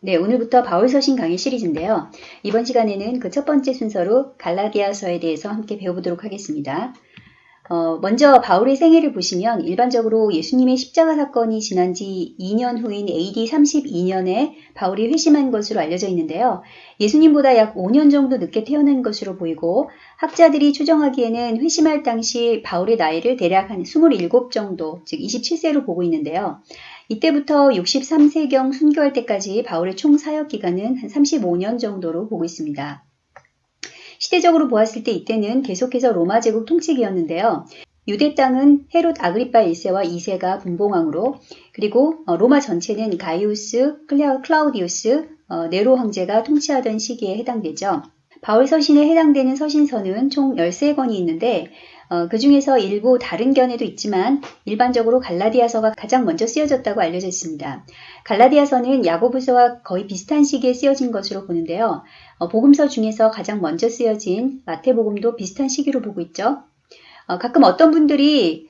네, 오늘부터 바울서신 강의 시리즈인데요. 이번 시간에는 그 첫 번째 순서로 갈라디아서에 대해서 함께 배워보도록 하겠습니다. 어, 먼저 바울의 생애를 보시면 일반적으로 예수님의 십자가 사건이 지난 지 2년 후인 AD 32년에 바울이 회심한 것으로 알려져 있는데요. 예수님보다 약 5년 정도 늦게 태어난 것으로 보이고 학자들이 추정하기에는 회심할 당시 바울의 나이를 대략 한 27 정도, 즉 27세로 보고 있는데요. 이때부터 63세경 순교할 때까지 바울의 총 사역 기간은 한 35년 정도로 보고 있습니다. 시대적으로 보았을 때 이때는 계속해서 로마 제국 통치기였는데요. 유대 땅은 헤롯 아그리파 1세와 2세가 분봉왕으로 그리고 어, 로마 전체는 가이우스, 클라우디우스, 어, 네로 황제가 통치하던 시기에 해당되죠. 바울 서신에 해당되는 서신서는 총 13권이 있는데 어, 그 중에서 일부 다른 견해도 있지만 일반적으로 갈라디아서가 가장 먼저 쓰여졌다고 알려져 있습니다. 갈라디아서는 야고보서와 거의 비슷한 시기에 쓰여진 것으로 보는데요. 어, 복음서 중에서 가장 먼저 쓰여진 마태복음도 비슷한 시기로 보고 있죠. 어, 가끔 어떤 분들이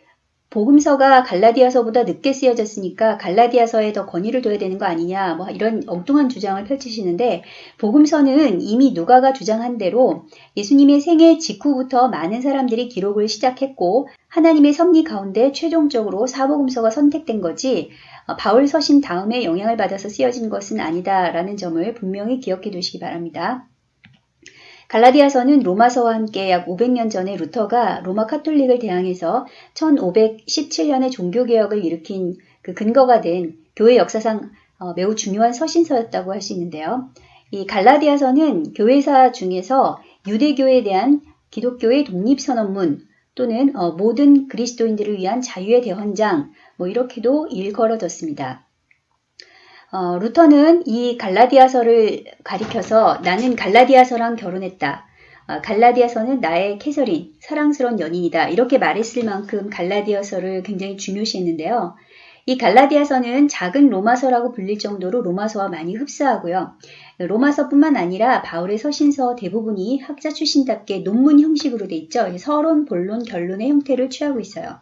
복음서가 갈라디아서보다 늦게 쓰여졌으니까 갈라디아서에 더 권위를 둬야 되는 거 아니냐 뭐 이런 엉뚱한 주장을 펼치시는데 복음서는 이미 누가가 주장한 대로 예수님의 생애 직후부터 많은 사람들이 기록을 시작했고 하나님의 섭리 가운데 최종적으로 사복음서가 선택된 거지 어, 바울 서신 다음에 영향을 받아서 쓰여진 것은 아니다라는 점을 분명히 기억해 두시기 바랍니다. 갈라디아서는 로마서와 함께 약 500년 전에 루터가 로마 카톨릭을 대항해서 1517년에 종교개혁을 일으킨 그 근거가 된 교회 역사상 어, 매우 중요한 서신서였다고 할 수 있는데요. 이 갈라디아서는 교회사 중에서 유대교에 대한 기독교의 독립선언문 또는 어, 모든 그리스도인들을 위한 자유의 대헌장 뭐 이렇게도 일컬어졌습니다. 어, 루터는 이 갈라디아서를 가리켜서 나는 갈라디아서랑 결혼했다. 어, 갈라디아서는 나의 캐서린, 사랑스러운 연인이다. 이렇게 말했을 만큼 갈라디아서를 굉장히 중요시했는데요. 이 갈라디아서는 작은 로마서라고 불릴 정도로 로마서와 많이 흡사하고요. 로마서뿐만 아니라 바울의 서신서 대부분이 학자 출신답게 논문 형식으로 돼 있죠. 서론, 본론, 결론의 형태를 취하고 있어요.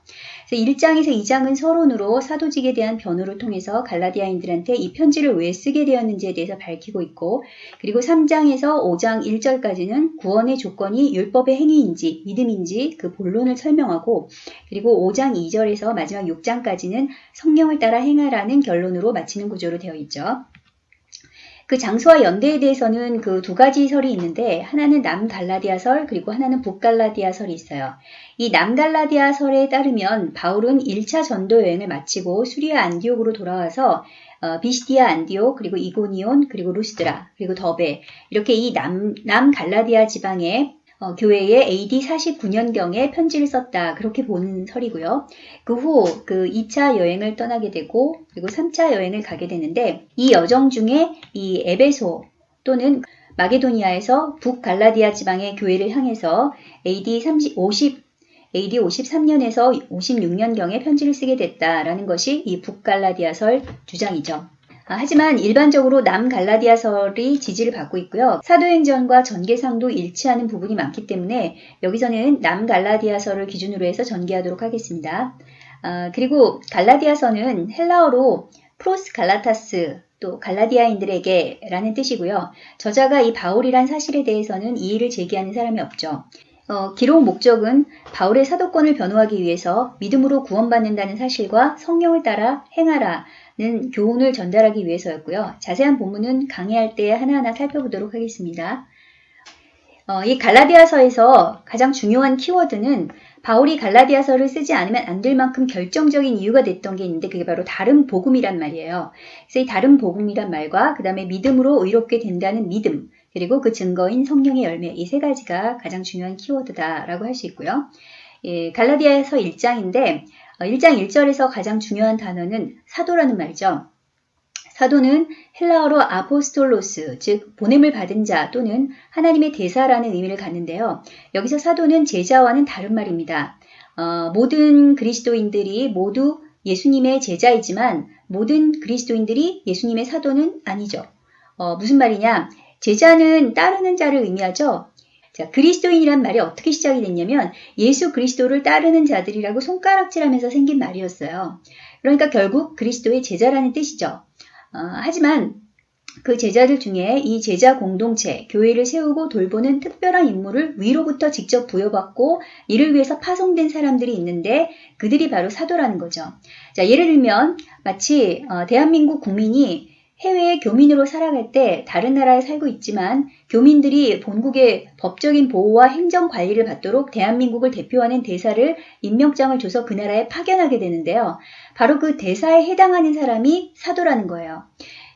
그래서 1장에서 2장은 서론으로 사도직에 대한 변호를 통해서 갈라디아인들한테 이 편지를 왜 쓰게 되었는지에 대해서 밝히고 있고 그리고 3장에서 5장 1절까지는 구원의 조건이 율법의 행위인지 믿음인지 그 본론을 설명하고 그리고 5장 2절에서 마지막 6장까지는 성령을 따라 행하라는 결론으로 마치는 구조로 되어 있죠. 그 장소와 연대에 대해서는 그 두 가지 설이 있는데 하나는 남갈라디아설 그리고 하나는 북갈라디아설이 있어요. 이 남갈라디아설에 따르면 바울은 1차 전도 여행을 마치고 수리아 안디옥으로 돌아와서 어, 비시디아 안디옥 그리고 이고니온 그리고 루스드라 그리고 더베 이렇게 이 남 남갈라디아 지방에 어, 교회에 AD 49년경에 편지를 썼다. 그렇게 보는 설이고요. 그후그 2차 여행을 떠나게 되고 그리고 3차 여행을 가게 되는데 이 여정 중에 이 에베소 또는 마게도니아에서 북갈라디아 지방의 교회를 향해서 AD 30, 50 AD 53년에서 56년경에 편지를 쓰게 됐다라는 것이 이 북갈라디아설 주장이죠. 아, 하지만 일반적으로 남갈라디아설이 지지를 받고 있고요. 사도행전과 전개상도 일치하는 부분이 많기 때문에 여기서는 남갈라디아설을 기준으로 해서 전개하도록 하겠습니다. 아, 그리고 갈라디아서는 헬라어로 프로스 갈라타스 또 갈라디아인들에게 라는 뜻이고요. 저자가 이 바울이란 사실에 대해서는 이의를 제기하는 사람이 없죠. 어, 기록 목적은 바울의 사도권을 변호하기 위해서 믿음으로 구원받는다는 사실과 성령을 따라 행하라 는 교훈을 전달하기 위해서였고요. 자세한 본문은 강의할 때 하나하나 살펴보도록 하겠습니다. 어, 이 갈라디아서에서 가장 중요한 키워드는 바울이 갈라디아서를 쓰지 않으면 안 될 만큼 결정적인 이유가 됐던 게 있는데 그게 바로 다른 복음이란 말이에요. 그래서 이 다른 복음이란 말과 그 다음에 믿음으로 의롭게 된다는 믿음 그리고 그 증거인 성령의 열매 이 세 가지가 가장 중요한 키워드다라고 할 수 있고요. 예, 갈라디아서 1장인데 1장 어, 1절에서 가장 중요한 단어는 사도라는 말이죠. 사도는 헬라어로 아포스톨로스, 즉 보냄을 받은 자 또는 하나님의 대사라는 의미를 갖는데요. 여기서 사도는 제자와는 다른 말입니다. 어, 모든 그리스도인들이 모두 예수님의 제자이지만 모든 그리스도인들이 예수님의 사도는 아니죠. 어, 무슨 말이냐? 제자는 따르는 자를 의미하죠. 자, 그리스도인이란 말이 어떻게 시작이 됐냐면 예수 그리스도를 따르는 자들이라고 손가락질하면서 생긴 말이었어요. 그러니까 결국 그리스도의 제자라는 뜻이죠. 어, 하지만 그 제자들 중에 이 제자 공동체, 교회를 세우고 돌보는 특별한 임무를 위로부터 직접 부여받고 이를 위해서 파송된 사람들이 있는데 그들이 바로 사도라는 거죠. 자, 예를 들면 마치 어, 대한민국 국민이 해외에 교민으로 살아갈 때 다른 나라에 살고 있지만 교민들이 본국의 법적인 보호와 행정 관리를 받도록 대한민국을 대표하는 대사를 임명장을 줘서 그 나라에 파견하게 되는데요. 바로 그 대사에 해당하는 사람이 사도라는 거예요.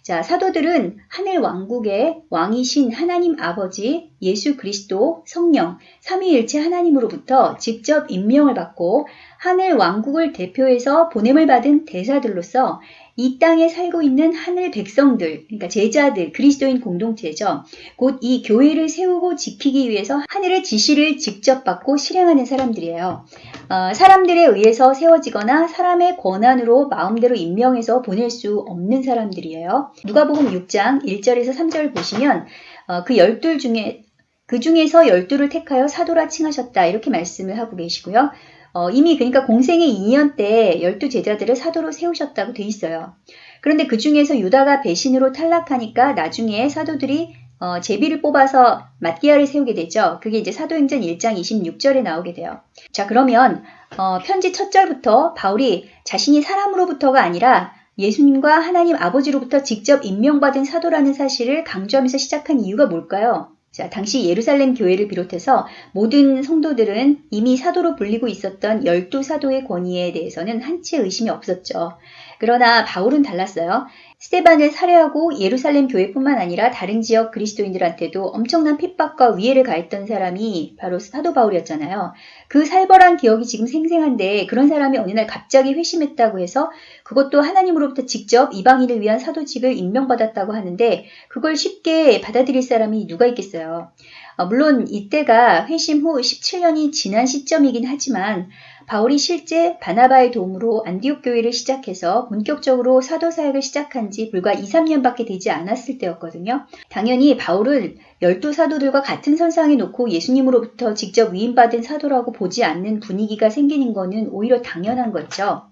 자, 사도들은 하늘 왕국의 왕이신 하나님 아버지, 예수 그리스도, 성령, 삼위일체 하나님으로부터 직접 임명을 받고 하늘 왕국을 대표해서 보냄을 받은 대사들로서 이 땅에 살고 있는 하늘 백성들, 그러니까 제자들, 그리스도인 공동체죠. 곧 이 교회를 세우고 지키기 위해서 하늘의 지시를 직접 받고 실행하는 사람들이에요. 어, 사람들에 의해서 세워지거나 사람의 권한으로 마음대로 임명해서 보낼 수 없는 사람들이에요. 누가복음 6장 1절에서 3절을 보시면 어, 그 열둘 중에 그 중에서 열두를 택하여 사도라 칭하셨다 이렇게 말씀을 하고 계시고요. 어, 이미 그러니까 공생의 2년 때 열두 제자들을 사도로 세우셨다고 돼 있어요. 그런데 그 중에서 유다가 배신으로 탈락하니까 나중에 사도들이 어, 제비를 뽑아서 마띠아를 세우게 되죠. 그게 이제 사도행전 1장 26절에 나오게 돼요. 자, 그러면 어, 편지 첫 절부터 바울이 자신이 사람으로부터가 아니라 예수님과 하나님 아버지로부터 직접 임명받은 사도라는 사실을 강조하면서 시작한 이유가 뭘까요? 자, 당시 예루살렘 교회를 비롯해서 모든 성도들은 이미 사도로 불리고 있었던 열두 사도의 권위에 대해서는 한치 의심이 없었죠. 그러나 바울은 달랐어요. 스테반을 살해하고 예루살렘 교회뿐만 아니라 다른 지역 그리스도인들한테도 엄청난 핍박과 위해를 가했던 사람이 바로 사도 바울이었잖아요. 그 살벌한 기억이 지금 생생한데 그런 사람이 어느 날 갑자기 회심했다고 해서 그것도 하나님으로부터 직접 이방인을 위한 사도직을 임명받았다고 하는데 그걸 쉽게 받아들일 사람이 누가 있겠어요. 어, 물론 이때가 회심 후 17년이 지난 시점이긴 하지만 바울이 실제 바나바의 도움으로 안디옥 교회를 시작해서 본격적으로 사도 사역을 시작한 지 불과 2, 3년밖에 되지 않았을 때였거든요. 당연히 바울을 열두 사도들과 같은 선상에 놓고 예수님으로부터 직접 위임받은 사도라고 보지 않는 분위기가 생기는 것은 오히려 당연한 거죠.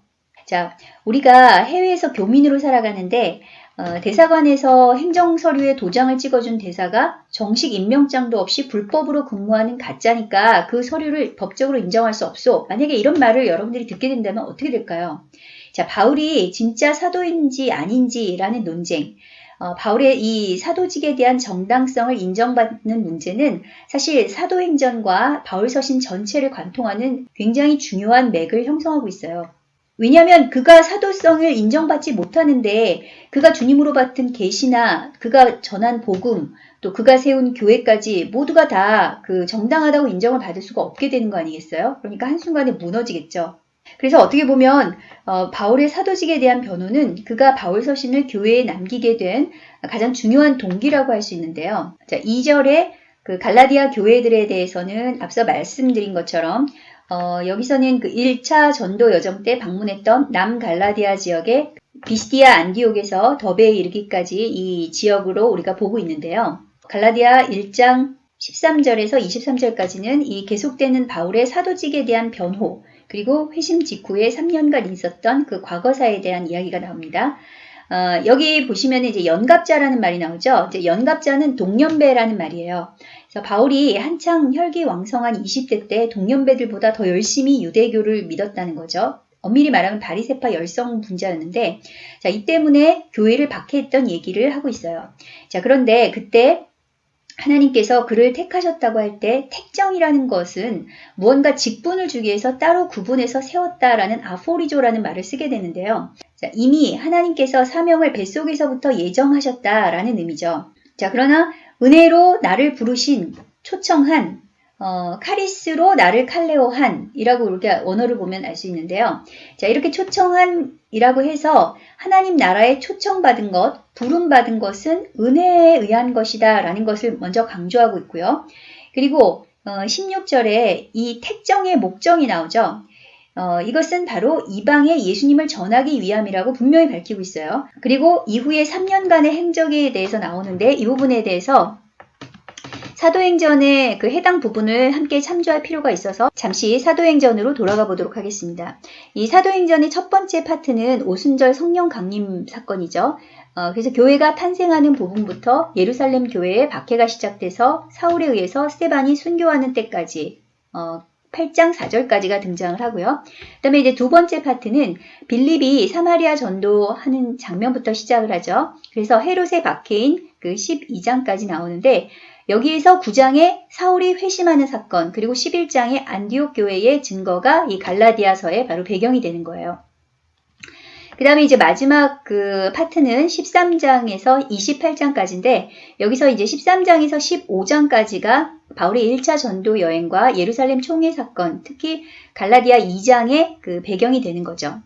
자, 우리가 해외에서 교민으로 살아가는데 어, 대사관에서 행정서류에 도장을 찍어준 대사가 정식 임명장도 없이 불법으로 근무하는 가짜니까 그 서류를 법적으로 인정할 수 없어. 만약에 이런 말을 여러분들이 듣게 된다면 어떻게 될까요? 자, 바울이 진짜 사도인지 아닌지라는 논쟁. 어, 바울의 이 사도직에 대한 정당성을 인정받는 문제는 사실 사도행전과 바울 서신 전체를 관통하는 굉장히 중요한 맥을 형성하고 있어요. 왜냐하면 그가 사도성을 인정받지 못하는데 그가 주님으로 받은 계시나 그가 전한 복음 또 그가 세운 교회까지 모두가 다 그 정당하다고 인정을 받을 수가 없게 되는 거 아니겠어요? 그러니까 한순간에 무너지겠죠. 그래서 어떻게 보면 어, 바울의 사도직에 대한 변호는 그가 바울 서신을 교회에 남기게 된 가장 중요한 동기라고 할 수 있는데요. 자, 2절에 그 갈라디아 교회들에 대해서는 앞서 말씀드린 것처럼 어, 여기서는 그 1차 전도 여정 때 방문했던 남갈라디아 지역의 비스디아 안디옥에서 더베에 이르기까지 이 지역으로 우리가 보고 있는데요. 갈라디아 1장 13절에서 23절까지는 이 계속되는 바울의 사도직에 대한 변호, 그리고 회심 직후에 3년간 있었던 그 과거사에 대한 이야기가 나옵니다. 어, 여기 보시면 이제 연갑자라는 말이 나오죠. 이제 연갑자는 동년배라는 말이에요. 바울이 한창 혈기왕성한 20대 때 동년배들보다 더 열심히 유대교를 믿었다는 거죠. 엄밀히 말하면 바리세파 열성 분자였는데, 자, 이 때문에 교회를 박해했던 얘기를 하고 있어요. 자, 그런데 그때 하나님께서 그를 택하셨다고 할 때 택정이라는 것은 무언가 직분을 주기 위해서 따로 구분해서 세웠다라는 아포리조라는 말을 쓰게 되는데요. 자, 이미 하나님께서 사명을 뱃속에서부터 예정하셨다라는 의미죠. 자, 그러나 은혜로 나를 부르신 초청한 어, 카리스로 나를 칼레오한 이라고 우리가 원어를 보면 알 수 있는데요. 자, 이렇게 초청한 이라고 해서 하나님 나라에 초청받은 것, 부름받은 것은 은혜에 의한 것이다 라는 것을 먼저 강조하고 있고요. 그리고 어, 16절에 이 택정의 목적이 나오죠. 어, 이것은 바로 이방에 예수님을 전하기 위함이라고 분명히 밝히고 있어요. 그리고 이후에 3년간의 행적에 대해서 나오는데 이 부분에 대해서 사도행전의 그 해당 부분을 함께 참조할 필요가 있어서 잠시 사도행전으로 돌아가 보도록 하겠습니다. 이 사도행전의 첫 번째 파트는 오순절 성령 강림 사건이죠. 어, 그래서 교회가 탄생하는 부분부터 예루살렘 교회의 박해가 시작돼서 사울에 의해서 스테반이 순교하는 때까지 어, 8장 4절까지가 등장을 하고요. 그 다음에 이제 두 번째 파트는 빌립이 사마리아 전도하는 장면부터 시작을 하죠. 그래서 헤롯의 박해인 그 12장까지 나오는데 여기에서 9장에 사울이 회심하는 사건 그리고 11장의 안디옥 교회의 증거가 이 갈라디아서의 바로 배경이 되는 거예요. 그 다음에 이제 마지막 그 파트는 13장에서 28장까지인데 여기서 이제 13장에서 15장까지가 바울의 1차 전도 여행과 예루살렘 총회 사건, 특히 갈라디아 2장의 그 배경이 되는 거죠.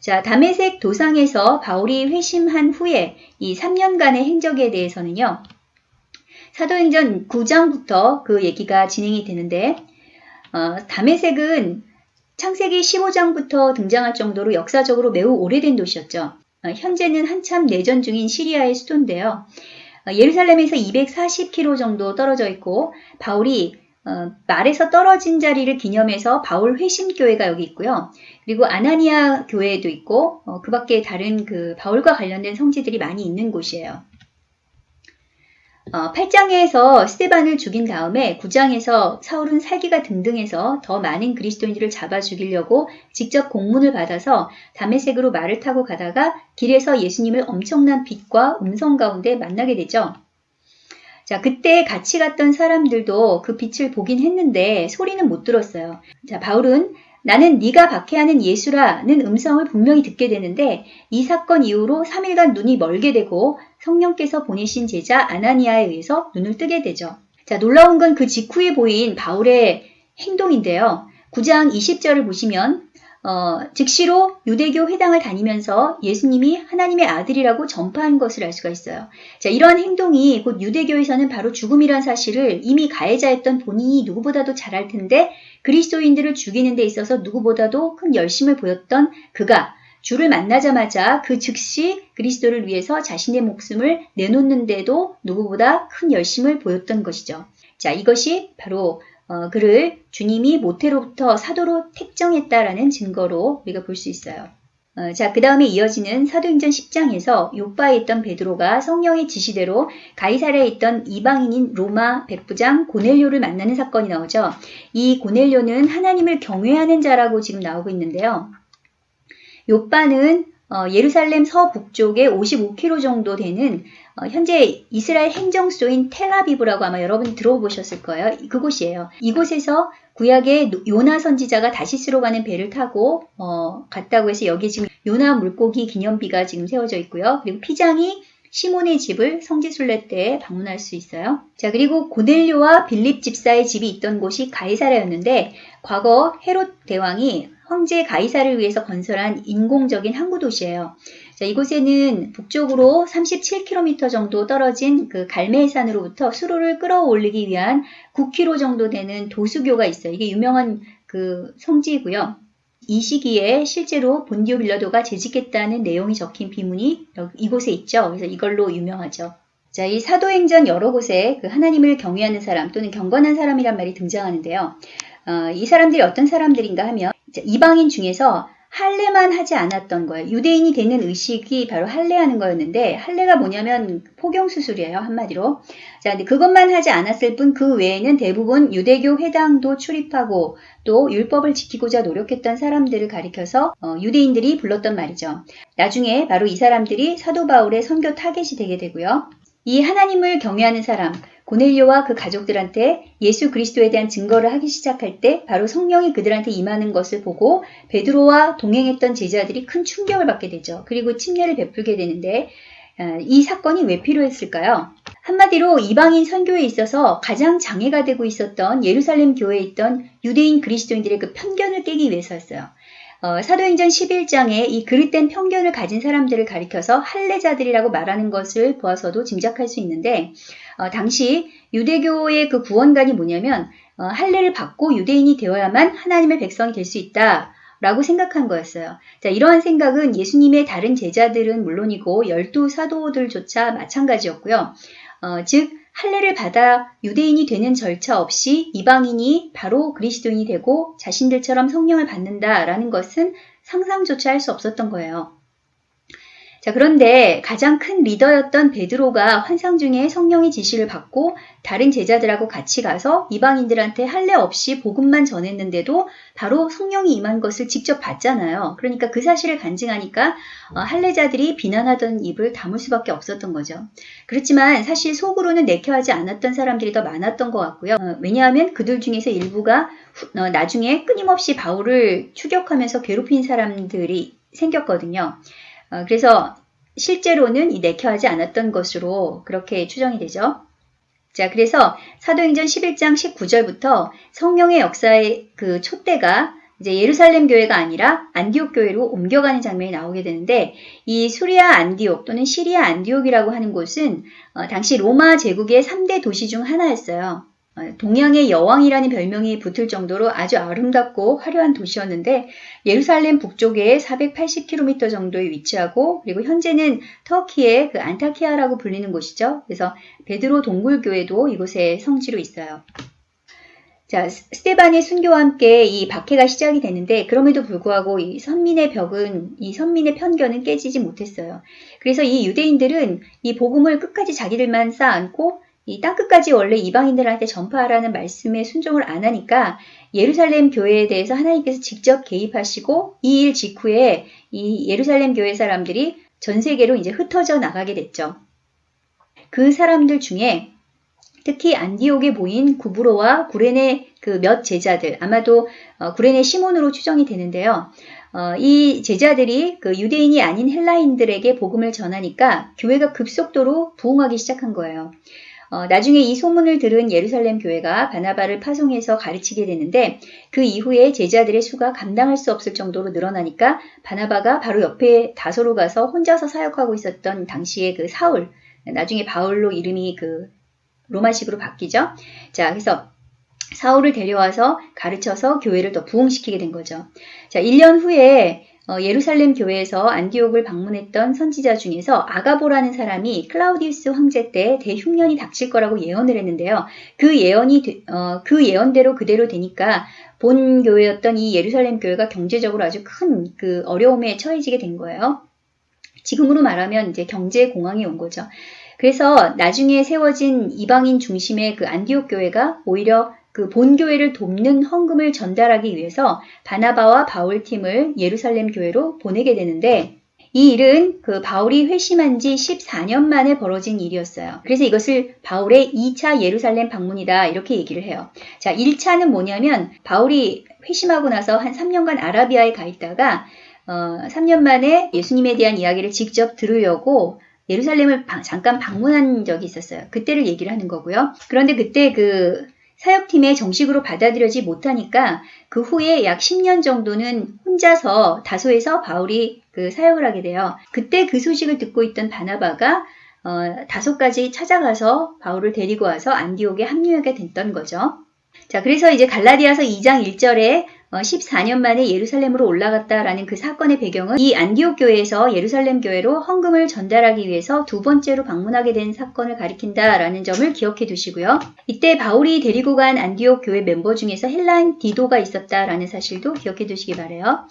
자, 담에색 도상에서 바울이 회심한 후에 이 3년간의 행적에 대해서는요. 사도행전 9장부터 그 얘기가 진행이 되는데 어, 담에색은 창세기 15장부터 등장할 정도로 역사적으로 매우 오래된 도시였죠. 어, 현재는 한참 내전 중인 시리아의 수도인데요. 어, 예루살렘에서 240km 정도 떨어져 있고 바울이 어, 말에서 떨어진 자리를 기념해서 바울 회심교회가 여기 있고요. 그리고 아나니아 교회도 있고 그 밖에 다른 그 바울과 관련된 성지들이 많이 있는 곳이에요. 어, 8장에서 스테반을 죽인 다음에 9장에서 사울은 살기가 등등해서 더 많은 그리스도인들을 잡아 죽이려고 직접 공문을 받아서 담에색으로 말을 타고 가다가 길에서 예수님을 엄청난 빛과 음성 가운데 만나게 되죠. 자, 그때 같이 갔던 사람들도 그 빛을 보긴 했는데 소리는 못 들었어요. 자, 바울은 나는 네가 박해하는 예수라는 음성을 분명히 듣게 되는데 이 사건 이후로 3일간 눈이 멀게 되고 성령께서 보내신 제자 아나니아에 의해서 눈을 뜨게 되죠. 자, 놀라운 건 그 직후에 보인 바울의 행동인데요. 9장 20절을 보시면 어, 즉시로 유대교 회당을 다니면서 예수님이 하나님의 아들이라고 전파한 것을 알 수가 있어요. 자, 이러한 행동이 곧 유대교에서는 바로 죽음이란 사실을 이미 가해자였던 본인이 누구보다도 잘 알 텐데 그리스도인들을 죽이는 데 있어서 누구보다도 큰 열심을 보였던 그가 주를 만나자마자 그 즉시 그리스도를 위해서 자신의 목숨을 내놓는데도 누구보다 큰 열심을 보였던 것이죠. 자, 이것이 바로 어, 그를 주님이 모태로부터 사도로 택정했다라는 증거로 우리가 볼 수 있어요. 어, 자, 그 다음에 이어지는 사도행전 10장에서 요바에 있던 베드로가 성령의 지시대로 가이사랴에 있던 이방인인 로마 백부장 고넬료를 만나는 사건이 나오죠. 이 고넬료는 하나님을 경외하는 자라고 지금 나오고 있는데요. 요바는 어, 예루살렘 서북쪽에 55km 정도 되는 어, 현재 이스라엘 행정소인 텔아비브라고 아마 여러분 들어보셨을 거예요. 그곳이에요. 이곳에서 구약의 요나 선지자가 다시스로 가는 배를 타고 어, 갔다고 해서 여기 지금 요나 물고기 기념비가 지금 세워져 있고요. 그리고 피장이 시몬의 집을 성지순례 때 방문할 수 있어요. 자 그리고 고넬료와 빌립 집사의 집이 있던 곳이 가이사라였는데 과거 헤롯 대왕이 황제 가이사를 위해서 건설한 인공적인 항구 도시예요. 자, 이곳에는 북쪽으로 37km 정도 떨어진 그 갈매산으로부터 수로를 끌어올리기 위한 9km 정도 되는 도수교가 있어요. 이게 유명한 그 성지이고요. 이 시기에 실제로 본디오 빌라도가 재직했다는 내용이 적힌 비문이 이곳에 있죠. 그래서 이걸로 유명하죠. 자, 이 사도행전 여러 곳에 그 하나님을 경외하는 사람 또는 경건한 사람이란 말이 등장하는데요. 어, 이 사람들이 어떤 사람들인가 하면 이방인 중에서 할례만 하지 않았던 거예요. 유대인이 되는 의식이 바로 할례하는 거였는데 할례가 뭐냐면 포경 수술이에요 한마디로. 자, 근데 그것만 하지 않았을 뿐 그 외에는 대부분 유대교 회당도 출입하고 또 율법을 지키고자 노력했던 사람들을 가리켜서 어, 유대인들이 불렀던 말이죠. 나중에 바로 이 사람들이 사도 바울의 선교 타겟이 되게 되고요. 이 하나님을 경외하는 사람, 고넬료와 그 가족들한테 예수 그리스도에 대한 증거를 하기 시작할 때 바로 성령이 그들한테 임하는 것을 보고 베드로와 동행했던 제자들이 큰 충격을 받게 되죠. 그리고 침례를 베풀게 되는데 어, 이 사건이 왜 필요했을까요? 한마디로 이방인 선교에 있어서 가장 장애가 되고 있었던 예루살렘 교회에 있던 유대인 그리스도인들의 그 편견을 깨기 위해서였어요. 어, 사도행전 11장에 이 그릇된 편견을 가진 사람들을 가리켜서 할례자들이라고 말하는 것을 보아서도 짐작할 수 있는데 어, 당시 유대교의 그 구원관이 뭐냐면 어, 할례를 받고 유대인이 되어야만 하나님의 백성이 될 수 있다. 라고 생각한 거였어요. 자, 이러한 생각은 예수님의 다른 제자들은 물론이고 열두 사도들조차 마찬가지였고요. 어, 즉 할례를 받아 유대인이 되는 절차 없이 이방인이 바로 그리스도인이 되고 자신들처럼 성령을 받는다라는 것은 상상조차 할 수 없었던 거예요. 자, 그런데 가장 큰 리더였던 베드로가 환상 중에 성령의 지시를 받고 다른 제자들하고 같이 가서 이방인들한테 할례 없이 복음만 전했는데도 바로 성령이 임한 것을 직접 봤잖아요. 그러니까 그 사실을 간증하니까 어, 할례자들이 비난하던 입을 다물 수밖에 없었던 거죠. 그렇지만 사실 속으로는 내켜하지 않았던 사람들이 더 많았던 것 같고요. 어, 왜냐하면 그들 중에서 일부가 후- 어, 나중에 끊임없이 바울을 추격하면서 괴롭힌 사람들이 생겼거든요. 어, 그래서 실제로는 이 내켜하지 않았던 것으로 그렇게 추정이 되죠. 자, 그래서 사도행전 11장 19절부터 성령의 역사의 그 촛대가 이제 예루살렘 교회가 아니라 안디옥 교회로 옮겨가는 장면이 나오게 되는데 이 수리아 안디옥 또는 시리아 안디옥이라고 하는 곳은 어, 당시 로마 제국의 3대 도시 중 하나였어요. 어, 동양의 여왕이라는 별명이 붙을 정도로 아주 아름답고 화려한 도시였는데 예루살렘 북쪽에 480km 정도에 위치하고 그리고 현재는 터키의 그 안타키아라고 불리는 곳이죠. 그래서 베드로 동굴교회도 이곳에 성지로 있어요. 자, 스- 스테반의 순교와 함께 이 박해가 시작이 되는데 그럼에도 불구하고 이 선민의 벽은 이 선민의 편견은 깨지지 못했어요. 그래서 이 유대인들은 이 복음을 끝까지 자기들만 쌓아안고 이 땅끝까지 원래 이방인들한테 전파하라는 말씀에 순종을 안 하니까 예루살렘 교회에 대해서 하나님께서 직접 개입하시고 이 일 직후에 이 예루살렘 교회 사람들이 전 세계로 이제 흩어져 나가게 됐죠. 그 사람들 중에 특히 안디옥에 모인 구브로와 구레네 그 몇 제자들 아마도 어, 구레네 시몬으로 추정이 되는데요. 어, 이 제자들이 그 유대인이 아닌 헬라인들에게 복음을 전하니까 교회가 급속도로 부흥하기 시작한 거예요. 어, 나중에 이 소문을 들은 예루살렘 교회가 바나바를 파송해서 가르치게 되는데 그 이후에 제자들의 수가 감당할 수 없을 정도로 늘어나니까 바나바가 바로 옆에 다소로 가서 혼자서 사역하고 있었던 당시의 그 사울, 나중에 바울로 이름이 그 로마식으로 바뀌죠. 자, 그래서 사울을 데려와서 가르쳐서 교회를 더 부흥시키게 된 거죠. 자, 1년 후에 어, 예루살렘 교회에서 안디옥을 방문했던 선지자 중에서 아가보라는 사람이 클라우디우스 황제 때 대흉년이 닥칠 거라고 예언을 했는데요. 그 예언이 되- 어, 그 예언대로 그대로 되니까 본 교회였던 이 예루살렘 교회가 경제적으로 아주 큰 그 어려움에 처해지게 된 거예요. 지금으로 말하면 이제 경제 공황이 온 거죠. 그래서 나중에 세워진 이방인 중심의 그 안디옥 교회가 오히려 그 본교회를 돕는 헌금을 전달하기 위해서 바나바와 바울 팀을 예루살렘 교회로 보내게 되는데 이 일은 그 바울이 회심한 지 14년 만에 벌어진 일이었어요. 그래서 이것을 바울의 2차 예루살렘 방문이다 이렇게 얘기를 해요. 자, 1차는 뭐냐면 바울이 회심하고 나서 한 3년간 아라비아에 가 있다가 어, 3년 만에 예수님에 대한 이야기를 직접 들으려고 예루살렘을 방- 잠깐 방문한 적이 있었어요. 그때를 얘기를 하는 거고요. 그런데 그때 그 사역팀에 정식으로 받아들여지 못하니까 그 후에 약 10년 정도는 혼자서 다소에서 바울이 그 사역을 하게 돼요. 그때 그 소식을 듣고 있던 바나바가 어, 다소까지 찾아가서 바울을 데리고 와서 안디옥에 합류하게 됐던 거죠. 자, 그래서 이제 갈라디아서 2장 1절에 14년 만에 예루살렘으로 올라갔다라는 그 사건의 배경은 이 안디옥 교회에서 예루살렘 교회로 헌금을 전달하기 위해서 두 번째로 방문하게 된 사건을 가리킨다라는 점을 기억해 두시고요. 이때 바울이 데리고 간 안디옥 교회 멤버 중에서 헬라인 디도가 있었다라는 사실도 기억해 두시기 바래요.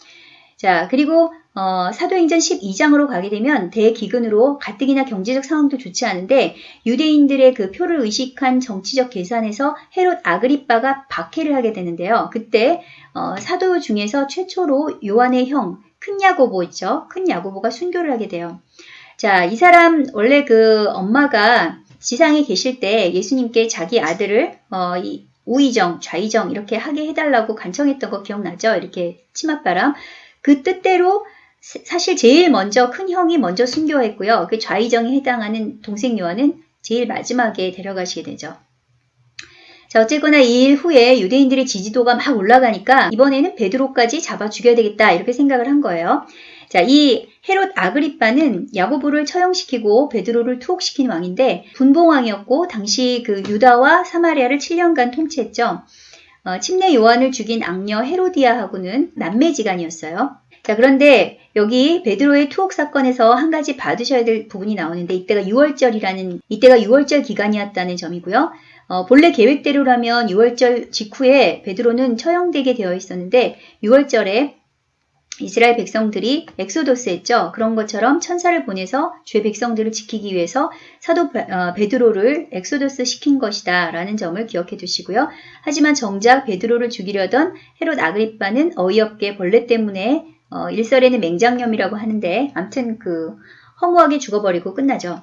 자, 그리고 어, 사도행전 12장으로 가게 되면 대기근으로 가뜩이나 경제적 상황도 좋지 않은데 유대인들의 그 표를 의식한 정치적 계산에서 헤롯 아그리빠가 박해를 하게 되는데요. 그때 어, 사도 중에서 최초로 요한의 형, 큰 야고보 있죠. 큰 야고보가 순교를 하게 돼요. 자, 이 사람 원래 그 엄마가 지상에 계실 때 예수님께 자기 아들을 어, 이 우의정, 좌의정 이렇게 하게 해달라고 간청했던 거 기억나죠? 이렇게 치맛바람. 그 뜻대로 사- 사실 제일 먼저 큰 형이 먼저 순교했고요. 그 좌의정에 해당하는 동생 요한은 제일 마지막에 데려가시게 되죠. 자, 어쨌거나 이 일 후에 유대인들의 지지도가 막 올라가니까 이번에는 베드로까지 잡아 죽여야 되겠다 이렇게 생각을 한 거예요. 자, 이 헤롯 아그리빠는 야고보를 처형시키고 베드로를 투옥시킨 왕인데 분봉왕이었고 당시 그 유다와 사마리아를 7년간 통치했죠. 어, 침례 요한을 죽인 악녀 헤로디아하고는 남매지간이었어요. 자, 그런데 여기 베드로의 투옥 사건에서 한 가지 받으셔야 될 부분이 나오는데 이때가 6월절이라는 이때가 6월절 기간이었다는 점이고요. 어, 본래 계획대로라면 유월절 직후에 베드로는 처형되게 되어 있었는데 유월절에 이스라엘 백성들이 엑소도스 했죠. 그런 것처럼 천사를 보내서 주의 백성들을 지키기 위해서 사도 어, 베드로를 엑소도스 시킨 것이다 라는 점을 기억해 두시고요. 하지만 정작 베드로를 죽이려던 헤롯 아그리빠는 어이없게 벌레 때문에 어, 일설에는 맹장염이라고 하는데 암튼 그 허무하게 죽어버리고 끝나죠.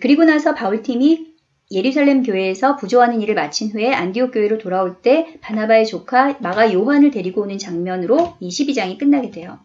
그리고 나서 바울팀이 예루살렘 교회에서 부조하는 일을 마친 후에 안디옥 교회로 돌아올 때 바나바의 조카 마가 요한을 데리고 오는 장면으로 22장이 끝나게 돼요.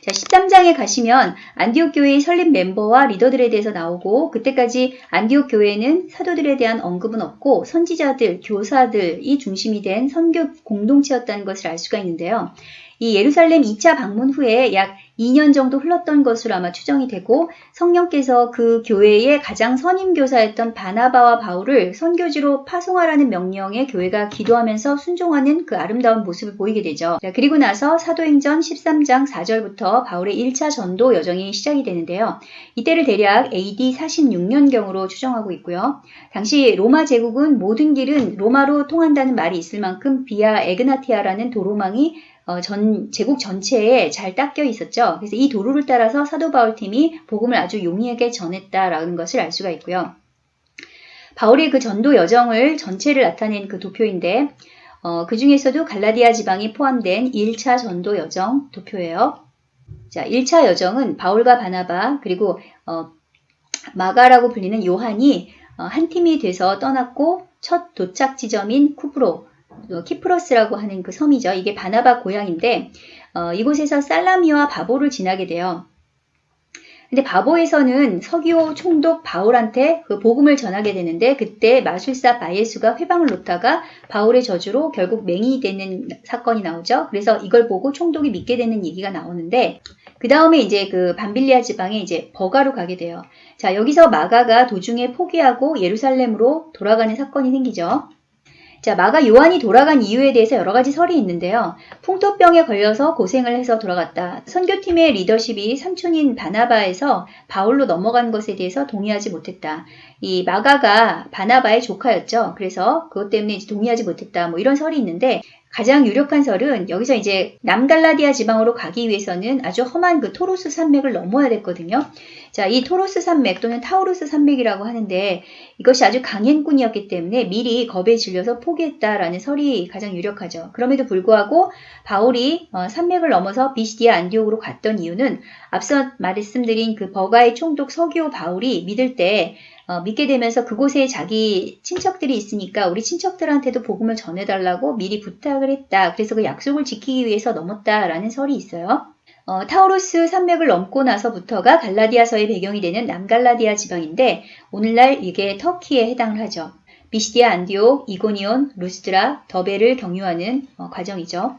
자, 13장에 가시면 안디옥 교회의 설립 멤버와 리더들에 대해서 나오고 그때까지 안디옥 교회에는 사도들에 대한 언급은 없고 선지자들, 교사들이 중심이 된 선교 공동체였다는 것을 알 수가 있는데요. 이 예루살렘 2차 방문 후에 약 2년 정도 흘렀던 것으로 아마 추정이 되고 성령께서 그 교회의 가장 선임 교사였던 바나바와 바울을 선교지로 파송하라는 명령에 교회가 기도하면서 순종하는 그 아름다운 모습을 보이게 되죠. 자, 그리고 나서 사도행전 13장 4절부터 바울의 1차 전도 여정이 시작이 되는데요. 이때를 대략 AD 46년경으로 추정하고 있고요. 당시 로마 제국은 모든 길은 로마로 통한다는 말이 있을 만큼 비아 에그나티아라는 도로망이 어, 전 제국 전체에 잘 닦여 있었죠. 그래서 이 도로를 따라서 사도 바울 팀이 복음을 아주 용이하게 전했다라는 것을 알 수가 있고요. 바울의 그 전도 여정을 전체를 나타낸 그 도표인데 어, 그 중에서도 갈라디아 지방이 포함된 1차 전도 여정 도표예요. 자, 1차 여정은 바울과 바나바 그리고 어, 마가라고 불리는 요한이 어, 한 팀이 돼서 떠났고 첫 도착 지점인 쿠브로 어, 키프로스라고 하는 그 섬이죠. 이게 바나바 고향인데 어, 이곳에서 살라미와 바보를 지나게 돼요. 근데 바보에서는 서기오 총독 바울한테 그 복음을 전하게 되는데 그때 마술사 바예수가 회방을 놓다가 바울의 저주로 결국 맹인이 되는 사건이 나오죠. 그래서 이걸 보고 총독이 믿게 되는 얘기가 나오는데 그 다음에 이제 그 밤빌리아 지방에 이제 버가로 가게 돼요. 자 여기서 마가가 도중에 포기하고 예루살렘으로 돌아가는 사건이 생기죠. 자, 마가 요한이 돌아간 이유에 대해서 여러 가지 설이 있는데요. 풍토병에 걸려서 고생을 해서 돌아갔다. 선교팀의 리더십이 삼촌인 바나바에서 바울로 넘어간 것에 대해서 동의하지 못했다. 이 마가가 바나바의 조카였죠. 그래서 그것 때문에 동의하지 못했다. 뭐 이런 설이 있는데 가장 유력한 설은 여기서 이제 남갈라디아 지방으로 가기 위해서는 아주 험한 그 토로스 산맥을 넘어야 됐거든요. 자, 이 토로스 산맥 또는 타우루스 산맥이라고 하는데 이것이 아주 강행군이었기 때문에 미리 겁에 질려서 포기했다라는 설이 가장 유력하죠. 그럼에도 불구하고 바울이 어, 산맥을 넘어서 비시디아 안디옥으로 갔던 이유는 앞서 말씀드린 그 버가의 총독 서기오 바울이 믿을 때 어, 믿게 되면서 그곳에 자기 친척들이 있으니까 우리 친척들한테도 복음을 전해달라고 미리 부탁을 했다. 그래서 그 약속을 지키기 위해서 넘었다라는 설이 있어요. 어, 타우로스 산맥을 넘고 나서부터가 갈라디아서의 배경이 되는 남갈라디아 지방인데 오늘날 이게 터키에 해당을 하죠. 비시디아 안디옥, 이고니온, 루스드라, 더베를 경유하는 어, 과정이죠.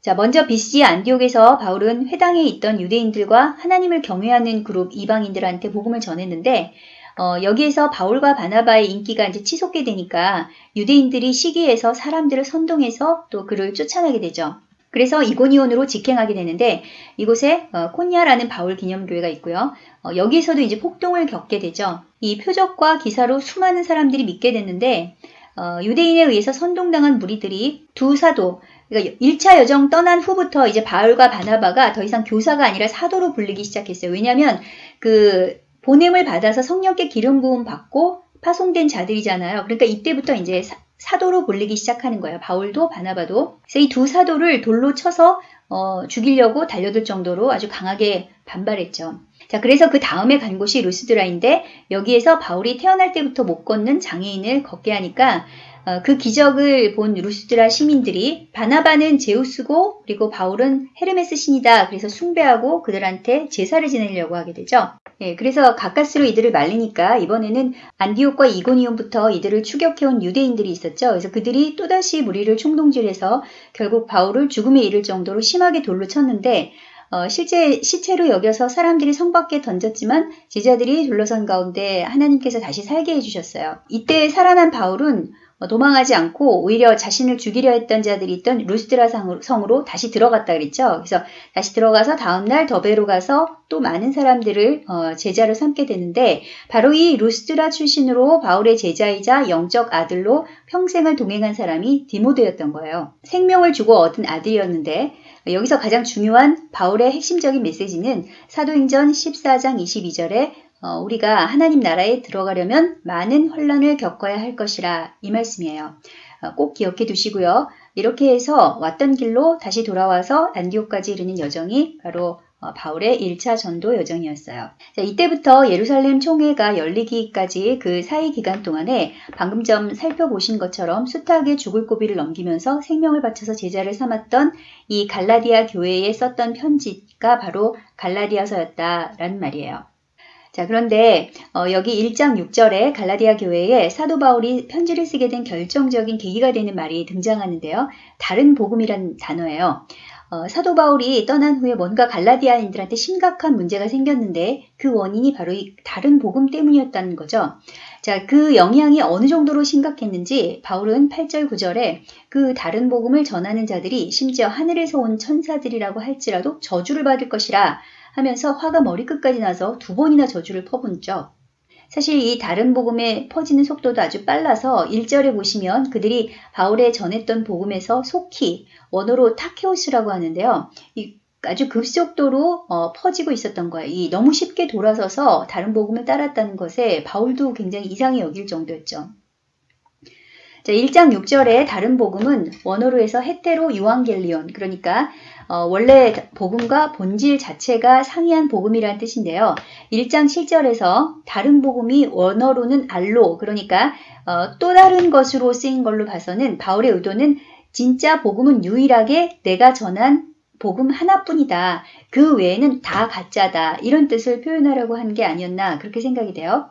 자, 먼저 BC 안디옥에서 바울은 회당에 있던 유대인들과 하나님을 경외하는 그룹 이방인들한테 복음을 전했는데 어, 여기에서 바울과 바나바의 인기가 이제 치솟게 되니까 유대인들이 시기에서 사람들을 선동해서 또 그를 쫓아나게 되죠. 그래서 이고니온으로 직행하게 되는데 이곳에 어, 콘야라는 바울 기념교회가 있고요. 어, 여기에서도 이제 폭동을 겪게 되죠. 이 표적과 기사로 수많은 사람들이 믿게 됐는데 어, 유대인에 의해서 선동당한 무리들이 두 사도 그러니까 1차 여정 떠난 후부터 이제 바울과 바나바가 더 이상 교사가 아니라 사도로 불리기 시작했어요. 왜냐하면 그 보냄을 받아서 성령께 기름 부음 받고 파송된 자들이잖아요. 그러니까 이때부터 이제 사, 도로 불리기 시작하는 거예요. 바울도 바나바도. 그래서 이 두 사도를 돌로 쳐서 어, 죽이려고 달려들 정도로 아주 강하게 반발했죠. 자, 그래서 그 다음에 간 곳이 루스드라인데 여기에서 바울이 태어날 때부터 못 걷는 장애인을 걷게 하니까 어, 그 기적을 본 루스드라 시민들이 바나바는 제우스고 그리고 바울은 헤르메스 신이다. 그래서 숭배하고 그들한테 제사를 지내려고 하게 되죠. 예, 그래서 가까스로 이들을 말리니까 이번에는 안디옥과 이고니온부터 이들을 추격해온 유대인들이 있었죠. 그래서 그들이 또다시 무리를 총동질해서 결국 바울을 죽음에 이를 정도로 심하게 돌로 쳤는데 어, 실제 시체로 여겨서 사람들이 성 밖에 던졌지만 제자들이 둘러선 가운데 하나님께서 다시 살게 해주셨어요. 이때 살아난 바울은 어, 도망하지 않고 오히려 자신을 죽이려 했던 자들이 있던 루스드라 성으로 다시 들어갔다 그랬죠. 그래서 다시 들어가서 다음날 더베로 가서 또 많은 사람들을 어, 제자로 삼게 되는데 바로 이 루스드라 출신으로 바울의 제자이자 영적 아들로 평생을 동행한 사람이 디모데였던 거예요. 생명을 주고 얻은 아들이었는데 여기서 가장 중요한 바울의 핵심적인 메시지는 사도행전 14장 22절에 어, 우리가 하나님 나라에 들어가려면 많은 혼란을 겪어야 할 것이라 이 말씀이에요. 어, 꼭 기억해 두시고요. 이렇게 해서 왔던 길로 다시 돌아와서 안디옥까지 이르는 여정이 바로 어, 바울의 1차 전도 여정이었어요. 자, 이때부터 예루살렘 총회가 열리기까지 그 사이 기간 동안에 방금 좀 살펴보신 것처럼 숱하게 죽을 고비를 넘기면서 생명을 바쳐서 제자를 삼았던 이 갈라디아 교회에 썼던 편지가 바로 갈라디아서였다라는 말이에요. 자, 그런데 어, 여기 1장 6절에 갈라디아 교회에 사도 바울이 편지를 쓰게 된 결정적인 계기가 되는 말이 등장하는데요. 다른 복음이란 단어예요. 어, 사도 바울이 떠난 후에 뭔가 갈라디아인들한테 심각한 문제가 생겼는데 그 원인이 바로 이 다른 복음 때문이었다는 거죠. 자, 그 영향이 어느 정도로 심각했는지 바울은 8절 9절에 그 다른 복음을 전하는 자들이 심지어 하늘에서 온 천사들이라고 할지라도 저주를 받을 것이라 하면서 화가 머리끝까지 나서 두 번이나 저주를 퍼붓죠. 사실 이 다른 복음의 퍼지는 속도도 아주 빨라서 1절에 보시면 그들이 바울에 전했던 복음에서 속히 원어로 타케오스라고 하는데요. 이 아주 급속도로 어, 퍼지고 있었던 거예요. 이 너무 쉽게 돌아서서 다른 복음을 따랐다는 것에 바울도 굉장히 이상히 여길 정도였죠. 자, 1장 6절에 다른 복음은 원어로 해서 헤테로 유앙겔리온 그러니까 어, 원래 복음과 본질 자체가 상이한 복음이라는 뜻인데요. 1장 7절에서 다른 복음이 원어로는 알로 그러니까 어, 또 다른 것으로 쓰인 걸로 봐서는 바울의 의도는 진짜 복음은 유일하게 내가 전한 복음 하나뿐이다. 그 외에는 다 가짜다. 이런 뜻을 표현하려고 한 게 아니었나 그렇게 생각이 돼요.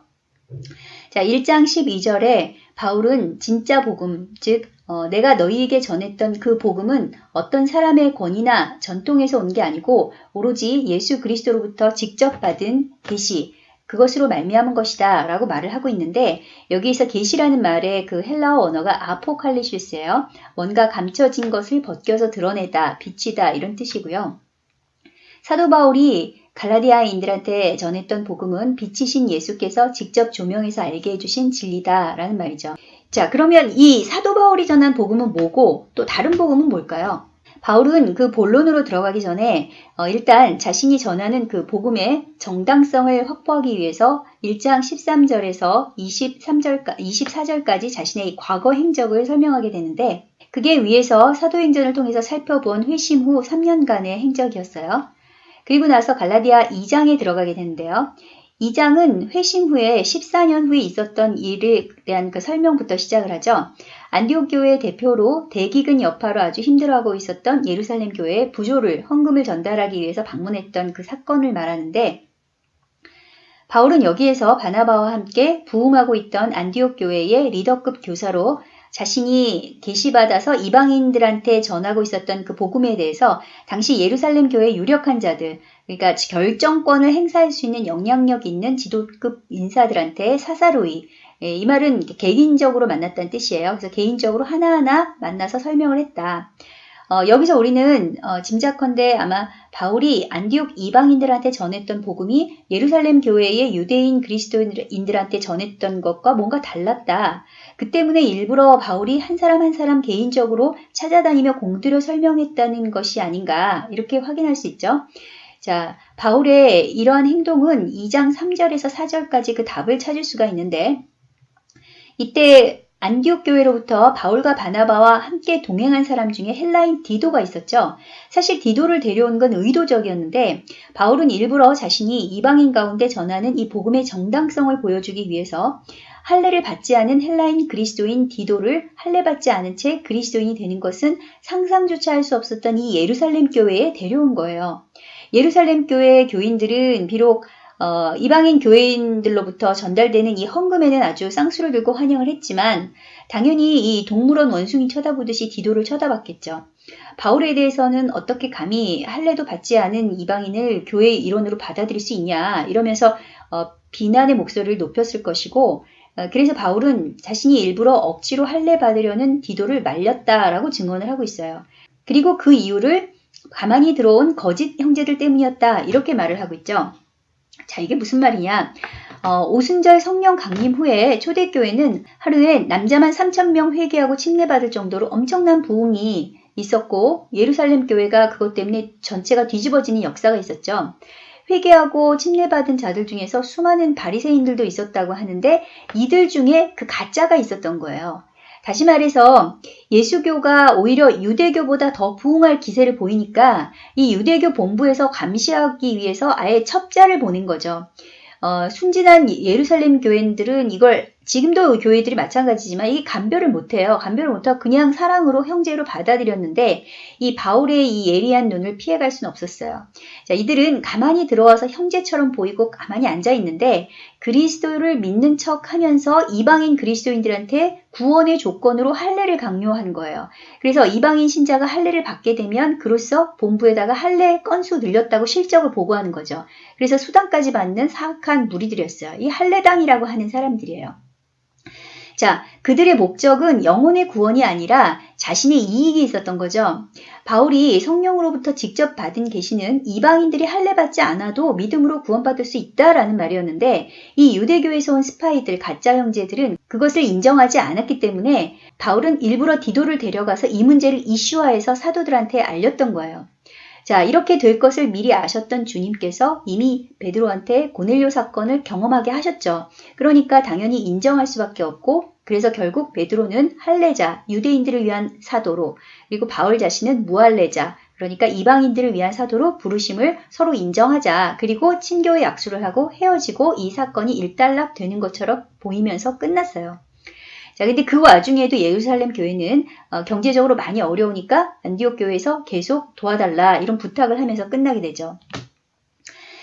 자, 1장 12절에 바울은 진짜 복음, 즉 어, 내가 너희에게 전했던 그 복음은 어떤 사람의 권위나 전통에서 온 게 아니고 오로지 예수 그리스도로부터 직접 받은 계시 그것으로 말미암은 것이다 라고 말을 하고 있는데 여기에서 계시라는 말의 그 헬라어 언어가 아포칼리시스예요. 뭔가 감춰진 것을 벗겨서 드러내다, 비치다 이런 뜻이고요. 사도 바울이 갈라디아인들한테 전했던 복음은 빛이신 예수께서 직접 조명해서 알게 해주신 진리다라는 말이죠. 자, 그러면 이 사도 바울이 전한 복음은 뭐고 또 다른 복음은 뭘까요? 바울은 그 본론으로 들어가기 전에 어, 일단 자신이 전하는 그 복음의 정당성을 확보하기 위해서 1장 13절에서 23절, 24절까지 자신의 과거 행적을 설명하게 되는데 그게 위에서 사도행전을 통해서 살펴본 회심 후 3년간의 행적이었어요. 그리고 나서 갈라디아 2장에 들어가게 되는데요. 2장은 회심 후에 14년 후에 있었던 일에 대한 그 설명부터 시작을 하죠. 안디옥 교회 대표로 대기근 여파로 아주 힘들어하고 있었던 예루살렘 교회에 부조를 헌금을 전달하기 위해서 방문했던 그 사건을 말하는데 바울은 여기에서 바나바와 함께 부흥하고 있던 안디옥 교회의 리더급 교사로 자신이 계시받아서 이방인들한테 전하고 있었던 그 복음에 대해서 당시 예루살렘 교회 유력한 자들, 그러니까 결정권을 행사할 수 있는 영향력 있는 지도급 인사들한테 사사로이, 예, 이 말은 개인적으로 만났다는 뜻이에요. 그래서 개인적으로 하나하나 만나서 설명을 했다. 어, 여기서 우리는 어, 짐작컨대 아마 바울이 안디옥 이방인들한테 전했던 복음이 예루살렘 교회의 유대인 그리스도인들한테 전했던 것과 뭔가 달랐다. 그 때문에 일부러 바울이 한 사람 한 사람 개인적으로 찾아다니며 공들여 설명했다는 것이 아닌가 이렇게 확인할 수 있죠. 자, 바울의 이러한 행동은 2장 3절에서 4절까지 그 답을 찾을 수가 있는데 이때 안디옥 교회로부터 바울과 바나바와 함께 동행한 사람 중에 헬라인 디도가 있었죠. 사실 디도를 데려온 건 의도적이었는데 바울은 일부러 자신이 이방인 가운데 전하는 이 복음의 정당성을 보여주기 위해서 할례를 받지 않은 헬라인 그리스도인 디도를 할례 받지 않은 채 그리스도인이 되는 것은 상상조차 할 수 없었던 이 예루살렘 교회에 데려온 거예요. 예루살렘 교회 교인들은 비록 어, 이방인 교회인들로부터 전달되는 이 헌금에는 아주 쌍수를 들고 환영을 했지만 당연히 이 동물원 원숭이 쳐다보듯이 디도를 쳐다봤겠죠. 바울에 대해서는 어떻게 감히 할례도 받지 않은 이방인을 교회의 일원으로 받아들일 수 있냐 이러면서 어, 비난의 목소리를 높였을 것이고 어, 그래서 바울은 자신이 일부러 억지로 할례 받으려는 디도를 말렸다라고 증언을 하고 있어요. 그리고 그 이유를 가만히 들어온 거짓 형제들 때문이었다 이렇게 말을 하고 있죠. 자 이게 무슨 말이냐? 어, 오순절 성령 강림 후에 초대교회는 하루에 남자만 3천명 회개하고 침례받을 정도로 엄청난 부흥이 있었고 예루살렘 교회가 그것 때문에 전체가 뒤집어지는 역사가 있었죠. 회개하고 침례받은 자들 중에서 수많은 바리새인들도 있었다고 하는데 이들 중에 그 가짜가 있었던 거예요. 다시 말해서 예수교가 오히려 유대교보다 더 부흥할 기세를 보이니까 이 유대교 본부에서 감시하기 위해서 아예 첩자를 보낸 거죠. 어, 순진한 예루살렘 교인들은 이걸 지금도 교회들이 마찬가지지만 이게 감별을 못해요. 감별을 못하고 그냥 사랑으로 형제로 받아들였는데 이 바울의 이 예리한 눈을 피해갈 수는 없었어요. 자, 이들은 가만히 들어와서 형제처럼 보이고 가만히 앉아 있는데 그리스도를 믿는 척 하면서 이방인 그리스도인들한테 구원의 조건으로 할례를 강요하는 거예요. 그래서 이방인 신자가 할례를 받게 되면 그로써 본부에다가 할례 건수 늘렸다고 실적을 보고하는 거죠. 그래서 수당까지 받는 사악한 무리들이었어요. 이 할례당이라고 하는 사람들이에요. 자, 그들의 목적은 영혼의 구원이 아니라 자신의 이익이 있었던 거죠. 바울이 성령으로부터 직접 받은 계시는 이방인들이 할례받지 않아도 믿음으로 구원받을 수 있다라는 말이었는데 이 유대교에서 온 스파이들, 가짜 형제들은 그것을 인정하지 않았기 때문에 바울은 일부러 디도를 데려가서 이 문제를 이슈화해서 사도들한테 알렸던 거예요. 자, 이렇게 될 것을 미리 아셨던 주님께서 이미 베드로한테 고넬료 사건을 경험하게 하셨죠. 그러니까 당연히 인정할 수밖에 없고 그래서 결국 베드로는 할례자, 유대인들을 위한 사도로 그리고 바울 자신은 무할례자, 그러니까 이방인들을 위한 사도로 부르심을 서로 인정하자. 그리고 친교의 약수를 하고 헤어지고 이 사건이 일단락 되는 것처럼 보이면서 끝났어요. 자, 근데 그 와중에도 예루살렘 교회는 어, 경제적으로 많이 어려우니까 안디옥 교회에서 계속 도와달라 이런 부탁을 하면서 끝나게 되죠.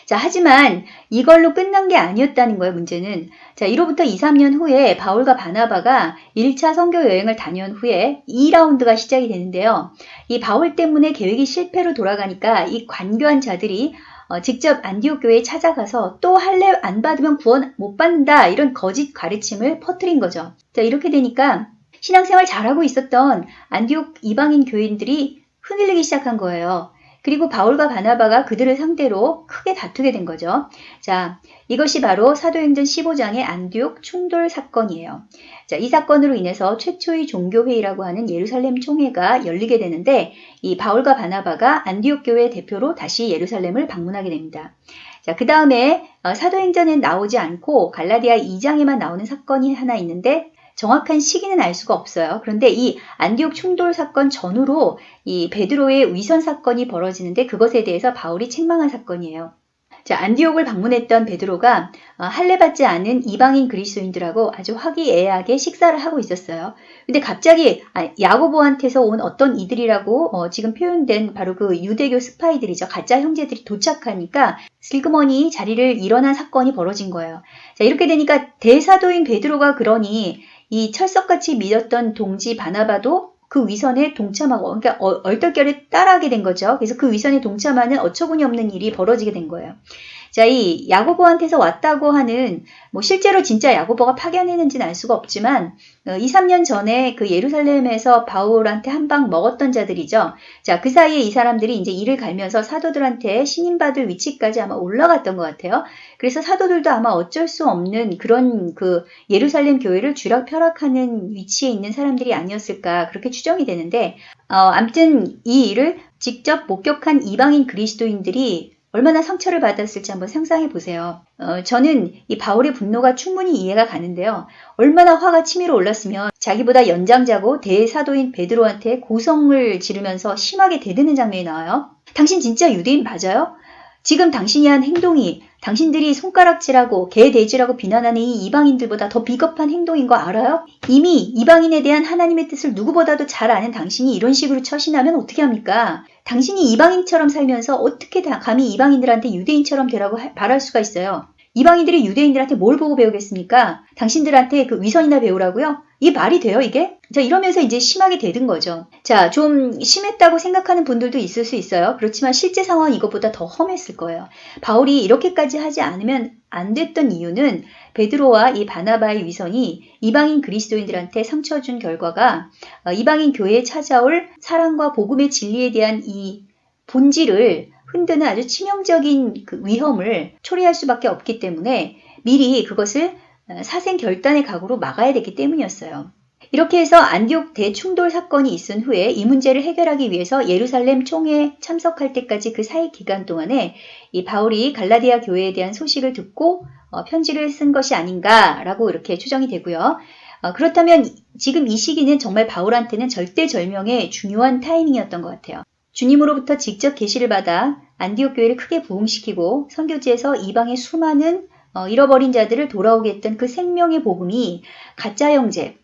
자, 하지만 이걸로 끝난 게 아니었다는 거예요, 문제는. 자, 이로부터 2, 3년 후에 바울과 바나바가 1차 선교 여행을 다녀온 후에 2라운드가 시작이 되는데요. 이 바울 때문에 계획이 실패로 돌아가니까 이 관교한 자들이 어, 직접 안디옥 교회에 찾아가서 또 할례 안 받으면 구원 못 받는다 이런 거짓 가르침을 퍼뜨린 거죠. 자 이렇게 되니까 신앙생활 잘하고 있었던 안디옥 이방인 교인들이 흔들리기 시작한 거예요. 그리고 바울과 바나바가 그들을 상대로 크게 다투게 된 거죠. 자, 이것이 바로 사도행전 15장의 안디옥 충돌 사건이에요. 자, 이 사건으로 인해서 최초의 종교회의라고 하는 예루살렘 총회가 열리게 되는데 이 바울과 바나바가 안디옥 교회 대표로 다시 예루살렘을 방문하게 됩니다. 자, 그 다음에 어, 사도행전엔 나오지 않고 갈라디아 2장에만 나오는 사건이 하나 있는데 정확한 시기는 알 수가 없어요. 그런데 이 안디옥 충돌 사건 전후로 이 베드로의 위선 사건이 벌어지는데 그것에 대해서 바울이 책망한 사건이에요. 자, 안디옥을 방문했던 베드로가 어, 할례받지 않은 이방인 그리스도인들하고 아주 화기애애하게 식사를 하고 있었어요. 근데 갑자기 아, 야고보한테서 온 어떤 이들이라고 어, 지금 표현된 바로 그 유대교 스파이들이죠. 가짜 형제들이 도착하니까 슬그머니 자리를 일어난 사건이 벌어진 거예요. 자, 이렇게 되니까 대사도인 베드로가 그러니 이 철석같이 믿었던 동지 바나바도 그 위선에 동참하고 그러니까 얼떨결에 따라하게 된 거죠. 그래서 그 위선에 동참하는 어처구니 없는 일이 벌어지게 된 거예요. 자, 이 야고보한테서 왔다고 하는 뭐 실제로 진짜 야고보가 파견했는지는 알 수가 없지만 2, 어, 3년 전에 그 예루살렘에서 바울한테 한 방 먹었던 자들이죠. 자, 그 사이에 이 사람들이 이제 이를 갈면서 사도들한테 신임받을 위치까지 아마 올라갔던 것 같아요. 그래서 사도들도 아마 어쩔 수 없는 그런 그 예루살렘 교회를 쥐락펴락하는 위치에 있는 사람들이 아니었을까 그렇게 추정이 되는데 어, 암튼 이 일을 직접 목격한 이방인 그리스도인들이 얼마나 상처를 받았을지 한번 상상해 보세요. 어, 저는 이 바울의 분노가 충분히 이해가 가는데요. 얼마나 화가 치밀어 올랐으면 자기보다 연장자고 대사도인 베드로한테 고성을 지르면서 심하게 대드는 장면이 나와요. 당신 진짜 유대인 맞아요? 지금 당신이 한 행동이 당신들이 손가락질하고 개돼지라고 비난하는 이 이방인들보다 더 비겁한 행동인 거 알아요? 이미 이방인에 대한 하나님의 뜻을 누구보다도 잘 아는 당신이 이런 식으로 처신하면 어떻게 합니까? 당신이 이방인처럼 살면서 어떻게 감히 이방인들한테 유대인처럼 되라고 바랄 수가 있어요? 이방인들이 유대인들한테 뭘 보고 배우겠습니까? 당신들한테 그 위선이나 배우라고요? 이 말이 돼요, 이게? 자, 이러면서 이제 심하게 되든 거죠. 자, 좀 심했다고 생각하는 분들도 있을 수 있어요. 그렇지만 실제 상황은 이것보다 더 험했을 거예요. 바울이 이렇게까지 하지 않으면 안 됐던 이유는 베드로와 이 바나바의 위선이 이방인 그리스도인들한테 상처 준 결과가 어, 이방인 교회에 찾아올 사랑과 복음의 진리에 대한 이 본질을 흔드는 아주 치명적인 그 위험을 초래할 수밖에 없기 때문에 미리 그것을 어, 사생 결단의 각오로 막아야 되기 때문이었어요. 이렇게 해서 안디옥 대충돌 사건이 있은 후에 이 문제를 해결하기 위해서 예루살렘 총회에 참석할 때까지 그 사이 기간 동안에 이 바울이 갈라디아 교회에 대한 소식을 듣고 어, 편지를 쓴 것이 아닌가라고 이렇게 추정이 되고요. 어, 그렇다면 지금 이 시기는 정말 바울한테는 절대절명의 중요한 타이밍이었던 것 같아요. 주님으로부터 직접 계시를 받아 안디옥 교회를 크게 부흥시키고 선교지에서 이방의 수많은 어, 잃어버린 자들을 돌아오게 했던 그 생명의 복음이 가짜 형제,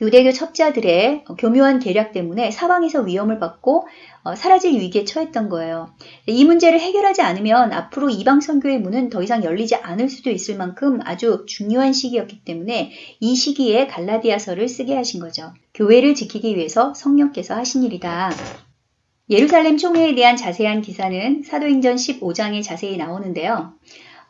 유대교 첩자들의 교묘한 계략 때문에 사방에서 위험을 받고 어, 사라질 위기에 처했던 거예요. 이 문제를 해결하지 않으면 앞으로 이방 선교의 문은 더 이상 열리지 않을 수도 있을 만큼 아주 중요한 시기였기 때문에 이 시기에 갈라디아서를 쓰게 하신 거죠. 교회를 지키기 위해서 성령께서 하신 일이다. 예루살렘 총회에 대한 자세한 기사는 사도행전 15장에 자세히 나오는데요.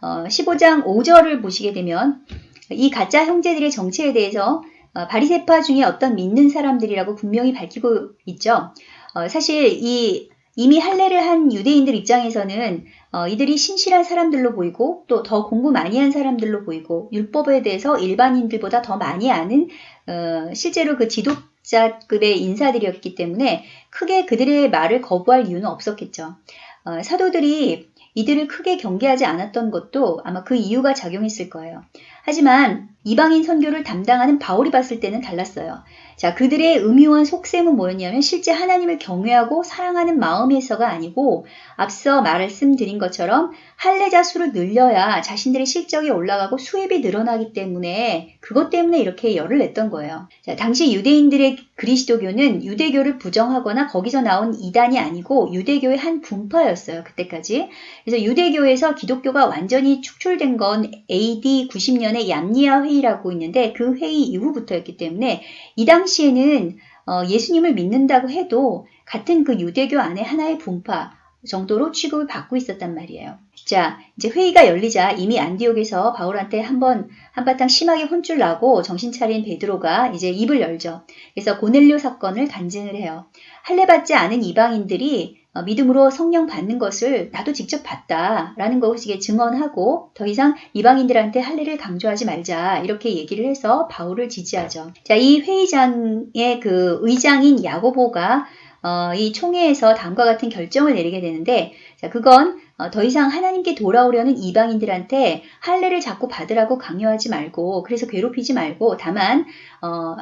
어, 15장 5절을 보시게 되면 이 가짜 형제들의 정체에 대해서 어, 바리세파 중에 어떤 믿는 사람들이라고 분명히 밝히고 있죠. 어, 사실 이 이미 할례를 한 유대인들 입장에서는 어, 이들이 신실한 사람들로 보이고 또 더 공부 많이 한 사람들로 보이고 율법에 대해서 일반인들보다 더 많이 아는 어, 실제로 그 지도자급의 인사들이었기 때문에 크게 그들의 말을 거부할 이유는 없었겠죠. 어, 사도들이 이들을 크게 경계하지 않았던 것도 아마 그 이유가 작용했을 거예요. 하지만 이방인 선교를 담당하는 바울이 봤을 때는 달랐어요. 자, 그들의 음유한 속셈은 뭐였냐면 실제 하나님을 경외하고 사랑하는 마음에서가 아니고 앞서 말씀드린 것처럼 할례자 수를 늘려야 자신들의 실적이 올라가고 수입이 늘어나기 때문에 그것 때문에 이렇게 열을 냈던 거예요. 자, 당시 유대인들의 그리스도교는 유대교를 부정하거나 거기서 나온 이단이 아니고 유대교의 한 분파였어요. 그때까지. 그래서 유대교에서 기독교가 완전히 축출된 건 AD 90년에 얌니아 회의라고 있는데 그 회의 이후부터였기 때문에 이 당시 에는 어, 예수님을 믿는다고 해도 같은 그 유대교 안에 하나의 분파 정도로 취급을 받고 있었단 말이에요. 자, 이제 회의가 열리자 이미 안디옥에서 바울한테 한번 한바탕 심하게 혼쭐 나고 정신 차린 베드로가 이제 입을 열죠. 그래서 고넬료 사건을 간증을 해요. 할례 받지 않은 이방인들이 어, 믿음으로 성령 받는 것을 나도 직접 봤다라는 것을 증언하고 더 이상 이방인들한테 할례를 강조하지 말자 이렇게 얘기를 해서 바울을 지지하죠. 자, 이 회의장의 그 의장인 야고보가 어, 이 총회에서 다음과 같은 결정을 내리게 되는데 자, 그건 어, 더 이상 하나님께 돌아오려는 이방인들한테 할례를 자꾸 받으라고 강요하지 말고 그래서 괴롭히지 말고 다만 어,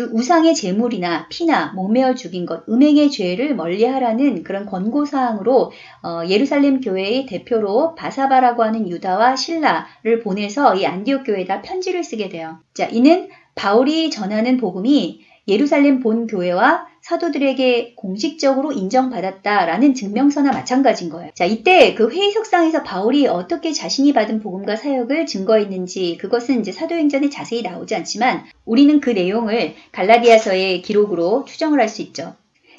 우상의 재물이나 피나 몸매어 죽인 것, 음행의 죄를 멀리하라는 그런 권고사항으로 어, 예루살렘 교회의 대표로 바사바라고 하는 유다와 신라를 보내서 이 안디옥 교회에다 편지를 쓰게 돼요. 자, 이는 바울이 전하는 복음이 예루살렘 본 교회와 사도들에게 공식적으로 인정받았다라는 증명서나 마찬가지인 거예요. 자, 이때 그 회의석상에서 바울이 어떻게 자신이 받은 복음과 사역을 증거했는지 그것은 이제 사도행전에 자세히 나오지 않지만 우리는 그 내용을 갈라디아서의 기록으로 추정을 할 수 있죠.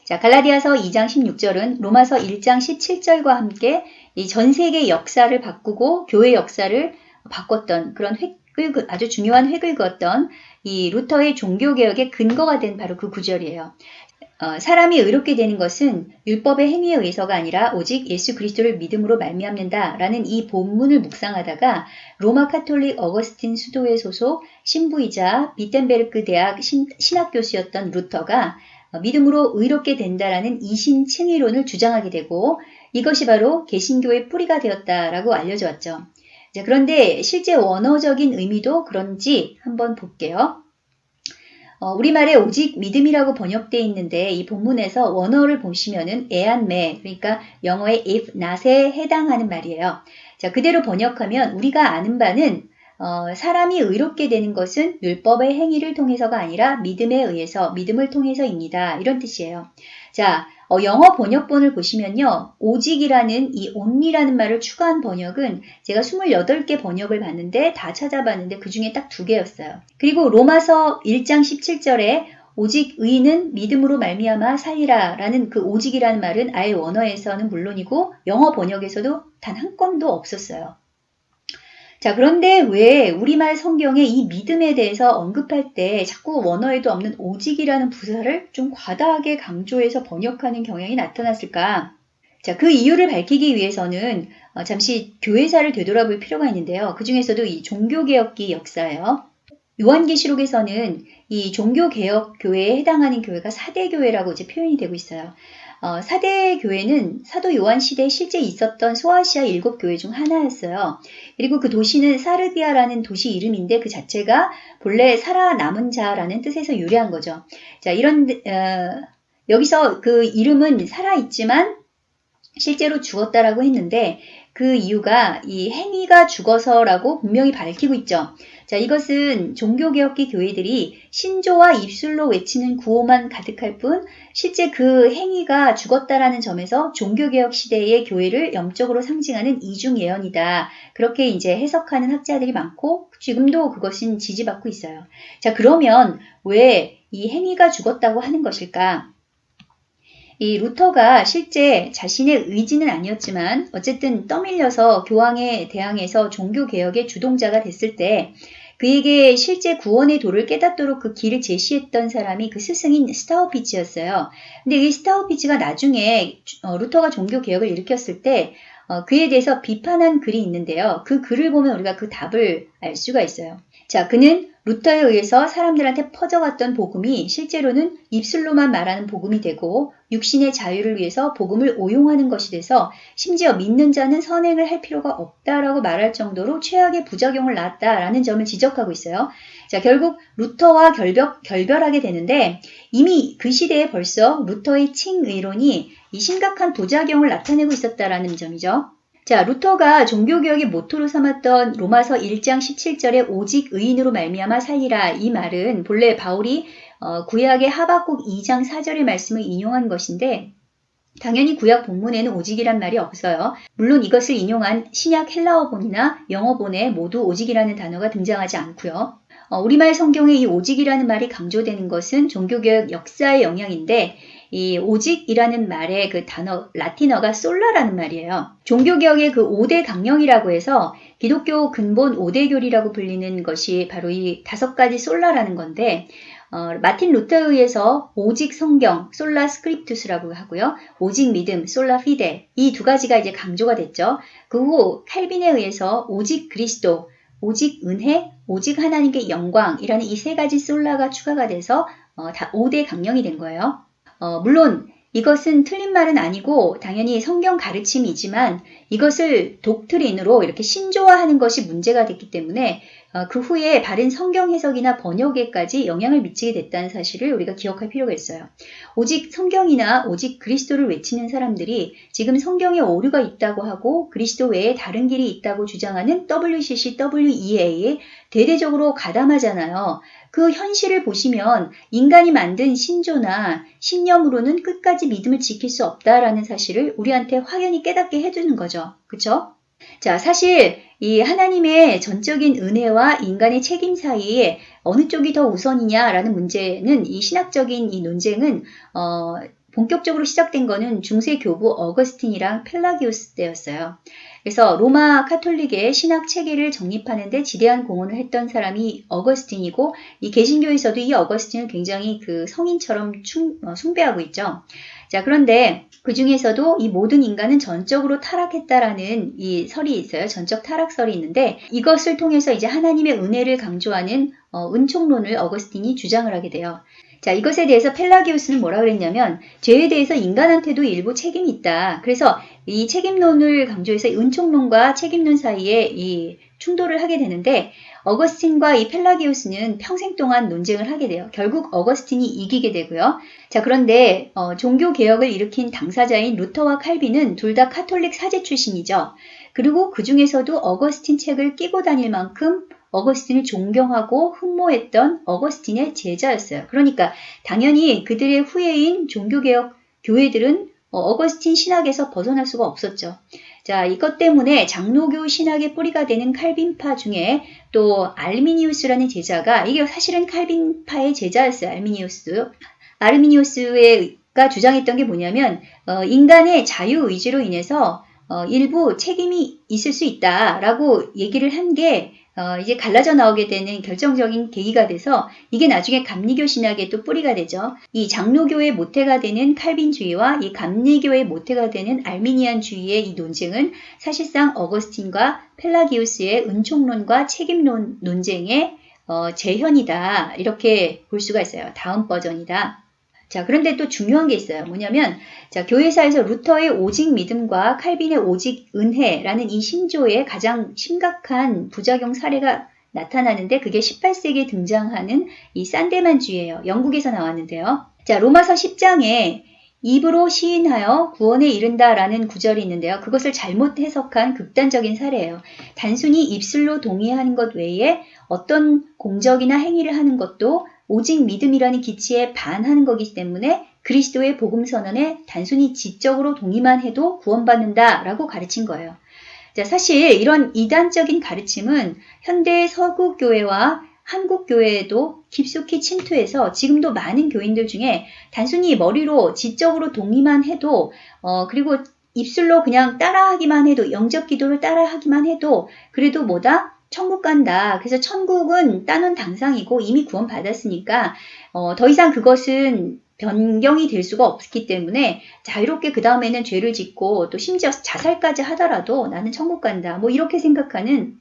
자, 갈라디아서 2장 16절은 로마서 1장 17절과 함께 이 전 세계 역사를 바꾸고 교회 역사를 바꿨던 그런 획을 아주 중요한 획을 그었던 이 루터의 종교개혁의 근거가 된 바로 그 구절이에요. 어, 사람이 의롭게 되는 것은 율법의 행위에 의해서가 아니라 오직 예수 그리스도를 믿음으로 말미암는다라는 이 본문을 묵상하다가 로마 카톨릭 어거스틴 수도회 소속 신부이자 비텐베르크 대학 신, 신학 교수였던 루터가 어, 믿음으로 의롭게 된다라는 이신 칭의론을 주장하게 되고 이것이 바로 개신교의 뿌리가 되었다라고 알려져 왔죠. 그런데 실제 원어적인 의미도 그런지 한번 볼게요. 어, 우리말에 오직 믿음이라고 번역되어 있는데 이 본문에서 원어를 보시면은 애안매 그러니까 영어의 if not에 해당하는 말이에요. 자 그대로 번역하면 우리가 아는 바는 어, 사람이 의롭게 되는 것은 율법의 행위를 통해서가 아니라 믿음에 의해서 믿음을 통해서입니다. 이런 뜻이에요. 자, 어, 영어 번역본을 보시면요. 오직이라는 이 only라는 말을 추가한 번역은 제가 28개 번역을 봤는데 다 찾아봤는데 그 중에 딱 두 개였어요. 그리고 로마서 1장 17절에 오직 의인은 믿음으로 말미암아 살리라 라는 그 오직이라는 말은 아예 원어에서는 물론이고 영어 번역에서도 단 한 건도 없었어요. 자, 그런데 왜 우리말 성경에 이 믿음에 대해서 언급할 때 자꾸 원어에도 없는 오직이라는 부사를 좀 과다하게 강조해서 번역하는 경향이 나타났을까? 자, 그 이유를 밝히기 위해서는 어, 잠시 교회사를 되돌아볼 필요가 있는데요. 그 중에서도 이 종교개혁기 역사예요. 요한계시록에서는 이 종교개혁 교회에 해당하는 교회가 사대교회라고 이제 표현이 되고 있어요. 어, 사대 교회는 사도 요한 시대에 실제 있었던 소아시아 일곱 교회 중 하나였어요. 그리고 그 도시는 사르디아라는 도시 이름인데 그 자체가 본래 살아남은 자라는 뜻에서 유래한 거죠. 자, 이런 어, 여기서 그 이름은 살아있지만 실제로 죽었다라고 했는데 그 이유가 이 행위가 죽어서라고 분명히 밝히고 있죠. 자, 이것은 종교개혁기 교회들이 신조와 입술로 외치는 구호만 가득할 뿐 실제 그 행위가 죽었다라는 점에서 종교개혁 시대의 교회를 영적으로 상징하는 이중 예언이다. 그렇게 이제 해석하는 학자들이 많고 지금도 그것은 지지받고 있어요. 자, 그러면 왜 이 행위가 죽었다고 하는 것일까? 이 루터가 실제 자신의 의지는 아니었지만 어쨌든 떠밀려서 교황에 대항해서 종교개혁의 주동자가 됐을 때 그에게 실제 구원의 도를 깨닫도록 그 길을 제시했던 사람이 그 스승인 스타우피치였어요. 근데 이 스타우피치가 나중에 어, 루터가 종교개혁을 일으켰을 때 어, 그에 대해서 비판한 글이 있는데요. 그 글을 보면 우리가 그 답을 알 수가 있어요. 자, 그는 루터에 의해서 사람들한테 퍼져갔던 복음이 실제로는 입술로만 말하는 복음이 되고 육신의 자유를 위해서 복음을 오용하는 것이 돼서 심지어 믿는 자는 선행을 할 필요가 없다라고 말할 정도로 최악의 부작용을 낳았다라는 점을 지적하고 있어요. 자, 결국 루터와 결벽, 결별하게 되는데 이미 그 시대에 벌써 루터의 칭의론이 이 심각한 부작용을 나타내고 있었다라는 점이죠. 자, 루터가 종교개혁의 모토로 삼았던 로마서 1장 17절에 오직 의인으로 말미암아 살리라 이 말은 본래 바울이 어, 구약의 하박국 2장 4절의 말씀을 인용한 것인데 당연히 구약 본문에는 오직이란 말이 없어요. 물론 이것을 인용한 신약 헬라어본이나 영어본에 모두 오직이라는 단어가 등장하지 않고요. 어, 우리말 성경에 이 오직이라는 말이 강조되는 것은 종교개혁 역사의 영향인데 이 오직이라는 말의 그 단어 라틴어가 sola라는 말이에요. 종교개혁의 그 5대 강령이라고 해서 기독교 근본 5대 교리라고 불리는 것이 바로 이 다섯 가지 sola라는 건데 어, 마틴 루터에 의해서 오직 성경, sola scriptura라고 하고요. 오직 믿음, sola fide 이 두 가지가 이제 강조가 됐죠. 그 후 칼빈에 의해서 오직 그리스도, 오직 은혜, 오직 하나님께 영광이라는 이 세 가지 sola가 추가가 돼서 어, 다 5대 강령이 된 거예요. 어, 물론 이것은 틀린 말은 아니고 당연히 성경 가르침이지만 이것을 독트린으로 이렇게 신조화하는 것이 문제가 됐기 때문에 어, 그 후에 바른 성경 해석이나 번역에까지 영향을 미치게 됐다는 사실을 우리가 기억할 필요가 있어요. 오직 성경이나 오직 그리스도를 외치는 사람들이 지금 성경에 오류가 있다고 하고 그리스도 외에 다른 길이 있다고 주장하는 WCC, WEA에 대대적으로 가담하잖아요. 그 현실을 보시면 인간이 만든 신조나 신념으로는 끝까지 믿음을 지킬 수 없다라는 사실을 우리한테 확연히 깨닫게 해주는 거죠. 그쵸? 자, 사실 이 하나님의 전적인 은혜와 인간의 책임 사이에 어느 쪽이 더 우선이냐라는 문제는 이 신학적인 이 논쟁은 어, 본격적으로 시작된 거는 중세 교부 어거스틴이랑 펠라기우스 때였어요. 그래서 로마 카톨릭의 신학 체계를 정립하는 데 지대한 공헌을 했던 사람이 어거스틴이고 이 개신교에서도 이 어거스틴을 굉장히 그 성인처럼 충, 어, 숭배하고 있죠. 자, 그런데 그 중에서도 이 모든 인간은 전적으로 타락했다라는 이 설이 있어요. 전적 타락설이 있는데 이것을 통해서 이제 하나님의 은혜를 강조하는 어, 은총론을 어거스틴이 주장을 하게 돼요. 자, 이것에 대해서 펠라기우스는 뭐라 그랬냐면 죄에 대해서 인간한테도 일부 책임이 있다. 그래서 이 책임론을 강조해서 은총론과 책임론 사이에 이 충돌을 하게 되는데 어거스틴과 이 펠라기우스는 평생 동안 논쟁을 하게 돼요. 결국 어거스틴이 이기게 되고요. 자, 그런데 어, 종교 개혁을 일으킨 당사자인 루터와 칼빈은 둘 다 카톨릭 사제 출신이죠. 그리고 그 중에서도 어거스틴 책을 끼고 다닐 만큼 어거스틴을 존경하고 흠모했던 어거스틴의 제자였어요. 그러니까 당연히 그들의 후예인 종교개혁 교회들은 어, 어거스틴 신학에서 벗어날 수가 없었죠. 자, 이것 때문에 장로교 신학의 뿌리가 되는 칼빈파 중에 또 알미니우스라는 제자가 이게 사실은 칼빈파의 제자였어요. 알미니우스. 아르미니우스가 주장했던 게 뭐냐면 어, 인간의 자유 의지로 인해서 어, 일부 책임이 있을 수 있다라고 얘기를 한게 어, 이제 갈라져 나오게 되는 결정적인 계기가 돼서 이게 나중에 감리교 신학의 또 뿌리가 되죠. 이 장로교의 모태가 되는 칼빈주의와 이 감리교의 모태가 되는 알미니안주의의 이 논쟁은 사실상 어거스틴과 펠라기우스의 은총론과 책임론 논쟁의 어, 재현이다 이렇게 볼 수가 있어요. 다음 버전이다. 자, 그런데 또 중요한 게 있어요. 뭐냐면, 자, 교회사에서 루터의 오직 믿음과 칼빈의 오직 은혜라는 이 신조의 가장 심각한 부작용 사례가 나타나는데 그게 18세기에 등장하는 이 산데만주의예요. 영국에서 나왔는데요. 자, 로마서 10장에 입으로 시인하여 구원에 이른다라는 구절이 있는데요. 그것을 잘못 해석한 극단적인 사례예요. 단순히 입술로 동의하는 것 외에 어떤 공적이나 행위를 하는 것도 오직 믿음이라는 기치에 반하는 거기 때문에 그리스도의 복음 선언에 단순히 지적으로 동의만 해도 구원받는다라고 가르친 거예요. 자, 사실 이런 이단적인 가르침은 현대 서구 교회와 한국 교회에도 깊숙이 침투해서 지금도 많은 교인들 중에 단순히 머리로 지적으로 동의만 해도 어 그리고 입술로 그냥 따라하기만 해도 영적 기도를 따라하기만 해도 그래도 뭐다 천국 간다. 그래서 천국은 따놓은 당상이고 이미 구원받았으니까 어, 더 이상 그것은 변경이 될 수가 없기 때문에 자유롭게 그 다음에는 죄를 짓고 또 심지어 자살까지 하더라도 나는 천국 간다. 뭐 이렇게 생각하는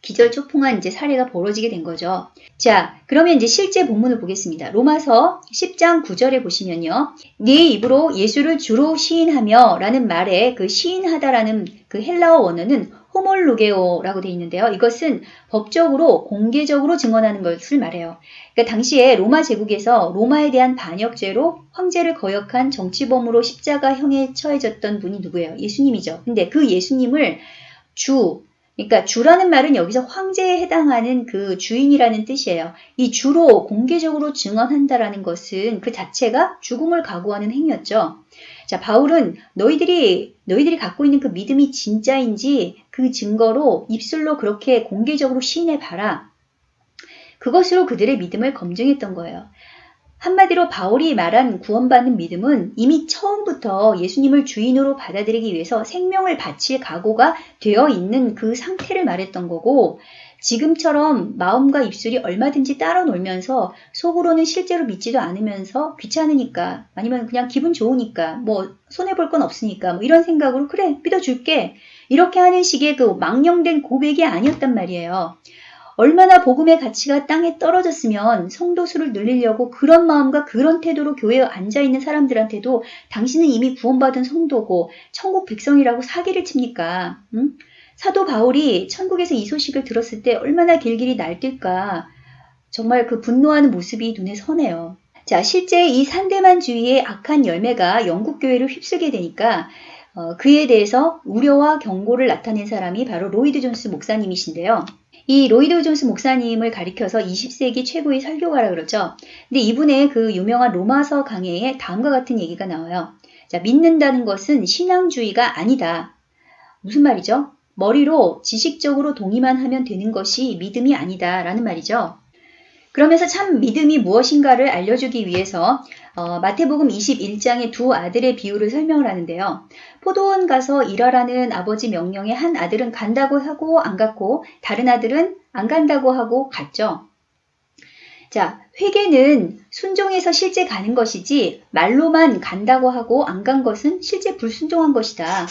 기절초풍한 이제 사례가 벌어지게 된 거죠. 자, 그러면 이제 실제 본문을 보겠습니다. 로마서 10장 9절에 보시면요. 네 입으로 예수를 주로 시인하며 라는 말에 그 시인하다라는 그 헬라어 원어는 호몰루게오라고 되어 있는데요. 이것은 법적으로 공개적으로 증언하는 것을 말해요. 그러니까 당시에 로마 제국에서 로마에 대한 반역죄로 황제를 거역한 정치범으로 십자가형에 처해졌던 분이 누구예요? 예수님이죠. 근데 그 예수님을 주, 그러니까 주라는 말은 여기서 황제에 해당하는 그 주인이라는 뜻이에요. 이 주로 공개적으로 증언한다라는 것은 그 자체가 죽음을 각오하는 행위였죠. 자, 바울은 너희들이 너희들이 갖고 있는 그 믿음이 진짜인지 그 증거로 입술로 그렇게 공개적으로 시인해 봐라. 그것으로 그들의 믿음을 검증했던 거예요. 한마디로 바울이 말한 구원받는 믿음은 이미 처음부터 예수님을 주인으로 받아들이기 위해서 생명을 바칠 각오가 되어 있는 그 상태를 말했던 거고 지금처럼 마음과 입술이 얼마든지 따라 놀면서 속으로는 실제로 믿지도 않으면서 귀찮으니까 아니면 그냥 기분 좋으니까 뭐 손해볼 건 없으니까 뭐 이런 생각으로 그래 믿어줄게 이렇게 하는 식의 그 망령된 고백이 아니었단 말이에요. 얼마나 복음의 가치가 땅에 떨어졌으면 성도수를 늘리려고 그런 마음과 그런 태도로 교회에 앉아있는 사람들한테도 당신은 이미 구원받은 성도고 천국 백성이라고 사기를 칩니까? 응? 사도 바울이 천국에서 이 소식을 들었을 때 얼마나 길길이 날뛸까 정말 그 분노하는 모습이 눈에 선해요. 자, 실제 이 산데만주의의 악한 열매가 영국 교회를 휩쓸게 되니까 어, 그에 대해서 우려와 경고를 나타낸 사람이 바로 로이드 존스 목사님이신데요. 이 로이드 존스 목사님을 가리켜서 20세기 최고의 설교가라 그러죠. 근데 이분의 그 유명한 로마서 강해에 다음과 같은 얘기가 나와요. 자, 믿는다는 것은 신앙주의가 아니다. 무슨 말이죠? 머리로 지식적으로 동의만 하면 되는 것이 믿음이 아니다. 라는 말이죠. 그러면서 참 믿음이 무엇인가를 알려주기 위해서 어, 마태복음 21장의 두 아들의 비유를 설명을 하는데요. 포도원 가서 일하라는 아버지 명령에 한 아들은 간다고 하고 안 갔고 다른 아들은 안 간다고 하고 갔죠. 자, 회계는 순종해서 실제 가는 것이지 말로만 간다고 하고 안 간 것은 실제 불순종한 것이다.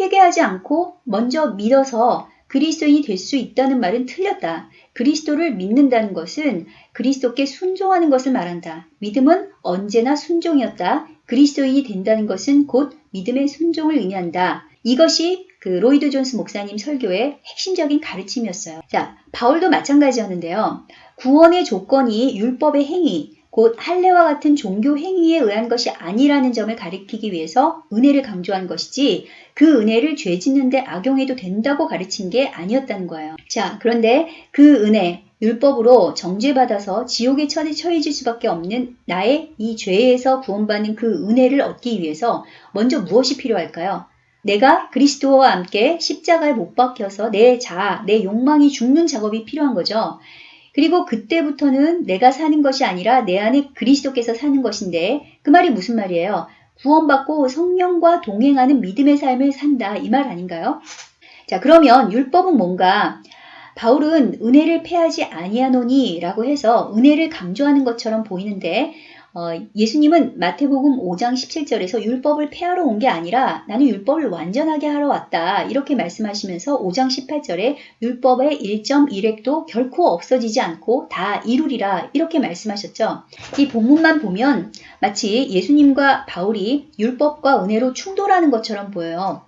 회개하지 않고 먼저 믿어서 그리스도인이 될 수 있다는 말은 틀렸다. 그리스도를 믿는다는 것은 그리스도께 순종하는 것을 말한다. 믿음은 언제나 순종이었다. 그리스도인이 된다는 것은 곧 믿음의 순종을 의미한다. 이것이 그 로이드 존스 목사님 설교의 핵심적인 가르침이었어요. 자, 바울도 마찬가지였는데요. 구원의 조건이 율법의 행위, 곧 할례와 같은 종교 행위에 의한 것이 아니라는 점을 가리키기 위해서 은혜를 강조한 것이지 그 은혜를 죄 짓는데 악용해도 된다고 가르친 게 아니었다는 거예요. 자, 그런데 그 은혜, 율법으로 정죄받아서 지옥에 처- 처해질 수밖에 없는 나의 이 죄에서 구원받는 그 은혜를 얻기 위해서 먼저 무엇이 필요할까요? 내가 그리스도와 함께 십자가에 못 박혀서 내 자아, 내 욕망이 죽는 작업이 필요한 거죠. 그리고 그때부터는 내가 사는 것이 아니라 내 안에 그리스도께서 사는 것인데 그 말이 무슨 말이에요? 구원받고 성령과 동행하는 믿음의 삶을 산다 이 말 아닌가요? 자 그러면 율법은 뭔가 바울은 은혜를 패하지 아니하노니 라고 해서 은혜를 강조하는 것처럼 보이는데 어, 예수님은 마태복음 5장 17절에서 율법을 폐하러 온 게 아니라 나는 율법을 완전하게 하러 왔다 이렇게 말씀하시면서 5장 18절에 율법의 1.1획도 결코 없어지지 않고 다 이루리라 이렇게 말씀하셨죠. 이 본문만 보면 마치 예수님과 바울이 율법과 은혜로 충돌하는 것처럼 보여요.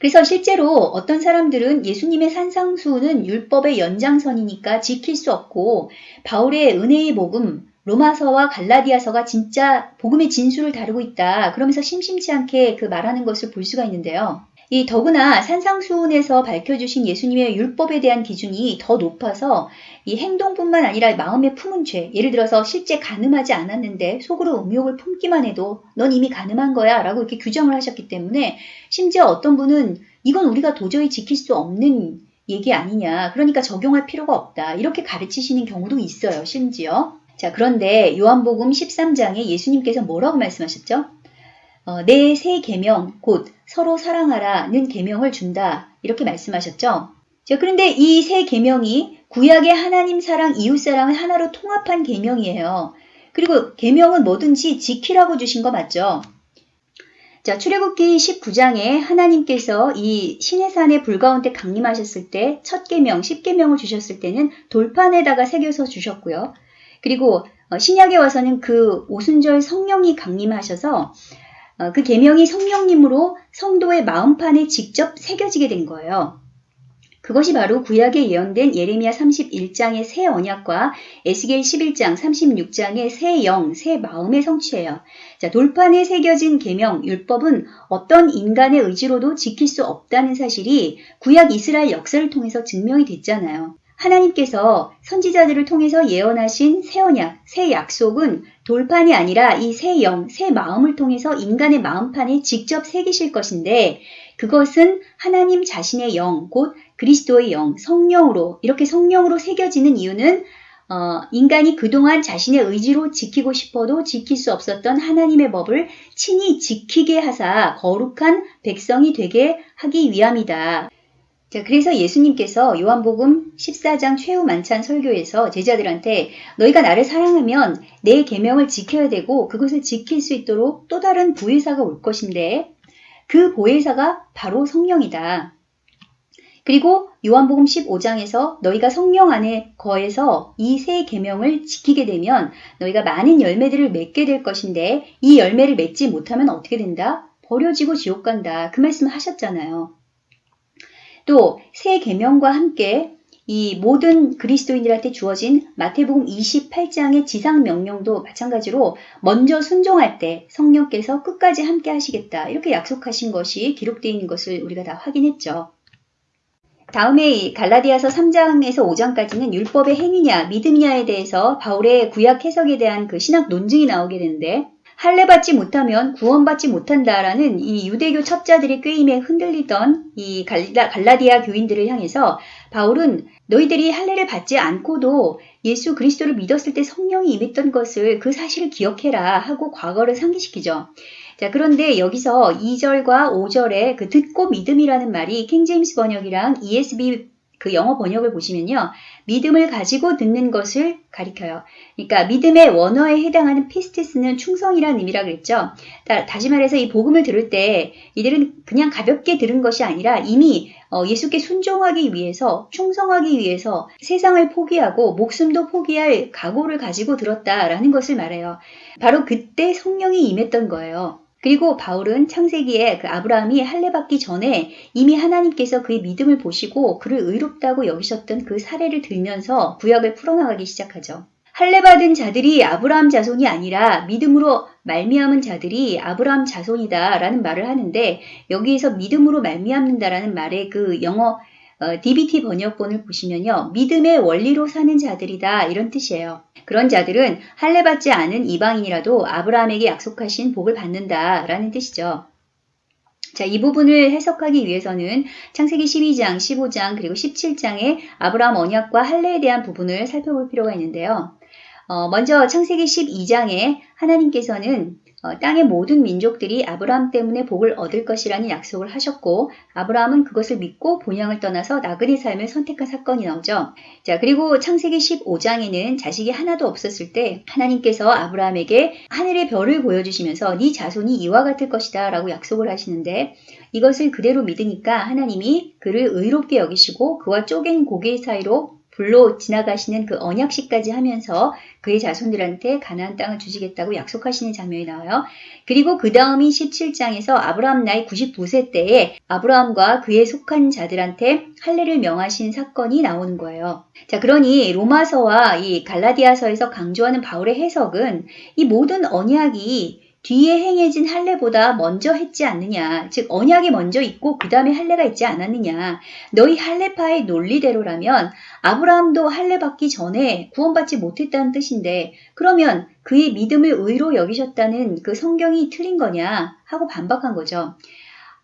그래서 실제로 어떤 사람들은 예수님의 산상수는 율법의 연장선이니까 지킬 수 없고 바울의 은혜의 복음 로마서와 갈라디아서가 진짜 복음의 진수를 다루고 있다. 그러면서 심심치 않게 그 말하는 것을 볼 수가 있는데요. 이 더구나 산상수훈에서 밝혀주신 예수님의 율법에 대한 기준이 더 높아서 이 행동뿐만 아니라 마음에 품은 죄, 예를 들어서 실제 가늠하지 않았는데 속으로 음욕을 품기만 해도 넌 이미 가늠한 거야 라고 이렇게 규정을 하셨기 때문에 심지어 어떤 분은 이건 우리가 도저히 지킬 수 없는 얘기 아니냐. 그러니까 적용할 필요가 없다. 이렇게 가르치시는 경우도 있어요. 심지어. 자, 그런데 요한복음 13장에 예수님께서 뭐라고 말씀하셨죠? 어, 내새 계명 곧 서로 사랑하라는 계명을 준다. 이렇게 말씀하셨죠. 자, 그런데 이새 계명이 구약의 하나님 사랑, 이웃 사랑을 하나로 통합한 계명이에요. 그리고 계명은 뭐든지 지키라고 주신 거 맞죠? 자, 출애굽기 19장에 하나님께서 이 시내산의 불 가운데 강림하셨을 때 첫 계명, 10계명을 주셨을 때는 돌판에다가 새겨서 주셨고요. 그리고 어, 신약에 와서는 그 오순절 성령이 강림하셔서 어, 그 계명이 성령님으로 성도의 마음판에 직접 새겨지게 된 거예요. 그것이 바로 구약에 예언된 예레미야 31장의 새 언약과 에스겔 11장, 36장의 새 영, 새 마음의 성취예요. 자, 돌판에 새겨진 계명, 율법은 어떤 인간의 의지로도 지킬 수 없다는 사실이 구약 이스라엘 역사를 통해서 증명이 됐잖아요. 하나님께서 선지자들을 통해서 예언하신 새 언약, 새 약속은 돌판이 아니라 이 새 영, 새 마음을 통해서 인간의 마음판에 직접 새기실 것인데 그것은 하나님 자신의 영, 곧 그리스도의 영, 성령으로 이렇게 성령으로 새겨지는 이유는 어, 인간이 그동안 자신의 의지로 지키고 싶어도 지킬 수 없었던 하나님의 법을 친히 지키게 하사 거룩한 백성이 되게 하기 위함이다. 자, 그래서 예수님께서 요한복음 14장 최후 만찬 설교에서 제자들한테 너희가 나를 사랑하면 내 계명을 지켜야 되고 그것을 지킬 수 있도록 또 다른 보혜사가 올 것인데 그 보혜사가 바로 성령이다. 그리고 요한복음 15장에서 너희가 성령 안에 거해서 이 세 계명을 지키게 되면 너희가 많은 열매들을 맺게 될 것인데 이 열매를 맺지 못하면 어떻게 된다? 버려지고 지옥 간다. 그 말씀 하셨잖아요. 또 새 계명과 함께 이 모든 그리스도인들한테 주어진 마태복음 28장의 지상 명령도 마찬가지로 먼저 순종할 때 성령께서 끝까지 함께 하시겠다. 이렇게 약속하신 것이 기록되어 있는 것을 우리가 다 확인했죠. 다음에 갈라디아서 3장에서 5장까지는 율법의 행위냐, 믿음이냐에 대해서 바울의 구약 해석에 대한 그 신학 논증이 나오게 되는데 할례 받지 못하면 구원받지 못한다라는 이 유대교 첩자들의 꾀임에 흔들리던 이 갈라, 갈라디아 교인들을 향해서 바울은 너희들이 할례를 받지 않고도 예수 그리스도를 믿었을 때 성령이 임했던 것을 그 사실을 기억해라 하고 과거를 상기시키죠. 자, 그런데 여기서 2절과 5절에 그 듣고 믿음이라는 말이 킹제임스 번역이랑 ESB 그 영어 번역을 보시면요. 믿음을 가지고 듣는 것을 가리켜요. 그러니까 믿음의 원어에 해당하는 피스티스는 충성이라는 의미라 그랬죠. 다, 시 말해서 이 복음을 들을 때 이들은 그냥 가볍게 들은 것이 아니라 이미 어, 예수께 순종하기 위해서 충성하기 위해서 세상을 포기하고 목숨도 포기할 각오를 가지고 들었다라는 것을 말해요. 바로 그때 성령이 임했던 거예요. 그리고 바울은 창세기에 그 아브라함이 할례 받기 전에 이미 하나님께서 그의 믿음을 보시고 그를 의롭다고 여기셨던 그 사례를 들면서 구약을 풀어나가기 시작하죠. 할례 받은 자들이 아브라함 자손이 아니라 믿음으로 말미암은 자들이 아브라함 자손이다라는 말을 하는데 여기에서 믿음으로 말미암는다라는 말의 그 영어 어, DBT 번역본을 보시면요. 믿음의 원리로 사는 자들이다 이런 뜻이에요. 그런 자들은 할례 받지 않은 이방인이라도 아브라함에게 약속하신 복을 받는다 라는 뜻이죠. 자, 이 부분을 해석하기 위해서는 창세기 12장, 15장, 그리고 17장의 아브라함 언약과 할례에 대한 부분을 살펴볼 필요가 있는데요. 어, 먼저 창세기 12장에 하나님께서는 어, 땅의 모든 민족들이 아브라함 때문에 복을 얻을 것이라는 약속을 하셨고 아브라함은 그것을 믿고 본향을 떠나서 나그네 삶을 선택한 사건이 나오죠. 자 그리고 창세기 15장에는 자식이 하나도 없었을 때 하나님께서 아브라함에게 하늘의 별을 보여주시면서 네 자손이 이와 같을 것이다 라고 약속을 하시는데 이것을 그대로 믿으니까 하나님이 그를 의롭게 여기시고 그와 쪼갠 고개 사이로 불로 지나가시는 그 언약식까지 하면서 그의 자손들한테 가나안 땅을 주시겠다고 약속하시는 장면이 나와요. 그리고 그 다음인 17장에서 아브라함 나이 99세 때에 아브라함과 그에 속한 자들한테 할례를 명하신 사건이 나오는 거예요. 자, 그러니 로마서와 이 갈라디아서에서 강조하는 바울의 해석은 이 모든 언약이 뒤에 행해진 할례보다 먼저 했지 않느냐. 즉 언약이 먼저 있고 그 다음에 할례가 있지 않았느냐. 너희 할례파의 논리대로라면 아브라함도 할례 받기 전에 구원받지 못했다는 뜻인데 그러면 그의 믿음을 의로 여기셨다는 그 성경이 틀린 거냐 하고 반박한 거죠.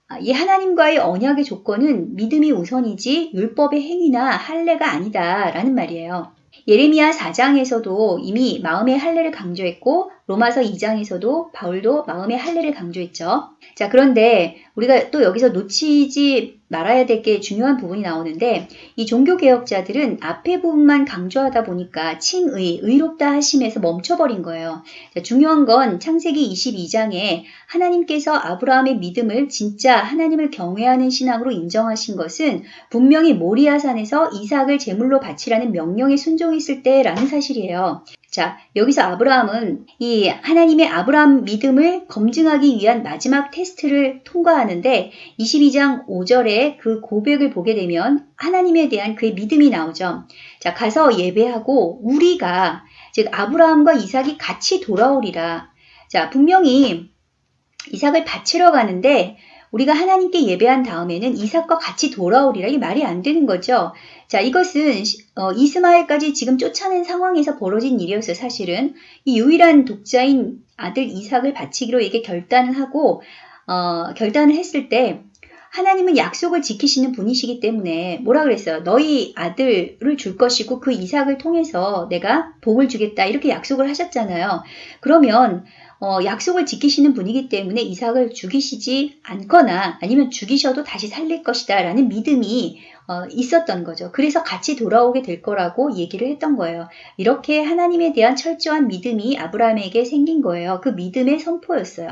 아, 이 하나님과의 언약의 조건은 믿음이 우선이지 율법의 행위나 할례가 아니다라는 말이에요. 예레미야 4장에서도 이미 마음의 할례를 강조했고 로마서 2장에서도 바울도 마음의 할례를 강조했죠. 자, 그런데 우리가 또 여기서 놓치지 말아야 될 게 중요한 부분이 나오는데 이 종교개혁자들은 앞에 부분만 강조하다 보니까 칭의, 의롭다 하심에서 멈춰버린 거예요. 자, 중요한 건 창세기 22장에 하나님께서 아브라함의 믿음을 진짜 하나님을 경외하는 신앙으로 인정하신 것은 분명히 모리아산에서 이삭을 제물로 바치라는 명령에 순종했을 때라는 사실이에요. 자, 여기서 아브라함은 이 하나님의 아브라함 믿음을 검증하기 위한 마지막 테스트를 통과하는데 22장 5절에 그 고백을 보게 되면 하나님에 대한 그의 믿음이 나오죠. 자, 가서 예배하고 우리가 즉 아브라함과 이삭이 같이 돌아오리라. 자, 분명히 이삭을 바치러 가는데 우리가 하나님께 예배한 다음에는 이삭과 같이 돌아오리라. 이 말이 안 되는 거죠. 자, 이것은 어, 이스마엘까지 지금 쫓아낸 상황에서 벌어진 일이었어요. 사실은 이 유일한 독자인 아들 이삭을 바치기로 이게 결단을 하고 어, 결단을 했을 때 하나님은 약속을 지키시는 분이시기 때문에 뭐라 그랬어요? 너희 아들을 줄 것이고 그 이삭을 통해서 내가 복을 주겠다 이렇게 약속을 하셨잖아요. 그러면 어, 약속을 지키시는 분이기 때문에 이삭을 죽이시지 않거나 아니면 죽이셔도 다시 살릴 것이다 라는 믿음이 어, 있었던 거죠. 그래서 같이 돌아오게 될 거라고 얘기를 했던 거예요. 이렇게 하나님에 대한 철저한 믿음이 아브라함에게 생긴 거예요. 그 믿음의 선포였어요.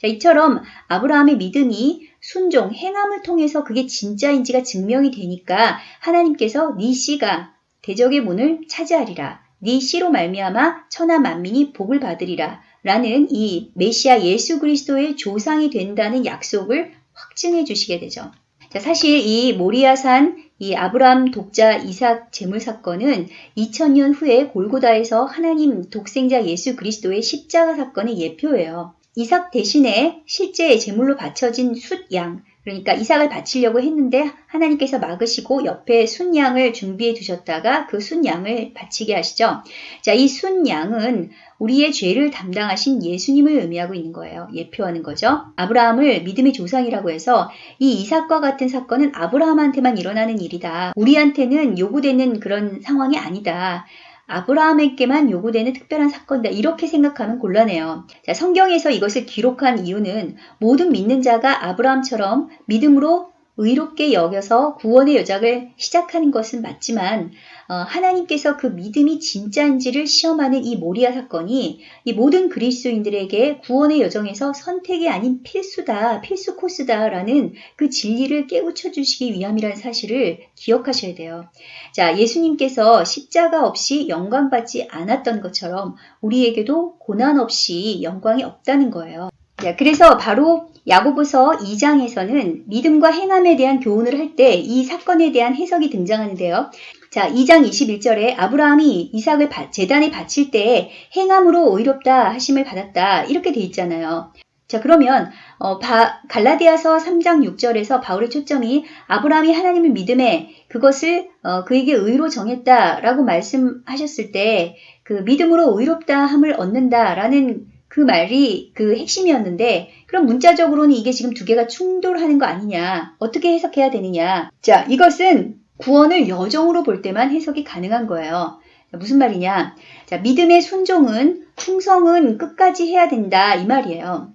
자, 이처럼 아브라함의 믿음이 순종, 행함을 통해서 그게 진짜인지가 증명이 되니까 하나님께서 네 씨가 대적의 문을 차지하리라. 네 씨로 말미암아 천하 만민이 복을 받으리라. 라는 이 메시아 예수 그리스도의 조상이 된다는 약속을 확증해 주시게 되죠. 자, 사실 이 모리아산 이 아브라함 독자 이삭 제물 사건은 2000년 후에 골고다에서 하나님 독생자 예수 그리스도의 십자가 사건의 예표예요. 이삭 대신에 실제 제물로 바쳐진 숫양, 그러니까 이삭을 바치려고 했는데 하나님께서 막으시고 옆에 순양을 준비해 두셨다가 그 순양을 바치게 하시죠. 자, 이 순양은 우리의 죄를 담당하신 예수님을 의미하고 있는 거예요. 예표하는 거죠. 아브라함을 믿음의 조상이라고 해서 이 이삭과 같은 사건은 아브라함한테만 일어나는 일이다. 우리한테는 요구되는 그런 상황이 아니다. 아브라함에게만 요구되는 특별한 사건이다. 이렇게 생각하면 곤란해요. 자, 성경에서 이것을 기록한 이유는 모든 믿는 자가 아브라함처럼 믿음으로 의롭게 여겨서 구원의 여작을 시작하는 것은 맞지만 어, 하나님께서 그 믿음이 진짜인지를 시험하는 이 모리아 사건이 이 모든 그리스도인들에게 구원의 여정에서 선택이 아닌 필수다, 필수 코스다라는 그 진리를 깨우쳐 주시기 위함이라는 사실을 기억하셔야 돼요. 자, 예수님께서 십자가 없이 영광 받지 않았던 것처럼 우리에게도 고난 없이 영광이 없다는 거예요. 자, 그래서 바로 야고보서 2장에서는 믿음과 행함에 대한 교훈을 할 때 이 사건에 대한 해석이 등장하는데요. 자, 2장 21절에 아브라함이 이삭을 재단에 바칠 때 행함으로 의롭다 하심을 받았다. 이렇게 돼 있잖아요. 자, 그러면 어, 바, 갈라디아서 3장 6절에서 바울의 초점이 아브라함이 하나님을 믿음에 그것을 어, 그에게 의로 정했다라고 말씀하셨을 때 그 믿음으로 의롭다 함을 얻는다라는 그 말이 그 핵심이었는데 그럼 문자적으로는 이게 지금 두 개가 충돌하는 거 아니냐? 어떻게 해석해야 되느냐? 자 이것은 구원을 여정으로 볼 때만 해석이 가능한 거예요. 무슨 말이냐? 자 믿음의 순종은 충성은 끝까지 해야 된다 이 말이에요.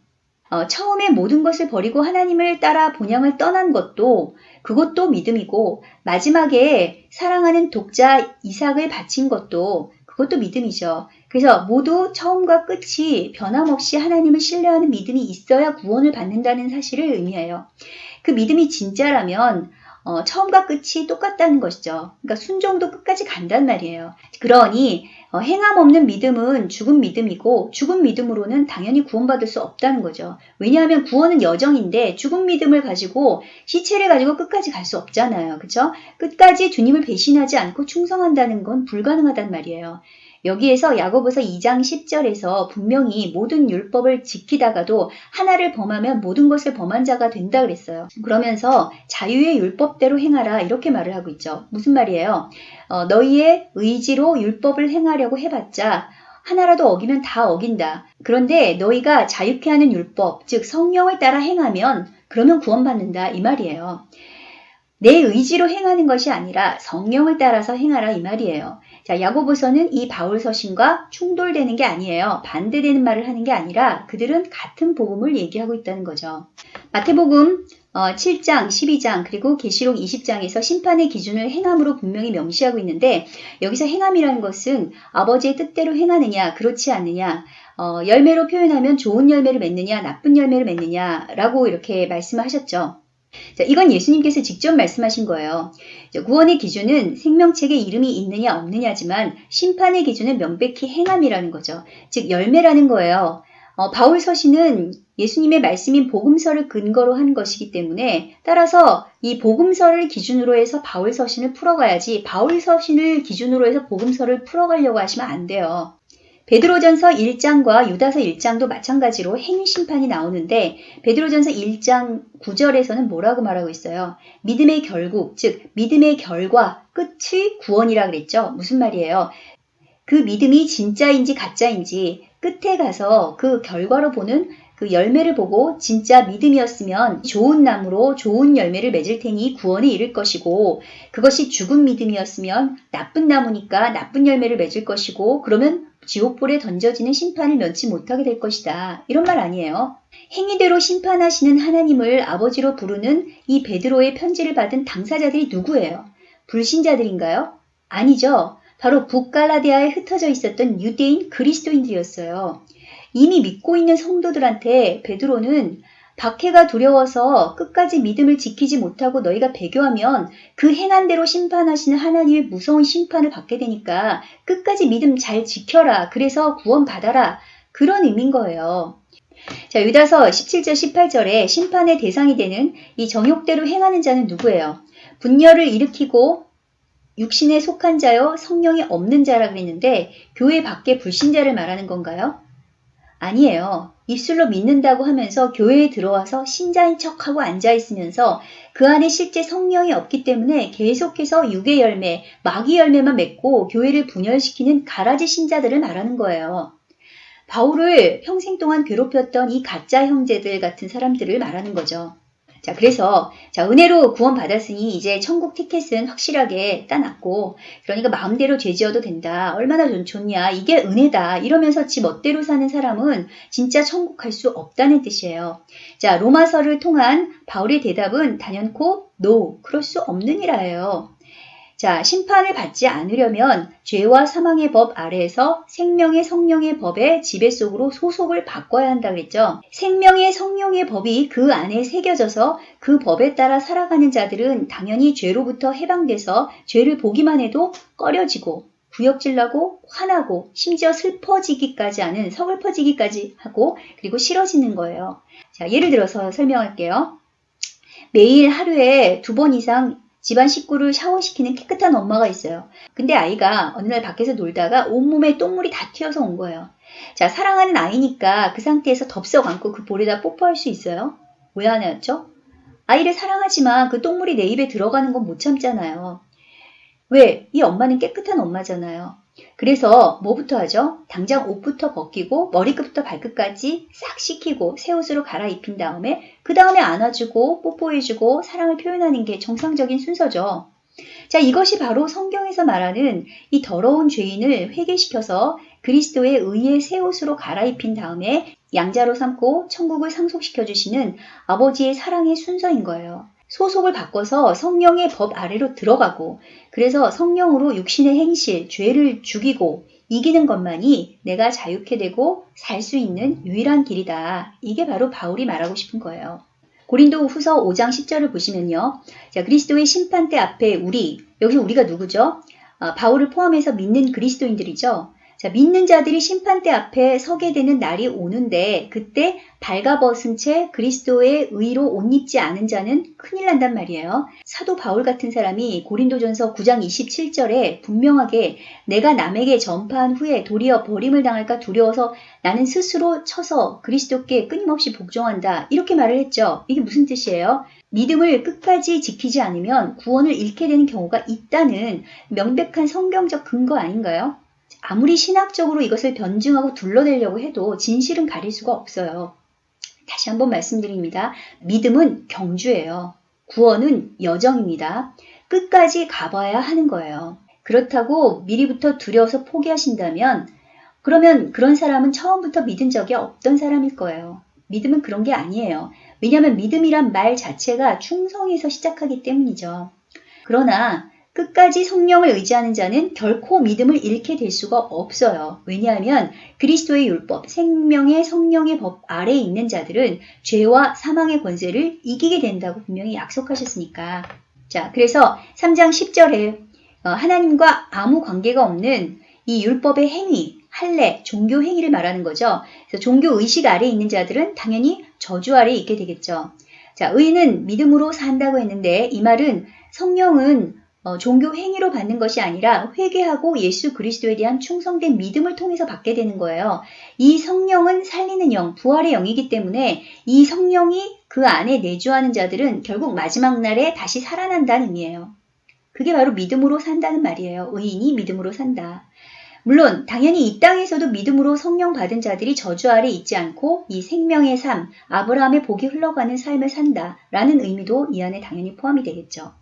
어, 처음에 모든 것을 버리고 하나님을 따라 본향을 떠난 것도 그것도 믿음이고 마지막에 사랑하는 독자 이삭을 바친 것도 그것도 믿음이죠. 그래서 모두 처음과 끝이 변함없이 하나님을 신뢰하는 믿음이 있어야 구원을 받는다는 사실을 의미해요. 그 믿음이 진짜라면 어, 처음과 끝이 똑같다는 것이죠. 그러니까 순종도 끝까지 간단 말이에요. 그러니 어, 행함 없는 믿음은 죽은 믿음이고 죽은 믿음으로는 당연히 구원받을 수 없다는 거죠. 왜냐하면 구원은 여정인데 죽은 믿음을 가지고 시체를 가지고 끝까지 갈 수 없잖아요. 그렇죠? 끝까지 주님을 배신하지 않고 충성한다는 건 불가능하단 말이에요. 여기에서 야고보서 2장 10절에서 분명히 모든 율법을 지키다가도 하나를 범하면 모든 것을 범한 자가 된다 그랬어요. 그러면서 자유의 율법대로 행하라 이렇게 말을 하고 있죠. 무슨 말이에요? 어, 너희의 의지로 율법을 행하려고 해봤자 하나라도 어기면 다 어긴다. 그런데 너희가 자유케 하는 율법, 즉 성령을 따라 행하면 그러면 구원받는다 이 말이에요. 내 의지로 행하는 것이 아니라 성령을 따라서 행하라 이 말이에요. 자, 야고보서는 이 바울 서신과 충돌되는 게 아니에요. 반대되는 말을 하는 게 아니라 그들은 같은 복음을 얘기하고 있다는 거죠. 마태복음 7장, 어, 12장, 그리고 계시록 20장에서 심판의 기준을 행함으로 분명히 명시하고 있는데 여기서 행함이라는 것은 아버지의 뜻대로 행하느냐, 그렇지 않느냐, 어, 열매로 표현하면 좋은 열매를 맺느냐, 나쁜 열매를 맺느냐라고 이렇게 말씀하셨죠. 자, 이건 예수님께서 직접 말씀하신 거예요. 구원의 기준은 생명책에 이름이 있느냐 없느냐지만 심판의 기준은 명백히 행함이라는 거죠. 즉 열매라는 거예요. 어, 바울 서신은 예수님의 말씀인 복음서를 근거로 한 것이기 때문에 따라서 이 복음서를 기준으로 해서 바울 서신을 풀어가야지 바울 서신을 기준으로 해서 복음서를 풀어가려고 하시면 안 돼요. 베드로전서 1장과 유다서 1장도 마찬가지로 행위 심판이 나오는데 베드로전서 1장 9절에서는 뭐라고 말하고 있어요? 믿음의 결국, 즉 믿음의 결과, 끝이 구원이라 그랬죠. 무슨 말이에요? 그 믿음이 진짜인지 가짜인지 끝에 가서 그 결과로 보는 그 열매를 보고 진짜 믿음이었으면 좋은 나무로 좋은 열매를 맺을 테니 구원에 이를 것이고 그것이 죽은 믿음이었으면 나쁜 나무니까 나쁜 열매를 맺을 것이고 그러면 지옥불에 던져지는 심판을 면치 못하게 될 것이다. 이런 말 아니에요. 행위대로 심판하시는 하나님을 아버지로 부르는 이 베드로의 편지를 받은 당사자들이 누구예요? 불신자들인가요? 아니죠. 바로 북갈라디아에 흩어져 있었던 유대인 그리스도인들이었어요. 이미 믿고 있는 성도들한테 베드로는 박해가 두려워서 끝까지 믿음을 지키지 못하고 너희가 배교하면 그 행한 대로 심판하시는 하나님의 무서운 심판을 받게 되니까 끝까지 믿음 잘 지켜라. 그래서 구원받아라. 그런 의미인 거예요. 자, 유다서 17절 18절에 심판의 대상이 되는 이 정욕대로 행하는 자는 누구예요? 분열을 일으키고 육신에 속한 자요 성령이 없는 자라 그랬는데 교회 밖에 불신자를 말하는 건가요? 아니에요. 입술로 믿는다고 하면서 교회에 들어와서 신자인 척하고 앉아있으면서 그 안에 실제 성령이 없기 때문에 계속해서 육의 열매, 마귀 열매만 맺고 교회를 분열시키는 가라지 신자들을 말하는 거예요. 바울을 평생 동안 괴롭혔던 이 가짜 형제들 같은 사람들을 말하는 거죠. 자, 그래서 자, 은혜로 구원받았으니 이제 천국 티켓은 확실하게 따놨고 그러니까 마음대로 죄지어도 된다. 얼마나 좋냐. 이게 은혜다. 이러면서 지 멋대로 사는 사람은 진짜 천국 갈 수 없다는 뜻이에요. 자, 로마서를 통한 바울의 대답은 단연코 no, 그럴 수 없느니라예요. 자, 심판을 받지 않으려면 죄와 사망의 법 아래에서 생명의 성령의 법의 지배 속으로 소속을 바꿔야 한다 그랬죠. 생명의 성령의 법이 그 안에 새겨져서 그 법에 따라 살아가는 자들은 당연히 죄로부터 해방돼서 죄를 보기만 해도 꺼려지고 구역질나고 화나고 심지어 슬퍼지기까지 하는 서글퍼지기까지 하고 그리고 싫어지는 거예요. 자, 예를 들어서 설명할게요. 매일 하루에 두 번 이상 집안 식구를 샤워시키는 깨끗한 엄마가 있어요. 근데 아이가 어느 날 밖에서 놀다가 온몸에 똥물이 다 튀어서 온 거예요. 자, 사랑하는 아이니까 그 상태에서 덥석 안고 그 볼에다 뽀뽀할 수 있어요? 왜안 했죠? 아이를 사랑하지만 그 똥물이 내 입에 들어가는 건 못 참잖아요. 왜? 이 엄마는 깨끗한 엄마잖아요. 그래서 뭐부터 하죠? 당장 옷부터 벗기고 머리끝부터 발끝까지 싹 씻기고 새 옷으로 갈아입힌 다음에 그 다음에 안아주고 뽀뽀해주고 사랑을 표현하는 게 정상적인 순서죠. 자, 이것이 바로 성경에서 말하는 이 더러운 죄인을 회개시켜서 그리스도의 의의 새 옷으로 갈아입힌 다음에 양자로 삼고 천국을 상속시켜 주시는 아버지의 사랑의 순서인 거예요. 소속을 바꿔서 성령의 법 아래로 들어가고 그래서 성령으로 육신의 행실, 죄를 죽이고 이기는 것만이 내가 자유케 되고 살 수 있는 유일한 길이다. 이게 바로 바울이 말하고 싶은 거예요. 고린도 후서 5장 10절을 보시면요. 자, 그리스도의 심판대 앞에 우리, 여기서 우리가 누구죠? 아, 바울을 포함해서 믿는 그리스도인들이죠. 자, 믿는 자들이 심판대 앞에 서게 되는 날이 오는데 그때 발가벗은 채 그리스도의 의로 옷 입지 않은 자는 큰일 난단 말이에요. 사도 바울 같은 사람이 고린도전서 9장 27절에 분명하게 내가 남에게 전파한 후에 도리어 버림을 당할까 두려워서 나는 스스로 쳐서 그리스도께 끊임없이 복종한다. 이렇게 말을 했죠. 이게 무슨 뜻이에요? 믿음을 끝까지 지키지 않으면 구원을 잃게 되는 경우가 있다는 명백한 성경적 근거 아닌가요? 아무리 신학적으로 이것을 변증하고 둘러내려고 해도 진실은 가릴 수가 없어요. 다시 한번 말씀드립니다. 믿음은 경주예요. 구원은 여정입니다. 끝까지 가봐야 하는 거예요. 그렇다고 미리부터 두려워서 포기하신다면 그러면 그런 사람은 처음부터 믿은 적이 없던 사람일 거예요. 믿음은 그런 게 아니에요. 왜냐하면 믿음이란 말 자체가 충성에서 시작하기 때문이죠. 그러나 끝까지 성령을 의지하는 자는 결코 믿음을 잃게 될 수가 없어요. 왜냐하면 그리스도의 율법, 생명의 성령의 법 아래에 있는 자들은 죄와 사망의 권세를 이기게 된다고 분명히 약속하셨으니까. 자, 그래서 3장 10절에 어, 하나님과 아무 관계가 없는 이 율법의 행위, 할례, 종교 행위를 말하는 거죠. 그래서 종교 의식 아래에 있는 자들은 당연히 저주 아래에 있게 되겠죠. 자, 의인은 믿음으로 산다고 했는데 이 말은 성령은 어, 종교 행위로 받는 것이 아니라 회개하고 예수 그리스도에 대한 충성된 믿음을 통해서 받게 되는 거예요. 이 성령은 살리는 영, 부활의 영이기 때문에 이 성령이 그 안에 내주하는 자들은 결국 마지막 날에 다시 살아난다는 의미예요. 그게 바로 믿음으로 산다는 말이에요. 의인이 믿음으로 산다. 물론 당연히 이 땅에서도 믿음으로 성령 받은 자들이 저주 아래 있지 않고 이 생명의 삶, 아브라함의 복이 흘러가는 삶을 산다라는 의미도 이 안에 당연히 포함이 되겠죠.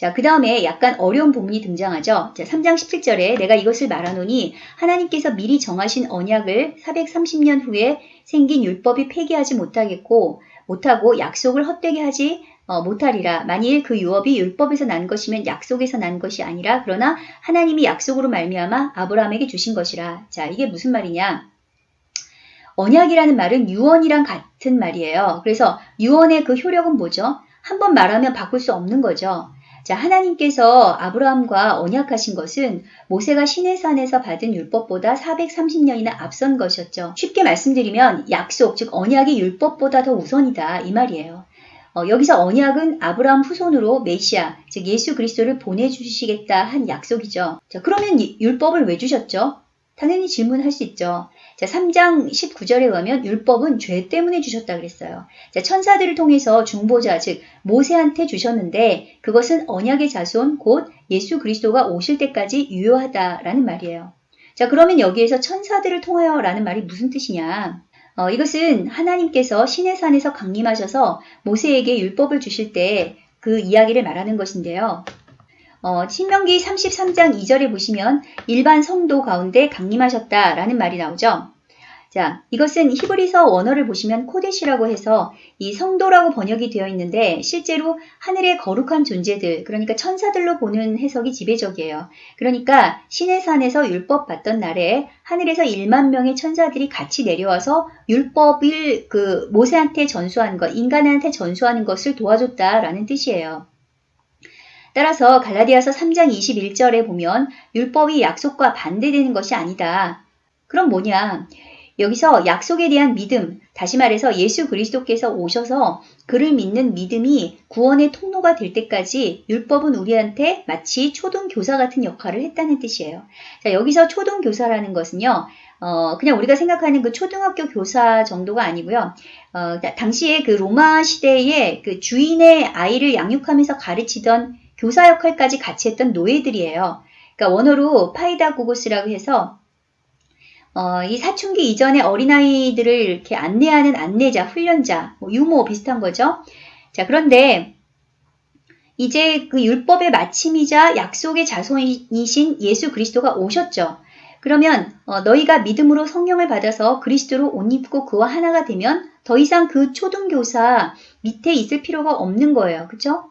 자, 그 다음에 약간 어려운 부분이 등장하죠. 자, 3장 17절에 내가 이것을 말하노니 하나님께서 미리 정하신 언약을 430년 후에 생긴 율법이 폐기하지 못하겠고 못하고 약속을 헛되게 하지 어, 못하리라. 만일 그 유업이 율법에서 난 것이면 약속에서 난 것이 아니라 그러나 하나님이 약속으로 말미암아 아브라함에게 주신 것이라. 자, 이게 무슨 말이냐? 언약이라는 말은 유언이랑 같은 말이에요. 그래서 유언의 그 효력은 뭐죠? 한 번 말하면 바꿀 수 없는 거죠. 자, 하나님께서 아브라함과 언약하신 것은 모세가 시내 산에서 받은 율법보다 430년이나 앞선 것이었죠. 쉽게 말씀드리면 약속, 즉 언약이 율법보다 더 우선이다 이 말이에요. 어, 여기서 언약은 아브라함 후손으로 메시아, 즉 예수 그리스도를 보내주시겠다 한 약속이죠. 자, 그러면 율법을 왜 주셨죠? 당연히 질문할 수 있죠. 자, 3장 19절에 보면 율법은 죄 때문에 주셨다 그랬어요. 자, 천사들을 통해서 중보자, 즉 모세한테 주셨는데 그것은 언약의 자손 곧 예수 그리스도가 오실 때까지 유효하다라는 말이에요. 자, 그러면 여기에서 천사들을 통하여라는 말이 무슨 뜻이냐? 어, 이것은 하나님께서 신의 산에서 강림하셔서 모세에게 율법을 주실 때 그 이야기를 말하는 것인데요. 어, 신명기 33장 2절에 보시면 일반 성도 가운데 강림하셨다라는 말이 나오죠. 자, 이것은 히브리서 원어를 보시면 코데시라고 해서 이 성도라고 번역이 되어 있는데 실제로 하늘의 거룩한 존재들, 그러니까 천사들로 보는 해석이 지배적이에요. 그러니까 신의 산에서 율법 받던 날에 하늘에서 1만 명의 천사들이 같이 내려와서 율법을 그 모세한테 전수한 것, 인간한테 전수하는 것을 도와줬다라는 뜻이에요. 따라서 갈라디아서 3장 21절에 보면 율법이 약속과 반대되는 것이 아니다. 그럼 뭐냐? 여기서 약속에 대한 믿음, 다시 말해서 예수 그리스도께서 오셔서 그를 믿는 믿음이 구원의 통로가 될 때까지 율법은 우리한테 마치 초등교사 같은 역할을 했다는 뜻이에요. 자, 여기서 초등교사라는 것은요, 어, 그냥 우리가 생각하는 그 초등학교 교사 정도가 아니고요. 어, 다- 당시에 그 로마 시대에 그 주인의 아이를 양육하면서 가르치던 교사 역할까지 같이 했던 노예들이에요. 그러니까 원어로 파이다 고고스라고 해서 어, 이 사춘기 이전에 어린아이들을 이렇게 안내하는 안내자, 훈련자, 뭐 유모 비슷한 거죠. 자, 그런데 이제 그 율법의 마침이자 약속의 자손이신 예수 그리스도가 오셨죠. 그러면 어, 너희가 믿음으로 성령을 받아서 그리스도로 옷 입고 그와 하나가 되면 더 이상 그 초등교사 밑에 있을 필요가 없는 거예요. 그쵸?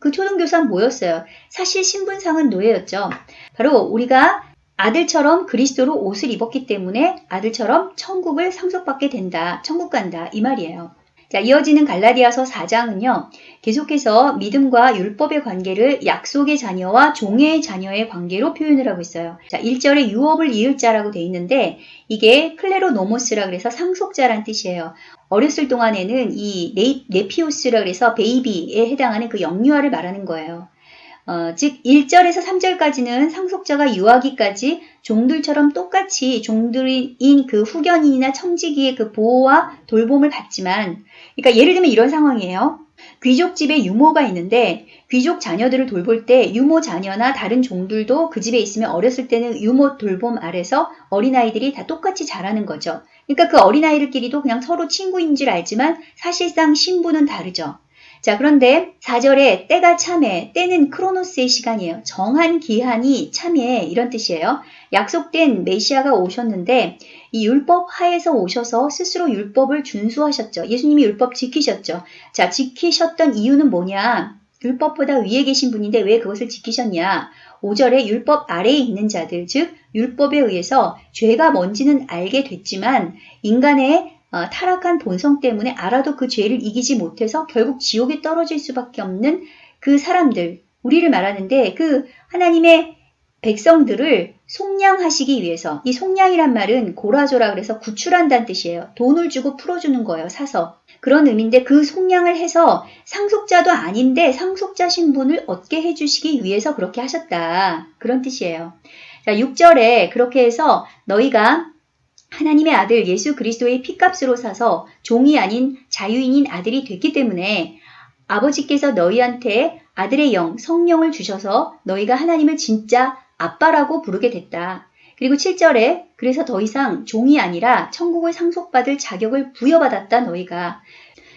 그 초등교사는 뭐였어요? 사실 신분상은 노예였죠. 바로 우리가 아들처럼 그리스도로 옷을 입었기 때문에 아들처럼 천국을 상속받게 된다. 천국 간다. 이 말이에요. 자, 이어지는 갈라디아서 4장은요. 계속해서 믿음과 율법의 관계를 약속의 자녀와 종의 자녀의 관계로 표현을 하고 있어요. 자, 1절에 유업을 이을 자라고 돼 있는데 이게 클레로노모스라 그래서 상속자란 뜻이에요. 어렸을 동안에는 이 네이, 네피우스라 그래서 베이비에 해당하는 그 영유아를 말하는 거예요. 어, 즉 1절에서 3절까지는 상속자가 유아기까지 종들처럼 똑같이 종들인 그 후견인이나 청지기의 그 보호와 돌봄을 받지만 그러니까 예를 들면 이런 상황이에요. 귀족 집에 유모가 있는데 귀족 자녀들을 돌볼 때 유모 자녀나 다른 종들도 그 집에 있으면 어렸을 때는 유모 돌봄 아래서 어린아이들이 다 똑같이 자라는 거죠. 그러니까 그 어린아이들끼리도 그냥 서로 친구인 줄 알지만 사실상 신분은 다르죠. 자, 그런데 4절에 때가 참해, 때는 크로노스의 시간이에요. 정한 기한이 참해, 이런 뜻이에요. 약속된 메시아가 오셨는데 이 율법 하에서 오셔서 스스로 율법을 준수하셨죠. 예수님이 율법 지키셨죠. 자, 지키셨던 이유는 뭐냐? 율법보다 위에 계신 분인데 왜 그것을 지키셨냐? 5절에 율법 아래에 있는 자들, 즉 율법에 의해서 죄가 뭔지는 알게 됐지만 인간의 어, 타락한 본성 때문에 알아도 그 죄를 이기지 못해서 결국 지옥에 떨어질 수밖에 없는 그 사람들, 우리를 말하는데 그 하나님의 백성들을 속량하시기 위해서 이 속량이란 말은 고라조라 그래서 구출한다는 뜻이에요. 돈을 주고 풀어주는 거예요. 사서. 그런 의미인데 그 속량을 해서 상속자도 아닌데 상속자 신분을 얻게 해주시기 위해서 그렇게 하셨다. 그런 뜻이에요. 자, 6절에 그렇게 해서 너희가 하나님의 아들 예수 그리스도의 피값으로 사서 종이 아닌 자유인인 아들이 됐기 때문에 아버지께서 너희한테 아들의 영, 성령을 주셔서 너희가 하나님을 진짜 아빠라고 부르게 됐다. 그리고 7절에 그래서 더 이상 종이 아니라 천국을 상속받을 자격을 부여받았다 너희가.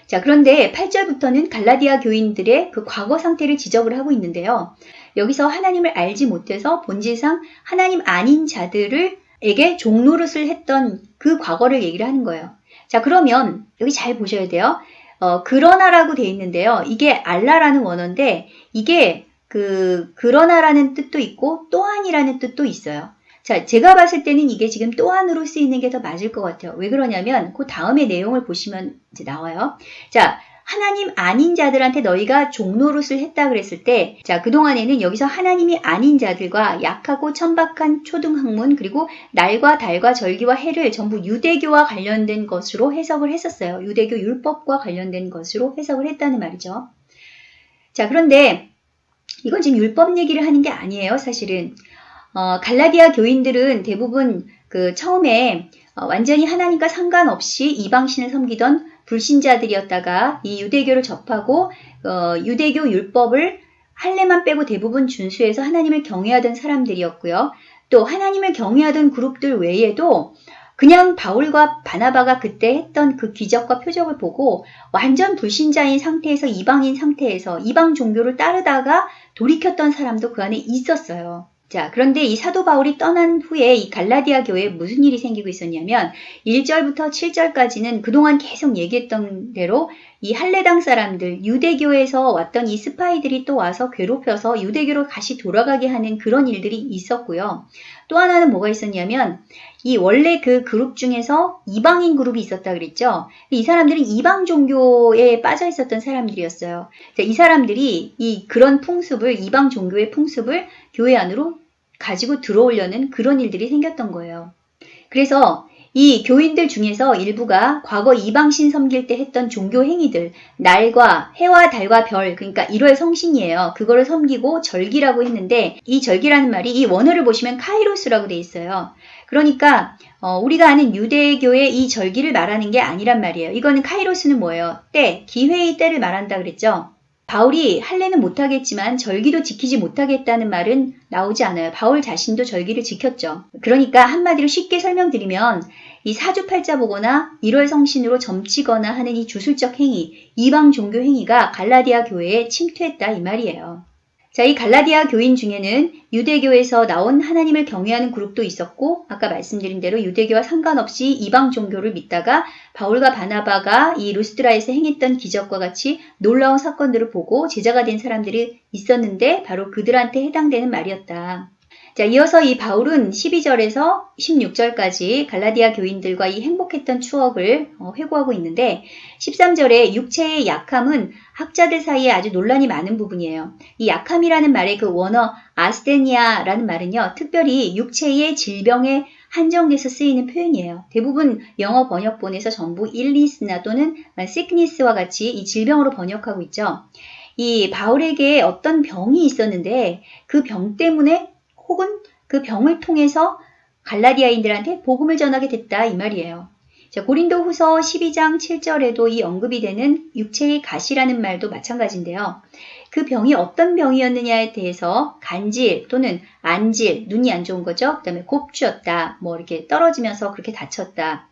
자, 그런데 8절부터는 갈라디아 교인들의 그 과거 상태를 지적을 하고 있는데요. 여기서 하나님을 알지 못해서 본질상 하나님 아닌 자들을 에게 종노릇을 했던 그 과거를 얘기를 하는 거예요. 자, 그러면 여기 잘 보셔야 돼요. 어, 그러나라고 돼 있는데요. 이게 알라라는 원어인데 이게 그 그러나라는 뜻도 있고 또한이라는 뜻도 있어요. 자, 제가 봤을 때는 이게 지금 또한으로 쓰이는 게 더 맞을 것 같아요. 왜 그러냐면 그 다음에 내용을 보시면 이제 나와요. 자, 하나님 아닌 자들한테 너희가 종노릇을 했다 그랬을 때, 자, 그동안에는 여기서 하나님이 아닌 자들과 약하고 천박한 초등학문, 그리고 날과 달과 절기와 해를 전부 유대교와 관련된 것으로 해석을 했었어요. 유대교 율법과 관련된 것으로 해석을 했다는 말이죠. 자, 그런데 이건 지금 율법 얘기를 하는 게 아니에요, 사실은. 어, 갈라디아 교인들은 대부분 그 처음에 어, 완전히 하나님과 상관없이 이방신을 섬기던 불신자들이었다가 이 유대교를 접하고 어, 유대교 율법을 할례만 빼고 대부분 준수해서 하나님을 경외하던 사람들이었고요. 또 하나님을 경외하던 그룹들 외에도 그냥 바울과 바나바가 그때 했던 그 기적과 표적을 보고 완전 불신자인 상태에서 이방인 상태에서 이방 종교를 따르다가 돌이켰던 사람도 그 안에 있었어요. 자, 그런데 이 사도 바울이 떠난 후에 이 갈라디아 교회에 무슨 일이 생기고 있었냐면 1절부터 7절까지는 그동안 계속 얘기했던 대로 이 할례당 사람들, 유대교에서 왔던 이 스파이들이 또 와서 괴롭혀서 유대교로 다시 돌아가게 하는 그런 일들이 있었고요. 또 하나는 뭐가 있었냐면 이 원래 그 그룹 중에서 이방인 그룹이 있었다 그랬죠. 이 사람들은 이방 종교에 빠져 있었던 사람들이었어요. 이 사람들이 이 그런 풍습을 이방 종교의 풍습을 교회 안으로 가지고 들어오려는 그런 일들이 생겼던 거예요. 그래서 이이 교인들 중에서 일부가 과거 이방신 섬길 때 했던 종교 행위들, 날과 해와 달과 별, 그러니까 1월 성신이에요. 그거를 섬기고 절기라고 했는데 이 절기라는 말이 이 원어를 보시면 카이로스라고 돼 있어요. 그러니까 어, 우리가 아는 유대교의 이 절기를 말하는 게 아니란 말이에요. 이거는 카이로스는 뭐예요? 때, 기회의 때를 말한다 그랬죠. 바울이 할례는 못하겠지만 절기도 지키지 못하겠다는 말은 나오지 않아요. 바울 자신도 절기를 지켰죠. 그러니까 한마디로 쉽게 설명드리면 이 사주팔자 보거나 일월 성신으로 점치거나 하는 이 주술적 행위, 이방 종교 행위가 갈라디아 교회에 침투했다 이 말이에요. 자, 이 갈라디아 교인 중에는 유대교에서 나온 하나님을 경외하는 그룹도 있었고, 아까 말씀드린 대로 유대교와 상관없이 이방 종교를 믿다가 바울과 바나바가 이 루스트라에서 행했던 기적과 같이 놀라운 사건들을 보고 제자가 된 사람들이 있었는데 바로 그들한테 해당되는 말이었다. 자, 이어서 이 바울은 12절에서 16절까지 갈라디아 교인들과 이 행복했던 추억을 어, 회고하고 있는데 13절에 육체의 약함은 학자들 사이에 아주 논란이 많은 부분이에요. 이 약함이라는 말의 그 원어 아스테니아라는 말은요, 특별히 육체의 질병에 한정돼서 쓰이는 표현이에요. 대부분 영어 번역본에서 전부 illness나 또는 sickness와 같이 이 질병으로 번역하고 있죠. 이 바울에게 어떤 병이 있었는데 그 병 때문에 혹은 그 병을 통해서 갈라디아인들한테 복음을 전하게 됐다 이 말이에요. 자, 고린도 후서 12장 7절에도 이 언급이 되는 육체의 가시라는 말도 마찬가지인데요. 그 병이 어떤 병이었느냐에 대해서 간질 또는 안질, 눈이 안 좋은 거죠. 그 다음에 곱주었다, 뭐 이렇게 떨어지면서 그렇게 다쳤다.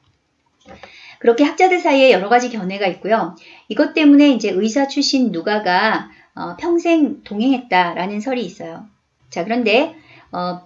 그렇게 학자들 사이에 여러 가지 견해가 있고요. 이것 때문에 이제 의사 출신 누가가 어, 평생 동행했다라는 설이 있어요. 자, 그런데 어,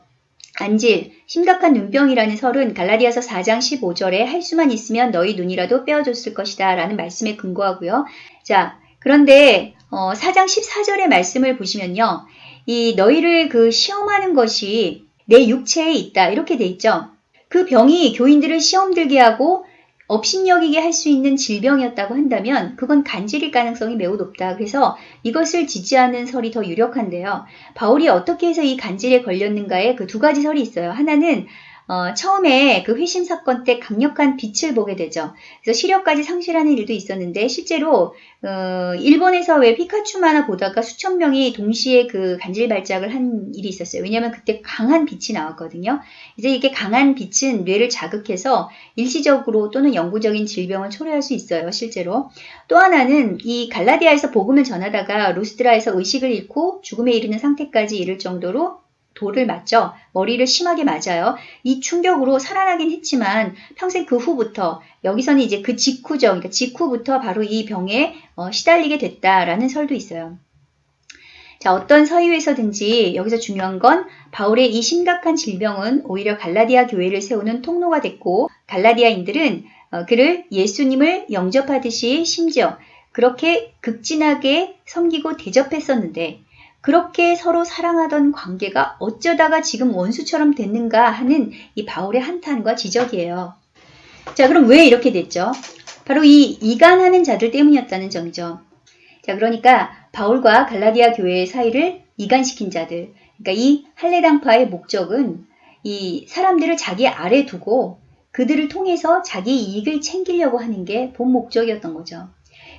안질, 심각한 눈병이라는 설은 갈라디아서 4장 15절에 할 수만 있으면 너희 눈이라도 빼어줬을 것이다 라는 말씀에 근거하고요. 자, 그런데 어, 4장 14절의 말씀을 보시면요. 이 너희를 그 시험하는 것이 내 육체에 있다 이렇게 돼 있죠. 그 병이 교인들을 시험 들게 하고 업신여기게 할 수 있는 질병이었다고 한다면 그건 간질일 가능성이 매우 높다. 그래서 이것을 지지하는 설이 더 유력한데요. 바울이 어떻게 해서 이 간질에 걸렸는가에 그 두 가지 설이 있어요. 하나는 어, 처음에 그 회심 사건 때 강력한 빛을 보게 되죠. 그래서 시력까지 상실하는 일도 있었는데 실제로 어, 일본에서 왜 피카츄 만화 보다가 수천 명이 동시에 그 간질 발작을 한 일이 있었어요. 왜냐하면 그때 강한 빛이 나왔거든요. 이제 이게 강한 빛은 뇌를 자극해서 일시적으로 또는 영구적인 질병을 초래할 수 있어요. 실제로. 또 하나는 이 갈라디아에서 복음을 전하다가 루스드라에서 의식을 잃고 죽음에 이르는 상태까지 이를 정도로 돌을 맞죠. 머리를 심하게 맞아요. 이 충격으로 살아나긴 했지만 평생 그 후부터 여기서는 이제 그 직후죠. 그러니까 직후부터 바로 이 병에 어, 시달리게 됐다라는 설도 있어요. 자, 어떤 서유에서든지 여기서 중요한 건 바울의 이 심각한 질병은 오히려 갈라디아 교회를 세우는 통로가 됐고 갈라디아인들은 어, 그를 예수님을 영접하듯이 심지어 그렇게 극진하게 섬기고 대접했었는데 그렇게 서로 사랑하던 관계가 어쩌다가 지금 원수처럼 됐는가 하는 이 바울의 한탄과 지적이에요. 자, 그럼 왜 이렇게 됐죠? 바로 이 이간하는 자들 때문이었다는 점이죠. 자, 그러니까 바울과 갈라디아 교회의 사이를 이간시킨 자들. 그러니까 이 할례당파의 목적은 이 사람들을 자기 아래 두고 그들을 통해서 자기 이익을 챙기려고 하는 게 본 목적이었던 거죠.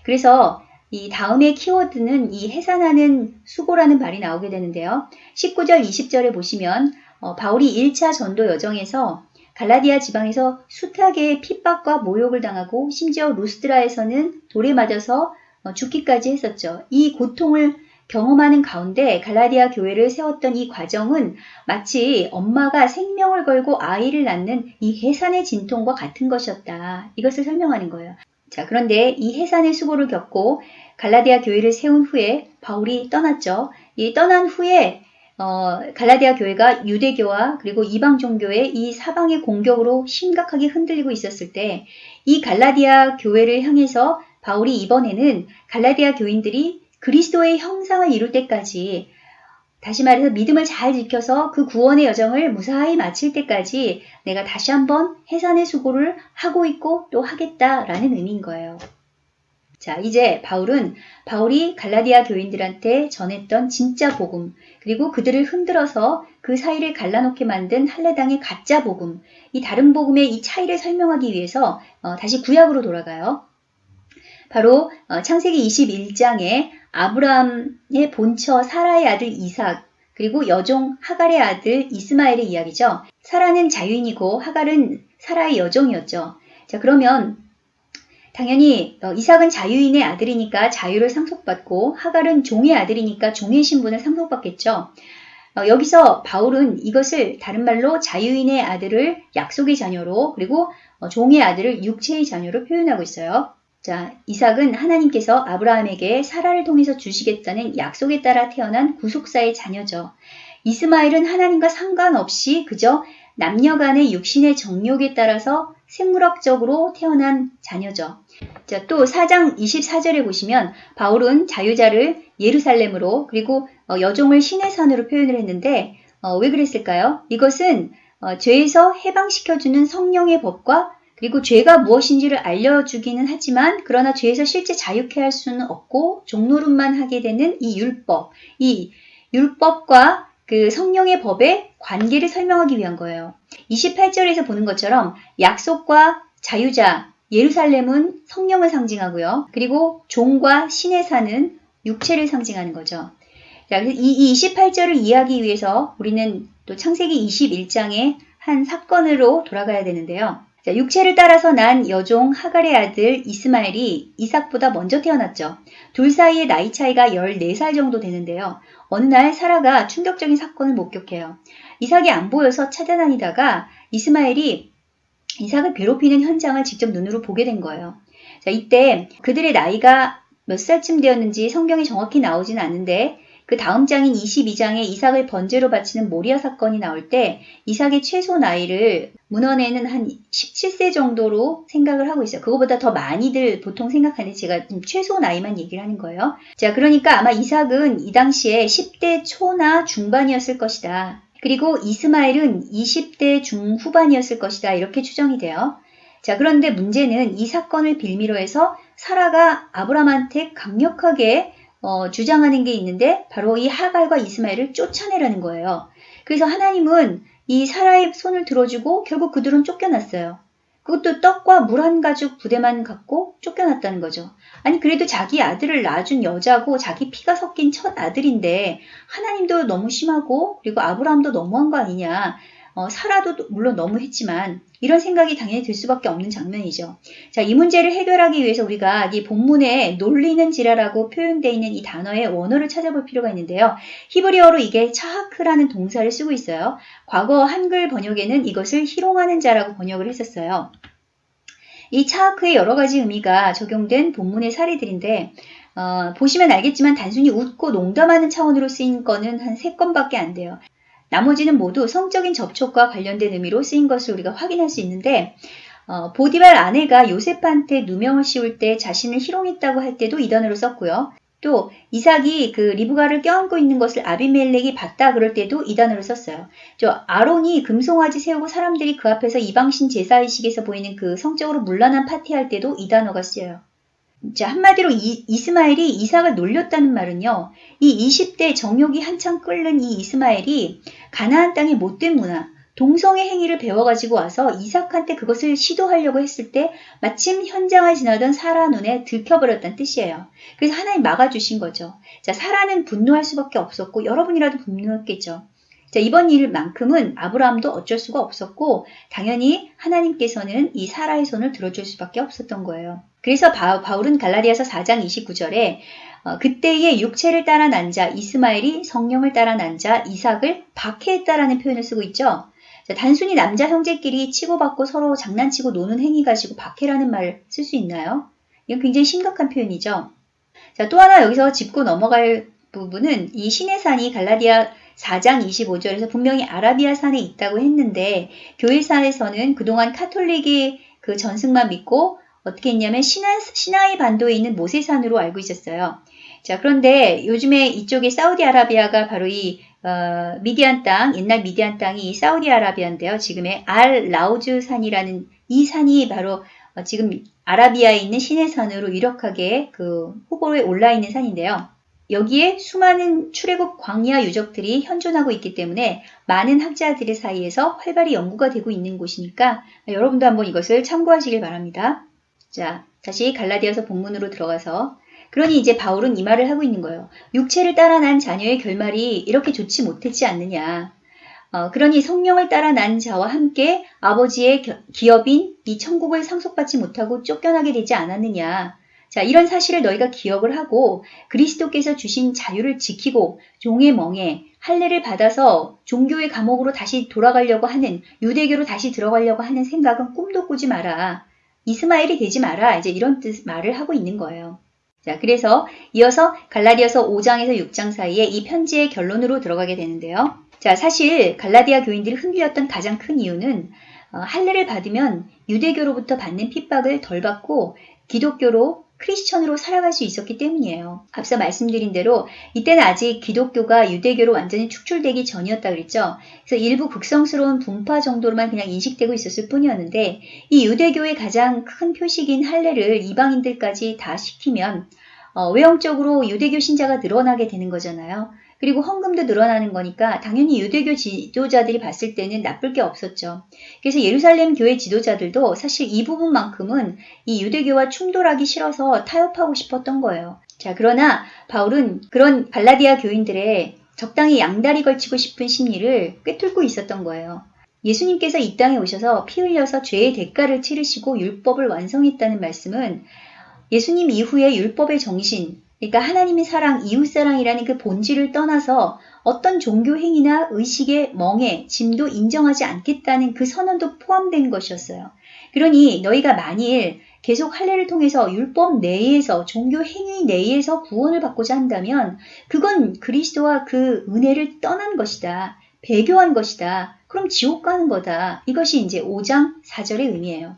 그래서 이 다음의 키워드는 이 해산하는 수고라는 말이 나오게 되는데요. 19절, 20절에 보시면 어, 바울이 1차 전도 여정에서 갈라디아 지방에서 숱하게 핍박과 모욕을 당하고 심지어 루스드라에서는 돌에 맞아서 어, 죽기까지 했었죠. 이 고통을 경험하는 가운데 갈라디아 교회를 세웠던 이 과정은 마치 엄마가 생명을 걸고 아이를 낳는 이 해산의 진통과 같은 것이었다. 이것을 설명하는 거예요. 자, 그런데 이 해산의 수고를 겪고 갈라디아 교회를 세운 후에 바울이 떠났죠. 이 떠난 후에 어, 갈라디아 교회가 유대교와 그리고 이방 종교의 이 사방의 공격으로 심각하게 흔들리고 있었을 때 이 갈라디아 교회를 향해서 바울이 이번에는 갈라디아 교인들이 그리스도의 형상을 이룰 때까지 다시 말해서 믿음을 잘 지켜서 그 구원의 여정을 무사히 마칠 때까지 내가 다시 한번 해산의 수고를 하고 있고 또 하겠다라는 의미인 거예요. 자, 이제 바울은 바울이 갈라디아 교인들한테 전했던 진짜 복음, 그리고 그들을 흔들어서 그 사이를 갈라놓게 만든 할례당의 가짜 복음, 이 다른 복음의 이 차이를 설명하기 위해서 어, 다시 구약으로 돌아가요. 바로 어, 창세기 21장에 아브라함의 본처 사라의 아들 이삭, 그리고 여종 하갈의 아들 이스마엘의 이야기죠. 사라는 자유인이고 하갈은 사라의 여종이었죠. 자, 그러면 당연히 어, 이삭은 자유인의 아들이니까 자유를 상속받고 하갈은 종의 아들이니까 종의 신분을 상속받겠죠. 어, 여기서 바울은 이것을 다른 말로 자유인의 아들을 약속의 자녀로 그리고 어, 종의 아들을 육체의 자녀로 표현하고 있어요. 자, 이삭은 하나님께서 아브라함에게 사라를 통해서 주시겠다는 약속에 따라 태어난 구속사의 자녀죠. 이스마엘은 하나님과 상관없이 그저 남녀 간의 육신의 정욕에 따라서 생물학적으로 태어난 자녀죠. 자, 또 4장 24절에 보시면 바울은 자유자를 예루살렘으로 그리고 어, 여종을 신의 산으로 표현을 했는데 어, 왜 그랬을까요? 이것은 어, 죄에서 해방시켜주는 성령의 법과 그리고 죄가 무엇인지를 알려주기는 하지만 그러나 죄에서 실제 자유케 할 수는 없고 종노릇만 하게 되는 이 율법, 이 율법과 그 성령의 법의 관계를 설명하기 위한 거예요. 28절에서 보는 것처럼 약속과 자유자, 예루살렘은 성령을 상징하고요. 그리고 종과 신의 산은 육체를 상징하는 거죠. 자, 그래서 이 28절을 이해하기 위해서 우리는 또 창세기 21장의 한 사건으로 돌아가야 되는데요. 자, 육체를 따라서 난 여종 하갈의 아들 이스마엘이 이삭보다 먼저 태어났죠. 둘 사이의 나이 차이가 14살 정도 되는데요. 어느 날 사라가 충격적인 사건을 목격해요. 이삭이 안 보여서 찾아다니다가 이스마엘이 이삭을 괴롭히는 현장을 직접 눈으로 보게 된 거예요. 자, 이때 그들의 나이가 몇 살쯤 되었는지 성경이 정확히 나오진 않는데 그 다음 장인 22장에 이삭을 번제로 바치는 모리아 사건이 나올 때 이삭의 최소 나이를 문헌에는 한 17세 정도로 생각을 하고 있어요. 그거보다 더 많이들 보통 생각하는데 제가 최소 나이만 얘기를 하는 거예요. 자, 그러니까 아마 이삭은 이 당시에 10대 초나 중반이었을 것이다. 그리고 이스마엘은 20대 중후반이었을 것이다. 이렇게 추정이 돼요. 자, 그런데 문제는 이 사건을 빌미로 해서 사라가 아브람한테 강력하게 어, 주장하는 게 있는데 바로 이 하갈과 이스마엘을 쫓아내라는 거예요. 그래서 하나님은 이 사라의 손을 들어주고 결국 그들은 쫓겨났어요. 그것도 떡과 물 한 가죽 부대만 갖고 쫓겨났다는 거죠. 아니 그래도 자기 아들을 낳아준 여자고 자기 피가 섞인 첫 아들인데 하나님도 너무 심하고 그리고 아브라함도 너무한 거 아니냐. 어, 사라도 물론 너무했지만 이런 생각이 당연히 들 수밖에 없는 장면이죠. 자, 이 문제를 해결하기 위해서 우리가 이 본문에 놀리는 지라라고 표현되어 있는 이 단어의 원어를 찾아볼 필요가 있는데요. 히브리어로 이게 차하크라는 동사를 쓰고 있어요. 과거 한글 번역에는 이것을 희롱하는 자라고 번역을 했었어요. 이 차하크의 여러 가지 의미가 적용된 본문의 사례들인데 어, 보시면 알겠지만 단순히 웃고 농담하는 차원으로 쓰인 거는 한 세 건밖에 안 돼요. 나머지는 모두 성적인 접촉과 관련된 의미로 쓰인 것을 우리가 확인할 수 있는데 어, 보디발 아내가 요셉한테 누명을 씌울 때 자신을 희롱했다고 할 때도 이 단어를 썼고요. 또 이삭이 그 리브가를 껴안고 있는 것을 아비멜렉이 봤다 그럴 때도 이 단어를 썼어요. 저 아론이 금송아지 세우고 사람들이 그 앞에서 이방신 제사의식에서 보이는 그 성적으로 문란한 파티할 때도 이 단어가 쓰여요. 자, 한마디로 이, 이스마엘이 이삭을 놀렸다는 말은요. 이 20대 정욕이 한창 끓는 이 이스마엘이 가나안 땅의 못된 문화, 동성애 행위를 배워가지고 와서 이삭한테 그것을 시도하려고 했을 때 마침 현장을 지나던 사라 눈에 들켜버렸다는 뜻이에요. 그래서 하나님 막아주신 거죠. 자, 사라는 분노할 수밖에 없었고 여러분이라도 분노했겠죠. 자, 이번 일만큼은 아브라함도 어쩔 수가 없었고 당연히 하나님께서는 이 사라의 손을 들어줄 수밖에 없었던 거예요. 그래서 바, 울은 갈라디아서 4장 29절에 어, 그때의 육체를 따라 난 자 이스마엘이 성령을 따라 난 자 이삭을 박해했다라는 표현을 쓰고 있죠. 자, 단순히 남자 형제끼리 치고받고 서로 장난치고 노는 행위 가지고 박해라는 말을 쓸 수 있나요? 이건 굉장히 심각한 표현이죠. 자, 또 하나 여기서 짚고 넘어갈 부분은 이 신의 산이 갈라디아 4장 25절에서 분명히 아라비아 산에 있다고 했는데 교회사에서는 그동안 카톨릭의 그 전승만 믿고 어떻게 했냐면 시나, 시나이 반도에 있는 모세산으로 알고 있었어요. 자, 그런데 요즘에 이쪽에 사우디아라비아가 바로 이 어, 미디안 땅, 옛날 미디안 땅이 사우디아라비아인데요. 지금의 알 라우즈 산이라는 이 산이 바로 어, 지금 아라비아에 있는 시내산으로 유력하게 그 후보에 올라 있는 산인데요. 여기에 수많은 출애굽 광야 유적들이 현존하고 있기 때문에 많은 학자들 의 사이에서 활발히 연구가 되고 있는 곳이니까 여러분도 한번 이것을 참고하시길 바랍니다. 자, 다시 갈라디아서 본문으로 들어가서 그러니 이제 바울은 이 말을 하고 있는 거예요. 육체를 따라 난 자녀의 결말이 이렇게 좋지 못했지 않느냐. 어, 그러니 성령을 따라 난 자와 함께 아버지의 겨, 기업인 이 천국을 상속받지 못하고 쫓겨나게 되지 않았느냐. 자, 이런 사실을 너희가 기억을 하고 그리스도께서 주신 자유를 지키고 종의 멍에 할례를 받아서 종교의 감옥으로 다시 돌아가려고 하는 유대교로 다시 들어가려고 하는 생각은 꿈도 꾸지 마라. 이스마엘이 되지 마라. 이제 이런 뜻 말을 하고 있는 거예요. 자, 그래서 이어서 갈라디아서 5장에서 6장 사이에 이 편지의 결론으로 들어가게 되는데요. 자, 사실 갈라디아 교인들이 흔들렸던 가장 큰 이유는 어, 할례를 받으면 유대교로부터 받는 핍박을 덜 받고 기독교로 크리스천으로 살아갈 수 있었기 때문이에요. 앞서 말씀드린 대로 이때는 아직 기독교가 유대교로 완전히 축출되기 전이었다 그랬죠. 그래서 일부 극성스러운 분파 정도로만 그냥 인식되고 있었을 뿐이었는데 이 유대교의 가장 큰 표식인 할례를 이방인들까지 다 시키면 어, 외형적으로 유대교 신자가 늘어나게 되는 거잖아요. 그리고 헌금도 늘어나는 거니까 당연히 유대교 지도자들이 봤을 때는 나쁠 게 없었죠. 그래서 예루살렘 교회 지도자들도 사실 이 부분만큼은 이 유대교와 충돌하기 싫어서 타협하고 싶었던 거예요. 자, 그러나 바울은 그런 발라디아 교인들의 적당히 양다리 걸치고 싶은 심리를 꿰뚫고 있었던 거예요. 예수님께서 이 땅에 오셔서 피 흘려서 죄의 대가를 치르시고 율법을 완성했다는 말씀은 예수님 이후에 율법의 정신, 그러니까 하나님의 사랑, 이웃사랑이라는 그 본질을 떠나서 어떤 종교 행위나 의식의 멍에 짐도 인정하지 않겠다는 그 선언도 포함된 것이었어요. 그러니 너희가 만일 계속 할례를 통해서 율법 내에서 종교 행위 내에서 구원을 받고자 한다면 그건 그리스도와 그 은혜를 떠난 것이다. 배교한 것이다. 그럼 지옥 가는 거다. 이것이 이제 5장 4절의 의미예요.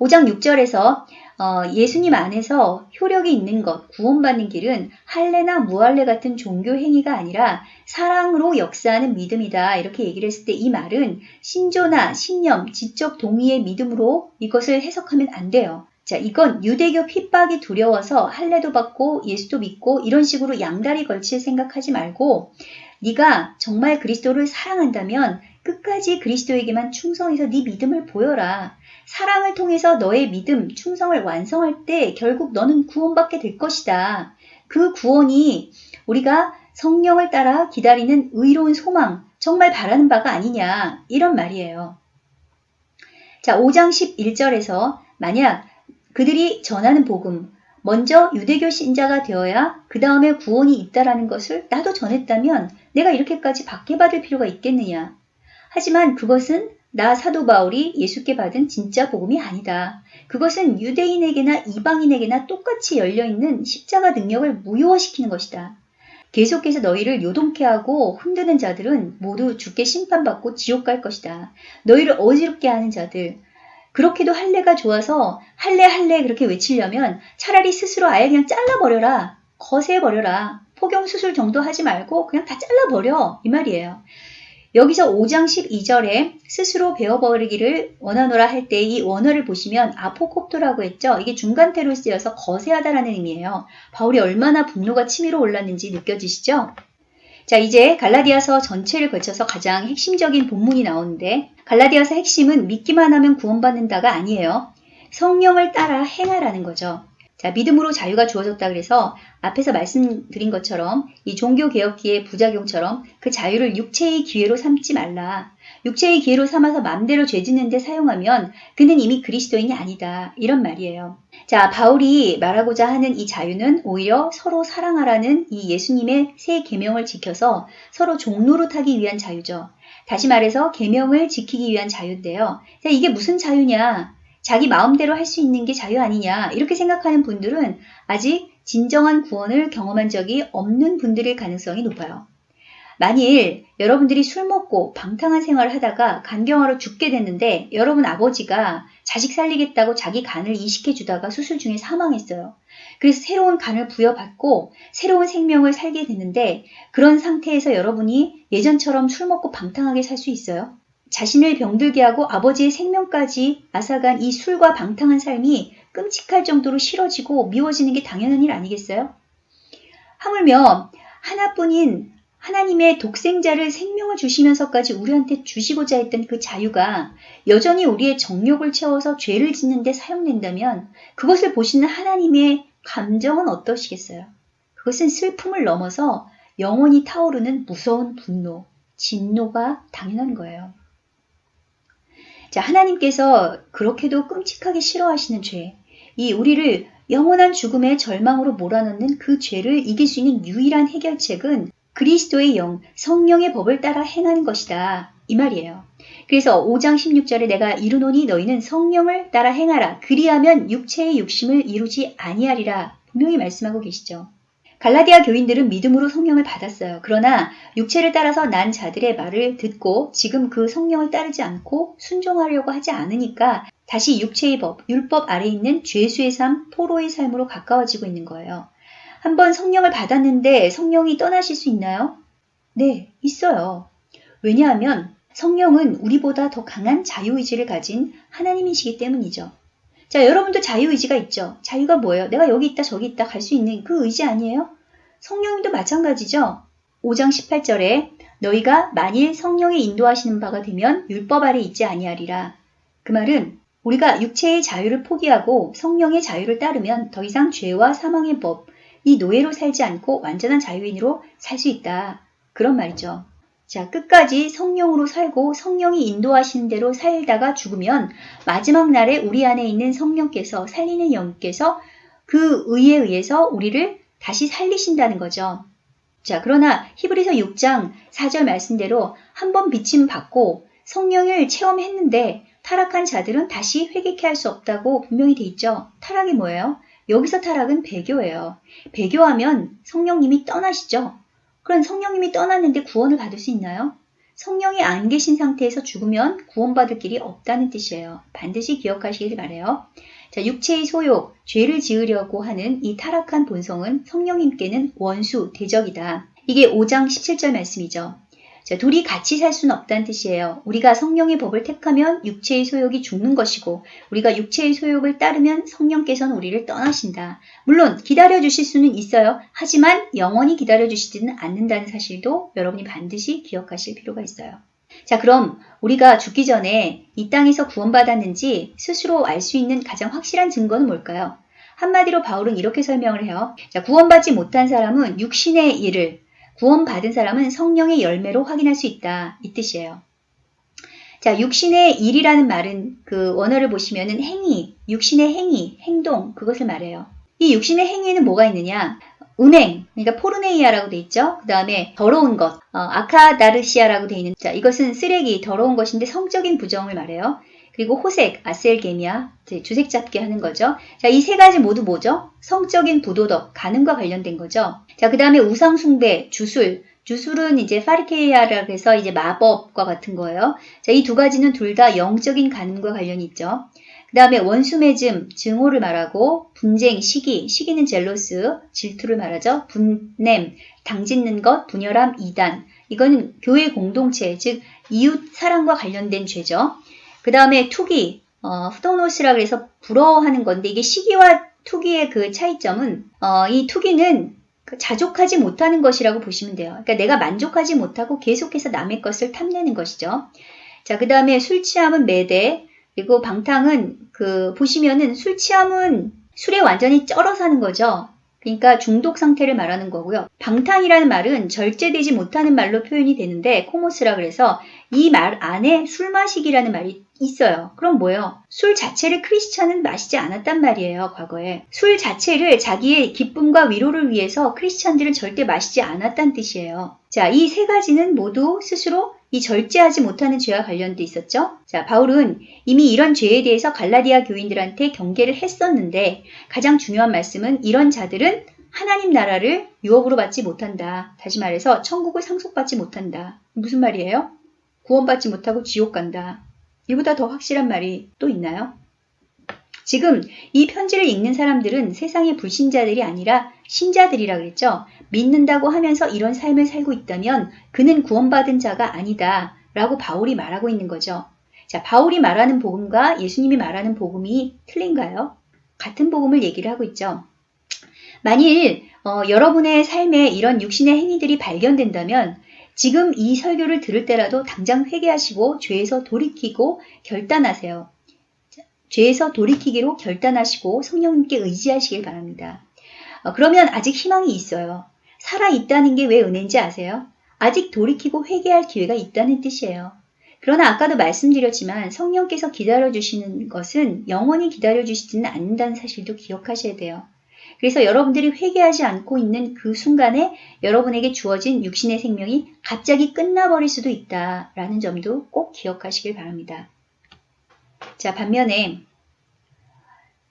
5장 6절에서 어, 예수님 안에서 효력이 있는 것, 구원받는 길은 할례나 무할례 같은 종교 행위가 아니라 사랑으로 역사하는 믿음이다. 이렇게 얘기를 했을 때 이 말은 신조나 신념, 지적 동의의 믿음으로 이것을 해석하면 안 돼요. 자, 이건 유대교 핍박이 두려워서 할례도 받고 예수도 믿고 이런 식으로 양다리 걸칠 생각하지 말고 네가 정말 그리스도를 사랑한다면 끝까지 그리스도에게만 충성해서 네 믿음을 보여라. 사랑을 통해서 너의 믿음, 충성을 완성할 때 결국 너는 구원받게 될 것이다. 그 구원이 우리가 성령을 따라 기다리는 의로운 소망, 정말 바라는 바가 아니냐. 이런 말이에요. 자, 5장 11절에서 만약 그들이 전하는 복음, 먼저 유대교 신자가 되어야 그 다음에 구원이 있다라는 것을 나도 전했다면 내가 이렇게까지 받게받을 필요가 있겠느냐. 하지만 그것은 나 사도 바울이 예수께 받은 진짜 복음이 아니다. 그것은 유대인에게나 이방인에게나 똑같이 열려있는 십자가 능력을 무효화시키는 것이다. 계속해서 너희를 요동케 하고 흔드는 자들은 모두 죽게 심판받고 지옥 갈 것이다. 너희를 어지럽게 하는 자들, 그렇게도 할례가 좋아서 할례 할례 그렇게 외치려면 차라리 스스로 아예 그냥 잘라버려라. 거세버려라. 포경 수술 정도 하지 말고 그냥 다 잘라버려. 이 말이에요. 여기서 5장 12절에 스스로 베어버리기를 원하노라 할 때 이 원어를 보시면 아포콥토라고 했죠. 이게 중간태로 쓰여서 거세하다라는 의미예요. 바울이 얼마나 분노가 치밀어 올랐는지 느껴지시죠? 자, 이제 갈라디아서 전체를 거쳐서 가장 핵심적인 본문이 나오는데 갈라디아서 핵심은 믿기만 하면 구원받는다가 아니에요. 성령을 따라 행하라는 거죠. 자, 믿음으로 자유가 주어졌다 그래서 앞에서 말씀드린 것처럼 이 종교개혁기의 부작용처럼 그 자유를 육체의 기회로 삼지 말라. 육체의 기회로 삼아서 마음대로 죄 짓는 데 사용하면 그는 이미 그리스도인이 아니다. 이런 말이에요. 자, 바울이 말하고자 하는 이 자유는 오히려 서로 사랑하라는 이 예수님의 새 계명을 지켜서 서로 종로로 타기 위한 자유죠. 다시 말해서 계명을 지키기 위한 자유인데요. 자, 이게 무슨 자유냐? 자기 마음대로 할 수 있는 게 자유 아니냐 이렇게 생각하는 분들은 아직 진정한 구원을 경험한 적이 없는 분들일 가능성이 높아요. 만일 여러분들이 술 먹고 방탕한 생활을 하다가 간경화로 죽게 됐는데 여러분 아버지가 자식 살리겠다고 자기 간을 이식해 주다가 수술 중에 사망했어요. 그래서 새로운 간을 부여받고 새로운 생명을 살게 됐는데 그런 상태에서 여러분이 예전처럼 술 먹고 방탕하게 살 수 있어요? 자신을 병들게 하고 아버지의 생명까지 앗아간 이 술과 방탕한 삶이 끔찍할 정도로 싫어지고 미워지는 게 당연한 일 아니겠어요? 하물며 하나뿐인 하나님의 독생자를 생명을 주시면서까지 우리한테 주시고자 했던 그 자유가 여전히 우리의 정욕을 채워서 죄를 짓는 데 사용된다면 그것을 보시는 하나님의 감정은 어떠시겠어요? 그것은 슬픔을 넘어서 영원히 타오르는 무서운 분노, 진노가 당연한 거예요. 자, 하나님께서 그렇게도 끔찍하게 싫어하시는 죄, 이 우리를 영원한 죽음의 절망으로 몰아넣는 그 죄를 이길 수 있는 유일한 해결책은 그리스도의 영, 성령의 법을 따라 행하는 것이다. 이 말이에요. 그래서 5장 16절에 내가 이르노니 너희는 성령을 따라 행하라. 그리하면 육체의 욕심을 이루지 아니하리라. 분명히 말씀하고 계시죠. 갈라디아 교인들은 믿음으로 성령을 받았어요. 그러나 육체를 따라서 난 자들의 말을 듣고 지금 그 성령을 따르지 않고 순종하려고 하지 않으니까 다시 육체의 법, 율법 아래 있는 죄수의 삶, 포로의 삶으로 가까워지고 있는 거예요. 한번 성령을 받았는데 성령이 떠나실 수 있나요? 네, 있어요. 왜냐하면 성령은 우리보다 더 강한 자유의지를 가진 하나님이시기 때문이죠. 자, 여러분도 자유의지가 있죠. 자유가 뭐예요? 내가 여기 있다 저기 있다 갈 수 있는 그 의지 아니에요? 성령님도 마찬가지죠. 5장 18절에 너희가 만일 성령의 인도하시는 바가 되면 율법 아래 있지 아니하리라. 그 말은 우리가 육체의 자유를 포기하고 성령의 자유를 따르면 더 이상 죄와 사망의 법, 이 노예로 살지 않고 완전한 자유인으로 살 수 있다. 그런 말이죠. 자, 끝까지 성령으로 살고 성령이 인도하시는 대로 살다가 죽으면 마지막 날에 우리 안에 있는 성령께서 살리는 영께서 그 의에 의해서 우리를 다시 살리신다는 거죠. 자, 그러나 히브리서 6장 4절 말씀대로 한 번 비침 받고 성령을 체험했는데 타락한 자들은 다시 회개케 할 수 없다고 분명히 돼 있죠. 타락이 뭐예요? 여기서 타락은 배교예요. 배교하면 성령님이 떠나시죠. 그럼 성령님이 떠났는데 구원을 받을 수 있나요? 성령이 안 계신 상태에서 죽으면 구원받을 길이 없다는 뜻이에요. 반드시 기억하시길 바래요. 자, 육체의 소욕, 죄를 지으려고 하는 이 타락한 본성은 성령님께는 원수, 대적이다. 이게 5장 17절 말씀이죠. 자, 둘이 같이 살 수는 없다는 뜻이에요. 우리가 성령의 법을 택하면 육체의 소욕이 죽는 것이고 우리가 육체의 소욕을 따르면 성령께서는 우리를 떠나신다. 물론 기다려 주실 수는 있어요. 하지만 영원히 기다려 주시지는 않는다는 사실도 여러분이 반드시 기억하실 필요가 있어요. 자, 그럼 우리가 죽기 전에 이 땅에서 구원받았는지 스스로 알 수 있는 가장 확실한 증거는 뭘까요? 한마디로 바울은 이렇게 설명을 해요. 자, 구원받지 못한 사람은 육신의 일을 구원받은 사람은 성령의 열매로 확인할 수 있다. 이 뜻이에요. 자, 육신의 일이라는 말은 그 원어를 보시면은 행위, 육신의 행위, 행동, 그것을 말해요. 이 육신의 행위에는 뭐가 있느냐? 음행, 그러니까 포르네이아라고 돼 있죠. 그 다음에 더러운 것, 어, 아카다르시아라고 돼 있는, 자, 이것은 쓰레기, 더러운 것인데 성적인 부정을 말해요. 그리고 호색, 아셀게미아, 주색 잡게 하는 거죠. 자, 이 세 가지 모두 뭐죠? 성적인 부도덕, 가늠과 관련된 거죠. 자, 그 다음에 우상 숭배, 주술. 주술은 이제 파리케이아라고 해서 이제 마법과 같은 거예요. 자, 이 두 가지는 둘 다 영적인 가늠과 관련이 있죠. 그 다음에 원수매즘, 증오를 말하고 분쟁, 시기, 시기는 젤로스, 질투를 말하죠. 분냄, 당짓는 것, 분열함, 이단. 이거는 교회 공동체, 즉 이웃 사랑과 관련된 죄죠. 그 다음에 투기, 어, 후도노스라 그래서 부러워하는 건데 이게 시기와 투기의 그 차이점은 어, 이 투기는 그 자족하지 못하는 것이라고 보시면 돼요. 그러니까 내가 만족하지 못하고 계속해서 남의 것을 탐내는 것이죠. 자, 그 다음에 술 취함은 매대, 그리고 방탕은 그 보시면은 술 취함은 술에 완전히 쩔어 사는 거죠. 그러니까 중독 상태를 말하는 거고요. 방탕이라는 말은 절제되지 못하는 말로 표현이 되는데 코모스라 그래서 이 말 안에 술 마시기라는 말이 있어요. 그럼 뭐예요? 술 자체를 크리스찬은 마시지 않았단 말이에요, 과거에. 술 자체를 자기의 기쁨과 위로를 위해서 크리스찬들은 절대 마시지 않았단 뜻이에요. 자, 이 세 가지는 모두 스스로 이 절제하지 못하는 죄와 관련돼 있었죠. 자, 바울은 이미 이런 죄에 대해서 갈라디아 교인들한테 경계를 했었는데 가장 중요한 말씀은 이런 자들은 하나님 나라를 유업으로 받지 못한다. 다시 말해서 천국을 상속받지 못한다. 무슨 말이에요? 구원받지 못하고 지옥 간다. 이보다 더 확실한 말이 또 있나요? 지금 이 편지를 읽는 사람들은 세상의 불신자들이 아니라 신자들이라 그랬죠. 믿는다고 하면서 이런 삶을 살고 있다면 그는 구원받은 자가 아니다. 라고 바울이 말하고 있는 거죠. 자, 바울이 말하는 복음과 예수님이 말하는 복음이 틀린가요? 같은 복음을 얘기를 하고 있죠. 만일 어, 여러분의 삶에 이런 육신의 행위들이 발견된다면 지금 이 설교를 들을 때라도 당장 회개하시고 죄에서 돌이키고 결단하세요. 죄에서 돌이키기로 결단하시고 성령님께 의지하시길 바랍니다. 어, 그러면 아직 희망이 있어요. 살아 있다는 게 왜 은혜인지 아세요? 아직 돌이키고 회개할 기회가 있다는 뜻이에요. 그러나 아까도 말씀드렸지만 성령께서 기다려주시는 것은 영원히 기다려주시지는 않는다는 사실도 기억하셔야 돼요. 그래서 여러분들이 회개하지 않고 있는 그 순간에 여러분에게 주어진 육신의 생명이 갑자기 끝나버릴 수도 있다라는 점도 꼭 기억하시길 바랍니다. 자, 반면에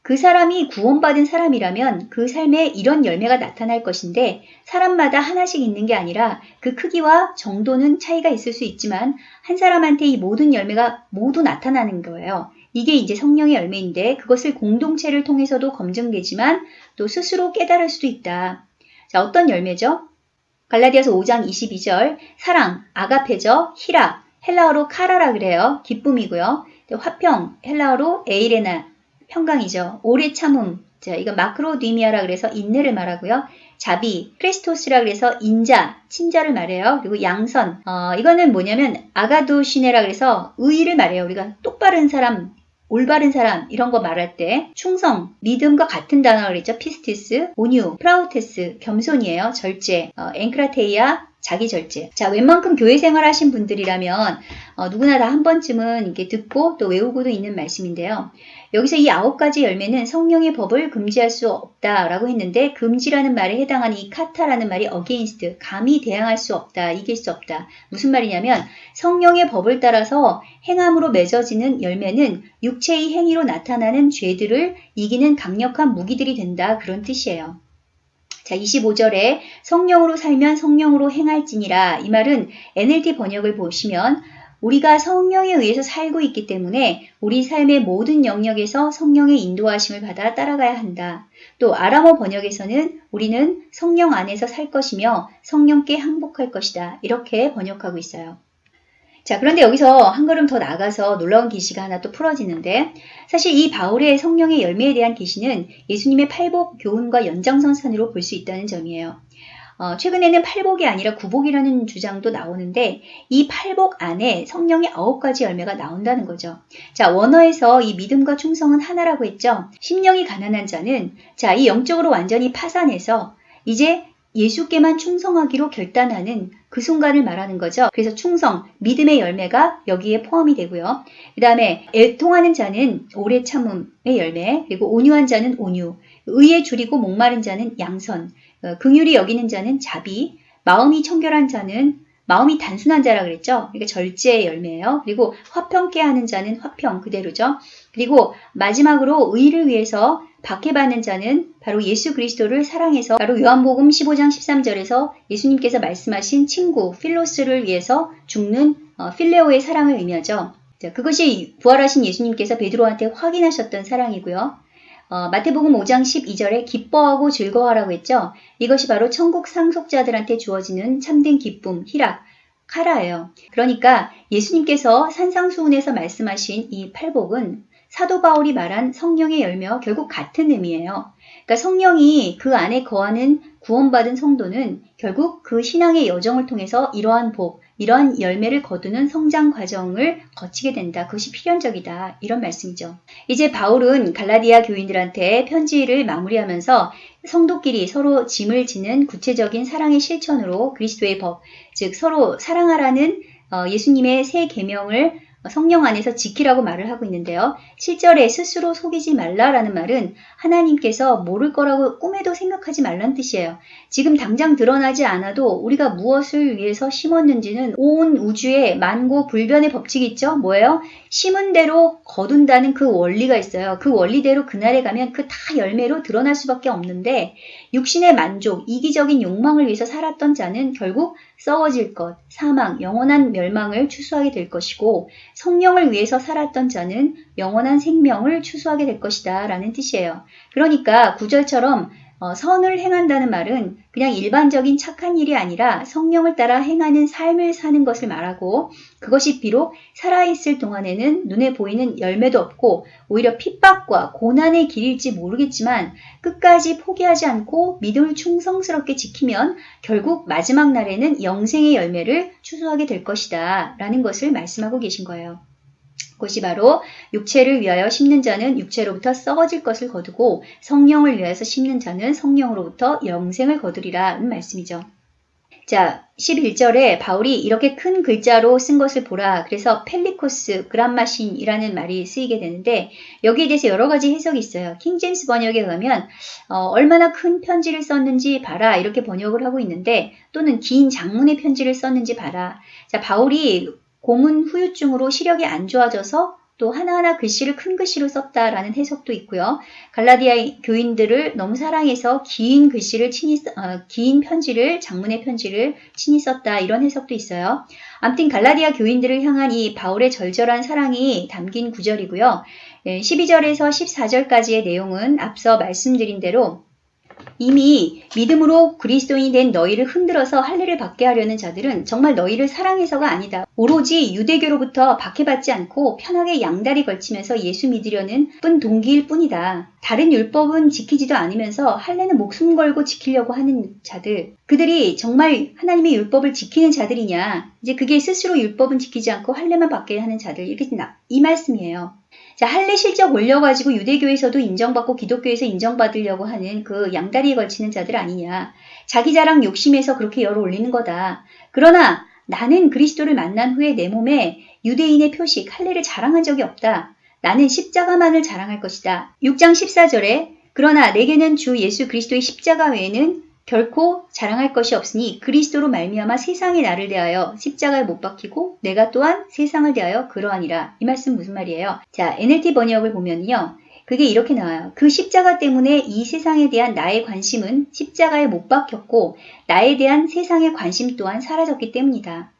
그 사람이 구원받은 사람이라면 그 삶에 이런 열매가 나타날 것인데 사람마다 하나씩 있는 게 아니라 그 크기와 정도는 차이가 있을 수 있지만 한 사람한테 이 모든 열매가 모두 나타나는 거예요. 이게 이제 성령의 열매인데 그것을 공동체를 통해서도 검증되지만 또 스스로 깨달을 수도 있다. 자, 어떤 열매죠? 갈라디아서 5장 22절 사랑, 아가페죠. 히라, 헬라어로 카라라 그래요. 기쁨이고요. 화평, 헬라어로 에이레나, 평강이죠. 오래 참음, 자, 이거 마크로디미아라 그래서 인내를 말하고요. 자비, 크리스토스라 그래서 인자, 친자를 말해요. 그리고 양선, 어, 이거는 뭐냐면 아가도시네라 그래서 의의를 말해요. 우리가 똑바른 사람, 올바른 사람 이런 거 말할 때 충성, 믿음과 같은 단어라 그랬죠. πίστις, 온유, πραΰτης, 겸손이에요. 절제, 어, ἐγκράτεια, 자기 절제. 자, 웬만큼 교회 생활 하신 분들이라면 어, 누구나 다 한 번쯤은 이렇게 듣고 또 외우고도 있는 말씀인데요. 여기서 이 아홉 가지 열매는 성령의 법을 금지할 수 없다라고 했는데 금지라는 말에 해당하는 이 κατά라는 말이 against, 감히 대항할 수 없다, 이길 수 없다. 무슨 말이냐면 성령의 법을 따라서 행함으로 맺어지는 열매는 육체의 행위로 나타나는 죄들을 이기는 강력한 무기들이 된다. 그런 뜻이에요. 자, 25절에 성령으로 살면 성령으로 행할지니라. 이 말은 NLT 번역을 보시면 우리가 성령에 의해서 살고 있기 때문에 우리 삶의 모든 영역에서 성령의 인도하심을 받아 따라가야 한다. 또 아람어 번역에서는 우리는 성령 안에서 살 것이며 성령께 항복할 것이다. 이렇게 번역하고 있어요. 자, 그런데 여기서 한 걸음 더 나가서 놀라운 계시가 하나 또 풀어지는데 사실 이 바울의 성령의 열매에 대한 계시는 예수님의 팔복 교훈과 연장선상으로 볼 수 있다는 점이에요. 어, 최근에는 팔복이 아니라 구복이라는 주장도 나오는데 이 팔복 안에 성령의 아홉 가지 열매가 나온다는 거죠. 자, 원어에서 이 믿음과 충성은 하나라고 했죠. 심령이 가난한 자는 자, 이 영적으로 완전히 파산해서 이제 예수께만 충성하기로 결단하는 그 순간을 말하는 거죠. 그래서 충성, 믿음의 열매가 여기에 포함이 되고요. 그 다음에 애통하는 자는 오래 참음의 열매, 그리고 온유한 자는 온유, 의에 줄이고 목마른 자는 양선, 어, 긍휼히 여기는 자는 자비, 마음이 청결한 자는 마음이 단순한 자라 그랬죠. 그러니까 절제의 열매예요. 그리고 화평케 하는 자는 화평 그대로죠. 그리고 마지막으로 의를 위해서 박해받는 자는 바로 예수 그리스도를 사랑해서 바로 요한복음 15장 13절에서 예수님께서 말씀하신 친구 필로스를 위해서 죽는 어, 필레오의 사랑을 의미하죠. 자, 그것이 부활하신 예수님께서 베드로한테 확인하셨던 사랑이고요. 어, 마태복음 5장 12절에 기뻐하고 즐거워하라고 했죠. 이것이 바로 천국 상속자들한테 주어지는 참된 기쁨, 희락, 카라예요. 그러니까 예수님께서 산상수훈에서 말씀하신 이 팔복은 사도 바울이 말한 성령의 열매와 결국 같은 의미예요. 그러니까 성령이 그 안에 거하는 구원받은 성도는 결국 그 신앙의 여정을 통해서 이러한 복, 이러한 열매를 거두는 성장 과정을 거치게 된다. 그것이 필연적이다. 이런 말씀이죠. 이제 바울은 갈라디아 교인들한테 편지를 마무리하면서 성도끼리 서로 짐을 지는 구체적인 사랑의 실천으로 그리스도의 법, 즉 서로 사랑하라는 어, 예수님의 새 계명을 성령 안에서 지키라고 말을 하고 있는데요. 7절에 스스로 속이지 말라라는 말은 하나님께서 모를 거라고 꿈에도 생각하지 말란 뜻이에요. 지금 당장 드러나지 않아도 우리가 무엇을 위해서 심었는지는 온 우주에 만고 불변의 법칙이 있죠. 뭐예요? 심은 대로 거둔다는 그 원리가 있어요. 그 원리대로 그날에 가면 그 다 열매로 드러날 수밖에 없는데 육신의 만족, 이기적인 욕망을 위해서 살았던 자는 결국 썩어질 것, 사망, 영원한 멸망을 추수하게 될 것이고 성령을 위해서 살았던 자는 영원한 생명을 추수하게 될 것이다 라는 뜻이에요. 그러니까 구절처럼 어, 선을 행한다는 말은 그냥 일반적인 착한 일이 아니라 성령을 따라 행하는 삶을 사는 것을 말하고 그것이 비록 살아있을 동안에는 눈에 보이는 열매도 없고 오히려 핍박과 고난의 길일지 모르겠지만 끝까지 포기하지 않고 믿음을 충성스럽게 지키면 결국 마지막 날에는 영생의 열매를 추수하게 될 것이다 라는 것을 말씀하고 계신 거예요. 그것이 바로 육체를 위하여 심는 자는 육체로부터 썩어질 것을 거두고 성령을 위하여서 심는 자는 성령으로부터 영생을 거두리라는 말씀이죠. 자, 11절에 바울이 이렇게 큰 글자로 쓴 것을 보라. 그래서 펠리코스 그란마신이라는 말이 쓰이게 되는데 여기에 대해서 여러 가지 해석이 있어요. 킹제임스 번역에 의하면 어, 얼마나 큰 편지를 썼는지 봐라 이렇게 번역을 하고 있는데 또는 긴 장문의 편지를 썼는지 봐라. 자, 바울이 고문 후유증으로 시력이 안 좋아져서 또 하나하나 글씨를 큰 글씨로 썼다라는 해석도 있고요. 갈라디아 교인들을 너무 사랑해서 긴 글씨를 친히 써- 어, 긴 편지를 장문의 편지를 친히 썼다 이런 해석도 있어요. 아무튼 갈라디아 교인들을 향한 이 바울의 절절한 사랑이 담긴 구절이고요. 12절에서 14절까지의 내용은 앞서 말씀드린 대로 이미 믿음으로 그리스도인이 된 너희를 흔들어서 할례를 받게 하려는 자들은 정말 너희를 사랑해서가 아니다. 오로지 유대교로부터 박해받지 않고 편하게 양다리 걸치면서 예수 믿으려는 뿐 동기일 뿐이다. 다른 율법은 지키지도 않으면서 할례는 목숨 걸고 지키려고 하는 자들. 그들이 정말 하나님의 율법을 지키는 자들이냐? 이제 그게 스스로 율법은 지키지 않고 할례만 받게 하는 자들. 이렇게 나- 이 말씀이에요. 자, 할례 실적 올려가지고 유대교에서도 인정받고 기독교에서 인정받으려고 하는 그 양다리에 걸치는 자들 아니냐. 자기 자랑 욕심에서 그렇게 열을 올리는 거다. 그러나 나는 그리스도를 만난 후에 내 몸에 유대인의 표식, 할례를 자랑한 적이 없다. 나는 십자가만을 자랑할 것이다. 6장 14절에 그러나 내게는 주 예수 그리스도의 십자가 외에는 결코 자랑할 것이 없으니 그리스도로 말미암아 세상의 나를 대하여 십자가에 못 박히고 내가 또한 세상을 대하여 그러하니라. 이 말씀 무슨 말이에요? 자, NLT 번역을 보면요. 그게 이렇게 나와요. 그 십자가 때문에 이 세상에 대한 나의 관심은 십자가에 못 박혔고 나에 대한 세상의 관심 또한 사라졌기 때문이다.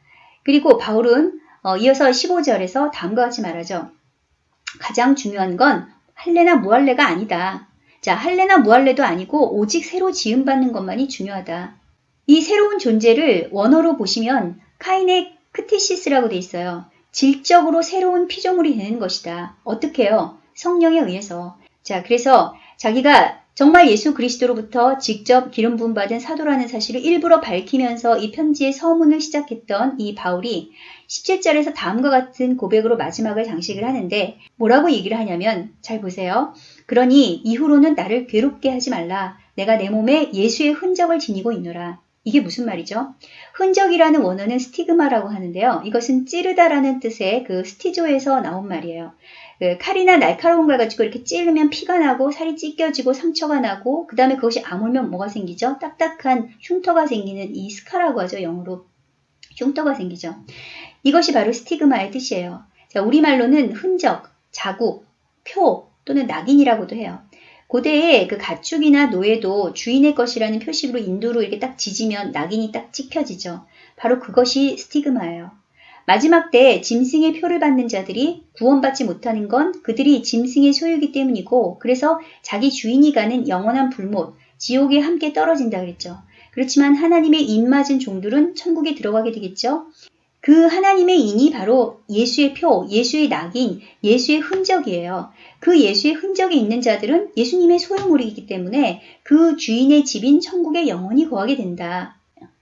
그리고 바울은 어, 이어서 15절에서 다음과 같이 말하죠. 가장 중요한 건 할례나 무할례가 아니다. 자, 할례나 무할례도 아니고 오직 새로 지음받는 것만이 중요하다. 이 새로운 존재를 원어로 보시면 카인의 크티시스라고 돼 있어요. 질적으로 새로운 피조물이 되는 것이다. 어떻게요? 성령에 의해서. 자, 그래서 자기가 정말 예수 그리스도로부터 직접 기름 부음 받은 사도라는 사실을 일부러 밝히면서 이 편지의 서문을 시작했던 이 바울이 17절에서 다음과 같은 고백으로 마지막을 장식을 하는데 뭐라고 얘기를 하냐면 잘 보세요. 그러니 이후로는 나를 괴롭게 하지 말라. 내가 내 몸에 예수의 흔적을 지니고 있노라. 이게 무슨 말이죠? 흔적이라는 원어는 στίγμα라고 하는데요. 이것은 찌르다라는 뜻의 그 στίζω에서 나온 말이에요. 그 칼이나 날카로운 걸 가지고 이렇게 찌르면 피가 나고 살이 찢겨지고 상처가 나고 그 다음에 그것이 아물면 뭐가 생기죠? 딱딱한 흉터가 생기는 이 scar라고 하죠. 영어로 흉터가 생기죠. 이것이 바로 στίγμα의 뜻이에요. 자, 우리말로는 흔적, 자국, 표 또는 낙인이라고도 해요. 고대에 그 가축이나 노예도 주인의 것이라는 표식으로 인두로 이렇게 딱 지지면 낙인이 딱 찍혀지죠. 바로 그것이 스티그마예요. 마지막 때 짐승의 표를 받는 자들이 구원받지 못하는 건 그들이 짐승의 소유이기 때문이고 그래서 자기 주인이 가는 영원한 불못, 지옥에 함께 떨어진다 그랬죠. 그렇지만 하나님의 입맞은 종들은 천국에 들어가게 되겠죠. 그 하나님의 인이 바로 예수의 표, 예수의 낙인, 예수의 흔적이에요. 그 예수의 흔적이 있는 자들은 예수님의 소유물이기 때문에 그 주인의 집인 천국에 영원히 거하게 된다.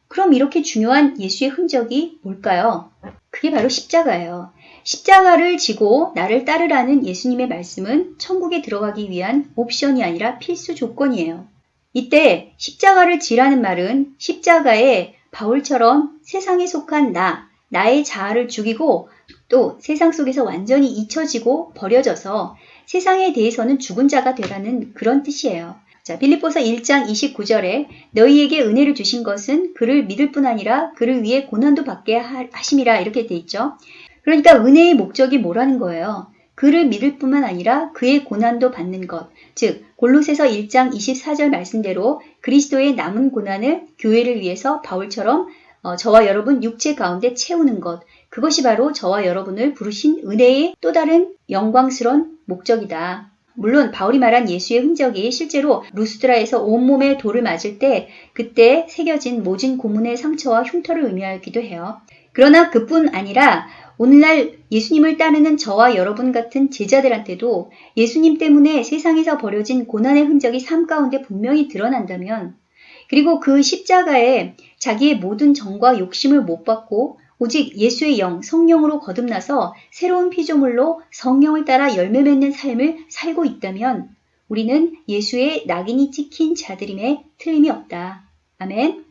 그럼 이렇게 중요한 예수의 흔적이 뭘까요? 그게 바로 십자가예요. 십자가를 지고 나를 따르라는 예수님의 말씀은 천국에 들어가기 위한 옵션이 아니라 필수 조건이에요. 이때 십자가를 지라는 말은 십자가에 바울처럼 세상에 속한 나, 나의 자아를 죽이고 또 세상 속에서 완전히 잊혀지고 버려져서 세상에 대해서는 죽은 자가 되라는 그런 뜻이에요. 자, 빌립보서 1장 29절에 너희에게 은혜를 주신 것은 그를 믿을 뿐 아니라 그를 위해 고난도 받게 하심이라 이렇게 돼 있죠. 그러니까 은혜의 목적이 뭐라는 거예요? 그를 믿을 뿐만 아니라 그의 고난도 받는 것. 즉, 골로새서 1장 24절 말씀대로 그리스도의 남은 고난을 교회를 위해서 바울처럼 어, 저와 여러분 육체 가운데 채우는 것. 그것이 바로 저와 여러분을 부르신 은혜의 또 다른 영광스러운 목적이다. 물론 바울이 말한 예수의 흔적이 실제로 루스드라에서 온몸에 돌을 맞을 때 그때 새겨진 모진 고문의 상처와 흉터를 의미하기도 해요. 그러나 그뿐 아니라 오늘날 예수님을 따르는 저와 여러분 같은 제자들한테도 예수님 때문에 세상에서 벌어진 고난의 흔적이 삶 가운데 분명히 드러난다면 그리고 그 십자가에 자기의 모든 정과 욕심을 못 받고 오직 예수의 영, 성령으로 거듭나서 새로운 피조물로 성령을 따라 열매 맺는 삶을 살고 있다면 우리는 예수의 낙인이 찍힌 자들임에 틀림이 없다. 아멘.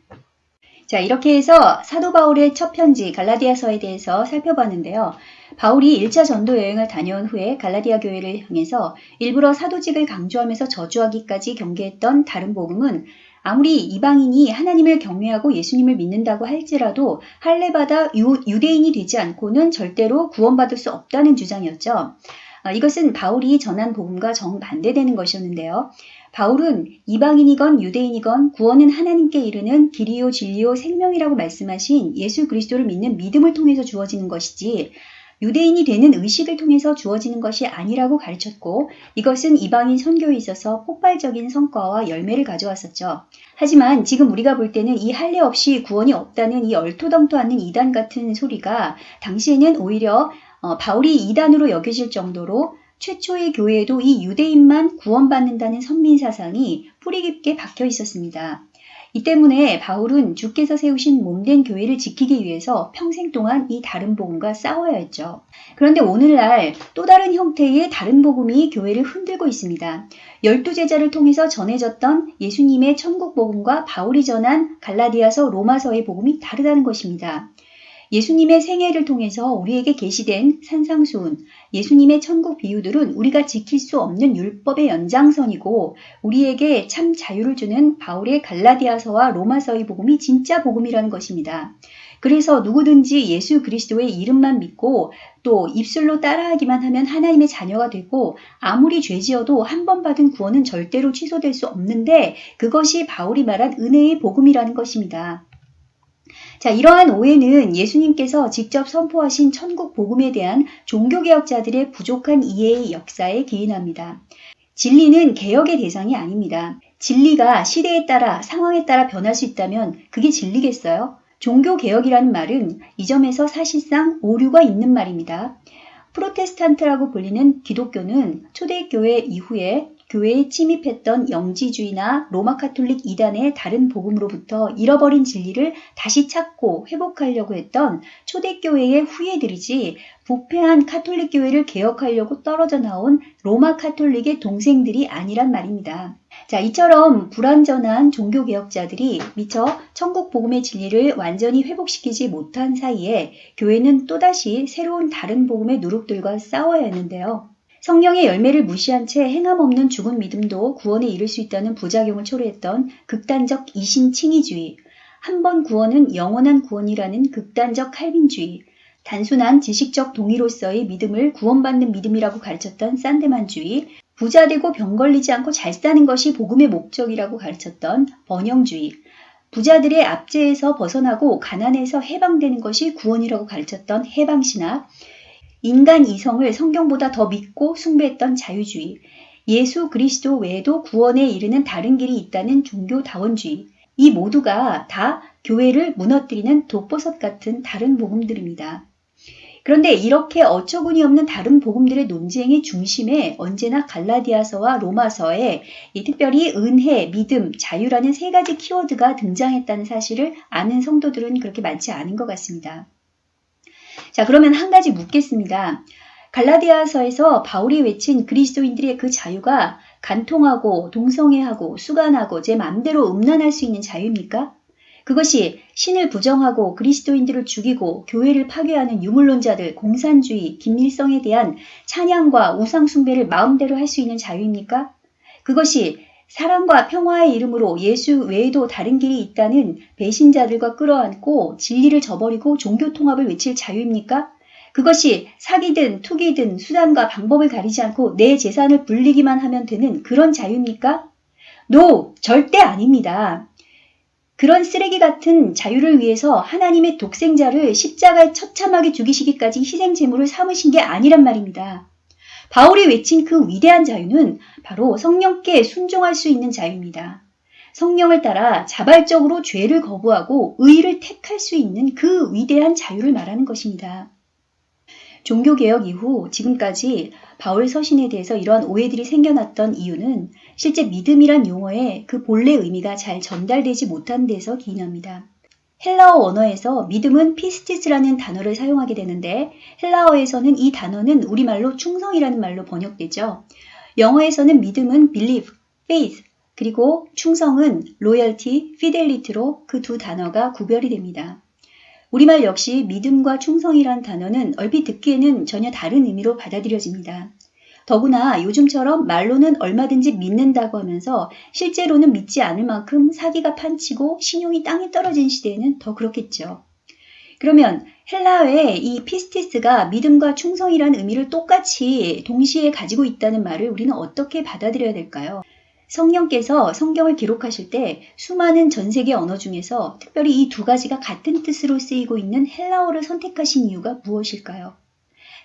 자, 이렇게 해서 사도 바울의 첫 편지 갈라디아서에 대해서 살펴봤는데요. 바울이 1차 전도 여행을 다녀온 후에 갈라디아 교회를 향해서 일부러 사도직을 강조하면서 저주하기까지 경계했던 다른 복음은 아무리 이방인이 하나님을 경외하고 예수님을 믿는다고 할지라도 할례받아 유, 유대인이 되지 않고는 절대로 구원받을 수 없다는 주장이었죠. 아, 이것은 바울이 전한 복음과 정반대되는 것이었는데요. 바울은 이방인이건 유대인이건 구원은 하나님께 이르는 길이요 진리요 생명이라고 말씀하신 예수 그리스도를 믿는 믿음을 통해서 주어지는 것이지 유대인이 되는 의식을 통해서 주어지는 것이 아니라고 가르쳤고 이것은 이방인 선교에 있어서 폭발적인 성과와 열매를 가져왔었죠. 하지만 지금 우리가 볼 때는 이 할례 없이 구원이 없다는 이 얼토당토 않는 이단 같은 소리가 당시에는 오히려 어, 바울이 이단으로 여겨질 정도로 최초의 교회에도 이 유대인만 구원받는다는 선민 사상이 뿌리 깊게 박혀 있었습니다. 이 때문에 바울은 주께서 세우신 몸된 교회를 지키기 위해서 평생 동안 이 다른 복음과 싸워야 했죠. 그런데 오늘날 또 다른 형태의 다른 복음이 교회를 흔들고 있습니다. 열두 제자를 통해서 전해졌던 예수님의 천국 복음과 바울이 전한 갈라디아서 로마서의 복음이 다르다는 것입니다. 예수님의 생애를 통해서 우리에게 계시된 산상수훈, 예수님의 천국 비유들은 우리가 지킬 수 없는 율법의 연장선이고 우리에게 참 자유를 주는 바울의 갈라디아서와 로마서의 복음이 진짜 복음이라는 것입니다. 그래서 누구든지 예수 그리스도의 이름만 믿고 또 입술로 따라하기만 하면 하나님의 자녀가 되고 아무리 죄지어도 한 번 받은 구원은 절대로 취소될 수 없는데 그것이 바울이 말한 은혜의 복음이라는 것입니다. 자, 이러한 오해는 예수님께서 직접 선포하신 천국 복음에 대한 종교개혁자들의 부족한 이해의 역사에 기인합니다. 진리는 개혁의 대상이 아닙니다. 진리가 시대에 따라 상황에 따라 변할 수 있다면 그게 진리겠어요? 종교개혁이라는 말은 이 점에서 사실상 오류가 있는 말입니다. 프로테스탄트라고 불리는 기독교는 초대교회 이후에 교회에 침입했던 영지주의나 로마 카톨릭 이단의 다른 복음으로부터 잃어버린 진리를 다시 찾고 회복하려고 했던 초대교회의 후예들이지 부패한 카톨릭 교회를 개혁하려고 떨어져 나온 로마 카톨릭의 동생들이 아니란 말입니다. 자, 이처럼 불완전한 종교개혁자들이 미처 천국 복음의 진리를 완전히 회복시키지 못한 사이에 교회는 또다시 새로운 다른 복음의 누룩들과 싸워야 했는데요. 성령의 열매를 무시한 채 행함 없는 죽은 믿음도 구원에 이를 수 있다는 부작용을 초래했던 극단적 이신칭의주의, 한 번 구원은 영원한 구원이라는 극단적 칼빈주의, 단순한 지식적 동의로서의 믿음을 구원받는 믿음이라고 가르쳤던 산데만주의, 부자 되고 병 걸리지 않고 잘 사는 것이 복음의 목적이라고 가르쳤던 번영주의, 부자들의 압제에서 벗어나고 가난에서 해방되는 것이 구원이라고 가르쳤던 해방신학, 인간 이성을 성경보다 더 믿고 숭배했던 자유주의, 예수 그리스도 외에도 구원에 이르는 다른 길이 있다는 종교다원주의, 이 모두가 다 교회를 무너뜨리는 독버섯 같은 다른 복음들입니다. 그런데 이렇게 어처구니 없는 다른 복음들의 논쟁의 중심에 언제나 갈라디아서와 로마서에 특별히 은혜, 믿음, 자유라는 세 가지 키워드가 등장했다는 사실을 아는 성도들은 그렇게 많지 않은 것 같습니다. 자, 그러면 한 가지 묻겠습니다. 갈라디아서에서 바울이 외친 그리스도인들의 그 자유가 간통하고 동성애하고 수간하고 제 맘대로 음란할 수 있는 자유입니까? 그것이 신을 부정하고 그리스도인들을 죽이고 교회를 파괴하는 유물론자들, 공산주의, 김일성에 대한 찬양과 우상숭배를 마음대로 할 수 있는 자유입니까? 그것이 사랑과 평화의 이름으로 예수 외에도 다른 길이 있다는 배신자들과 끌어안고 진리를 저버리고 종교 통합을 외칠 자유입니까? 그것이 사기든 투기든 수단과 방법을 가리지 않고 내 재산을 불리기만 하면 되는 그런 자유입니까? 노! 절대 아닙니다. 그런 쓰레기 같은 자유를 위해서 하나님의 독생자를 십자가에 처참하게 죽이시기까지 희생 제물을 삼으신 게 아니란 말입니다. 바울이 외친 그 위대한 자유는 바로 성령께 순종할 수 있는 자유입니다. 성령을 따라 자발적으로 죄를 거부하고 의를 택할 수 있는 그 위대한 자유를 말하는 것입니다. 종교개혁 이후 지금까지 바울 서신에 대해서 이러한 오해들이 생겨났던 이유는 실제 믿음이란 용어의 그 본래 의미가 잘 전달되지 못한 데서 기인합니다. 헬라어 언어에서 믿음은 피스티스라는 단어를 사용하게 되는데 헬라어에서는 이 단어는 우리말로 충성이라는 말로 번역되죠. 영어에서는 믿음은 believe, faith, 그리고 충성은 loyalty, fidelity로 그 두 단어가 구별이 됩니다. 우리말 역시 믿음과 충성이란 단어는 얼핏 듣기에는 전혀 다른 의미로 받아들여집니다. 더구나 요즘처럼 말로는 얼마든지 믿는다고 하면서 실제로는 믿지 않을 만큼 사기가 판치고 신용이 땅에 떨어진 시대에는 더 그렇겠죠. 그러면 헬라어의 이 피스티스가 믿음과 충성이라는 의미를 똑같이 동시에 가지고 있다는 말을 우리는 어떻게 받아들여야 될까요? 성령께서 성경을 기록하실 때 수많은 전 세계 언어 중에서 특별히 이 두 가지가 같은 뜻으로 쓰이고 있는 헬라어를 선택하신 이유가 무엇일까요?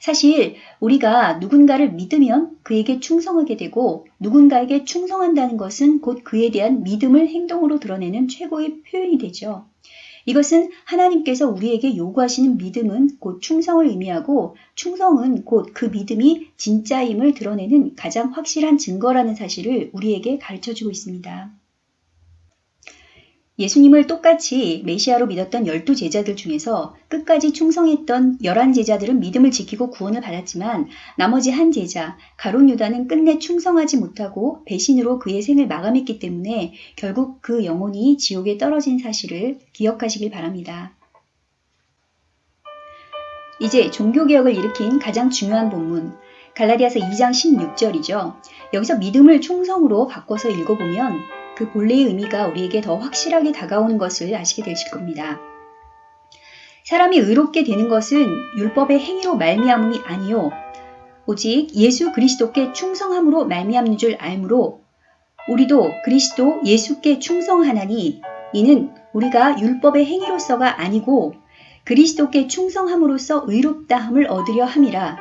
사실 우리가 누군가를 믿으면 그에게 충성하게 되고 누군가에게 충성한다는 것은 곧 그에 대한 믿음을 행동으로 드러내는 최고의 표현이 되죠. 이것은 하나님께서 우리에게 요구하시는 믿음은 곧 충성을 의미하고 충성은 곧 그 믿음이 진짜임을 드러내는 가장 확실한 증거라는 사실을 우리에게 가르쳐 주고 있습니다. 예수님을 똑같이 메시아로 믿었던 열두 제자들 중에서 끝까지 충성했던 열한 제자들은 믿음을 지키고 구원을 받았지만 나머지 한 제자 가론 유다는 끝내 충성하지 못하고 배신으로 그의 생을 마감했기 때문에 결국 그 영혼이 지옥에 떨어진 사실을 기억하시길 바랍니다. 이제 종교개혁을 일으킨 가장 중요한 본문 갈라디아서 2장 16절이죠. 여기서 믿음을 충성으로 바꿔서 읽어보면 그 본래의 의미가 우리에게 더 확실하게 다가오는 것을 아시게 되실 겁니다. 사람이 의롭게 되는 것은 율법의 행위로 말미암음이 아니요 오직 예수 그리스도께 충성함으로 말미암는 줄 알므로 우리도 그리스도 예수께 충성하나니 이는 우리가 율법의 행위로서가 아니고 그리스도께 충성함으로써 의롭다함을 얻으려 함이라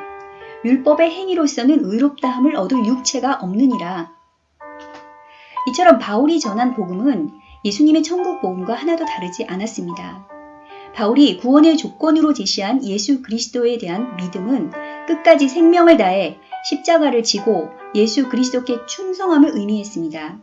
율법의 행위로서는 의롭다함을 얻을 육체가 없느니라 이처럼 바울이 전한 복음은 예수님의 천국 복음과 하나도 다르지 않았습니다. 바울이 구원의 조건으로 제시한 예수 그리스도에 대한 믿음은 끝까지 생명을 다해 십자가를 지고 예수 그리스도께 충성함을 의미했습니다.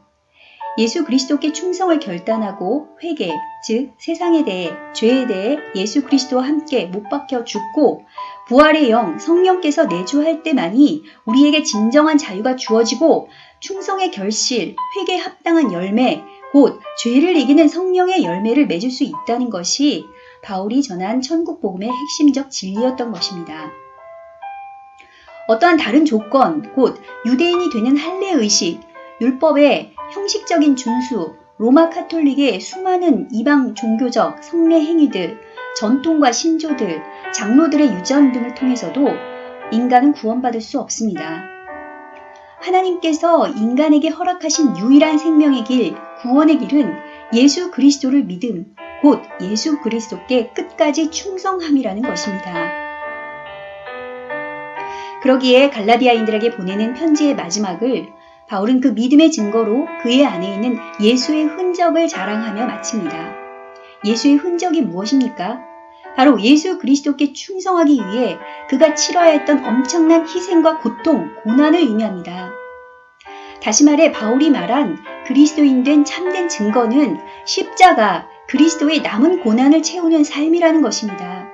예수 그리스도께 충성을 결단하고 회개, 즉 세상에 대해 죄에 대해 예수 그리스도와 함께 못 박혀 죽고 부활의 영 성령께서 내주할 때만이 우리에게 진정한 자유가 주어지고 충성의 결실, 회개에 합당한 열매, 곧 죄를 이기는 성령의 열매를 맺을 수 있다는 것이 바울이 전한 천국 복음의 핵심적 진리였던 것입니다. 어떠한 다른 조건, 곧 유대인이 되는 할례 의식, 율법의 형식적인 준수, 로마 카톨릭의 수많은 이방 종교적 성례 행위들, 전통과 신조들, 장로들의 유전 등을 통해서도 인간은 구원받을 수 없습니다. 하나님께서 인간에게 허락하신 유일한 생명의 길, 구원의 길은 예수 그리스도를 믿음, 곧 예수 그리스도께 끝까지 충성함이라는 것입니다. 그러기에 갈라디아인들에게 보내는 편지의 마지막을 바울은 그 믿음의 증거로 그의 안에 있는 예수의 흔적을 자랑하며 마칩니다. 예수의 흔적이 무엇입니까? 바로 예수 그리스도께 충성하기 위해 그가 치러야 했던 엄청난 희생과 고통, 고난을 의미합니다. 다시 말해 바울이 말한 그리스도인 된 참된 증거는 십자가, 그리스도의 남은 고난을 채우는 삶이라는 것입니다.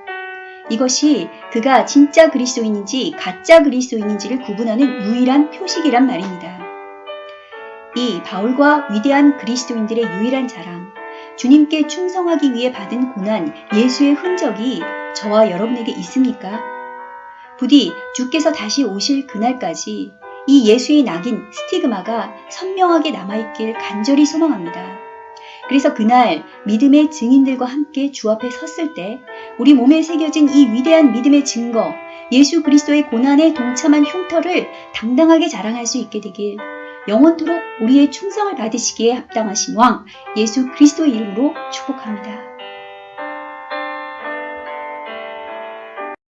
이것이 그가 진짜 그리스도인인지 가짜 그리스도인인지를 구분하는 유일한 표식이란 말입니다. 이 바울과 위대한 그리스도인들의 유일한 자랑, 주님께 충성하기 위해 받은 고난, 예수의 흔적이 저와 여러분에게 있습니까? 부디 주께서 다시 오실 그날까지 이 예수의 낙인 스티그마가 선명하게 남아있길 간절히 소망합니다. 그래서 그날 믿음의 증인들과 함께 주 앞에 섰을 때 우리 몸에 새겨진 이 위대한 믿음의 증거, 예수 그리스도의 고난에 동참한 흉터를 당당하게 자랑할 수 있게 되길 영원토록 우리의 충성을 받으시기에 합당하신 왕 예수 그리스도의 이름으로 축복합니다.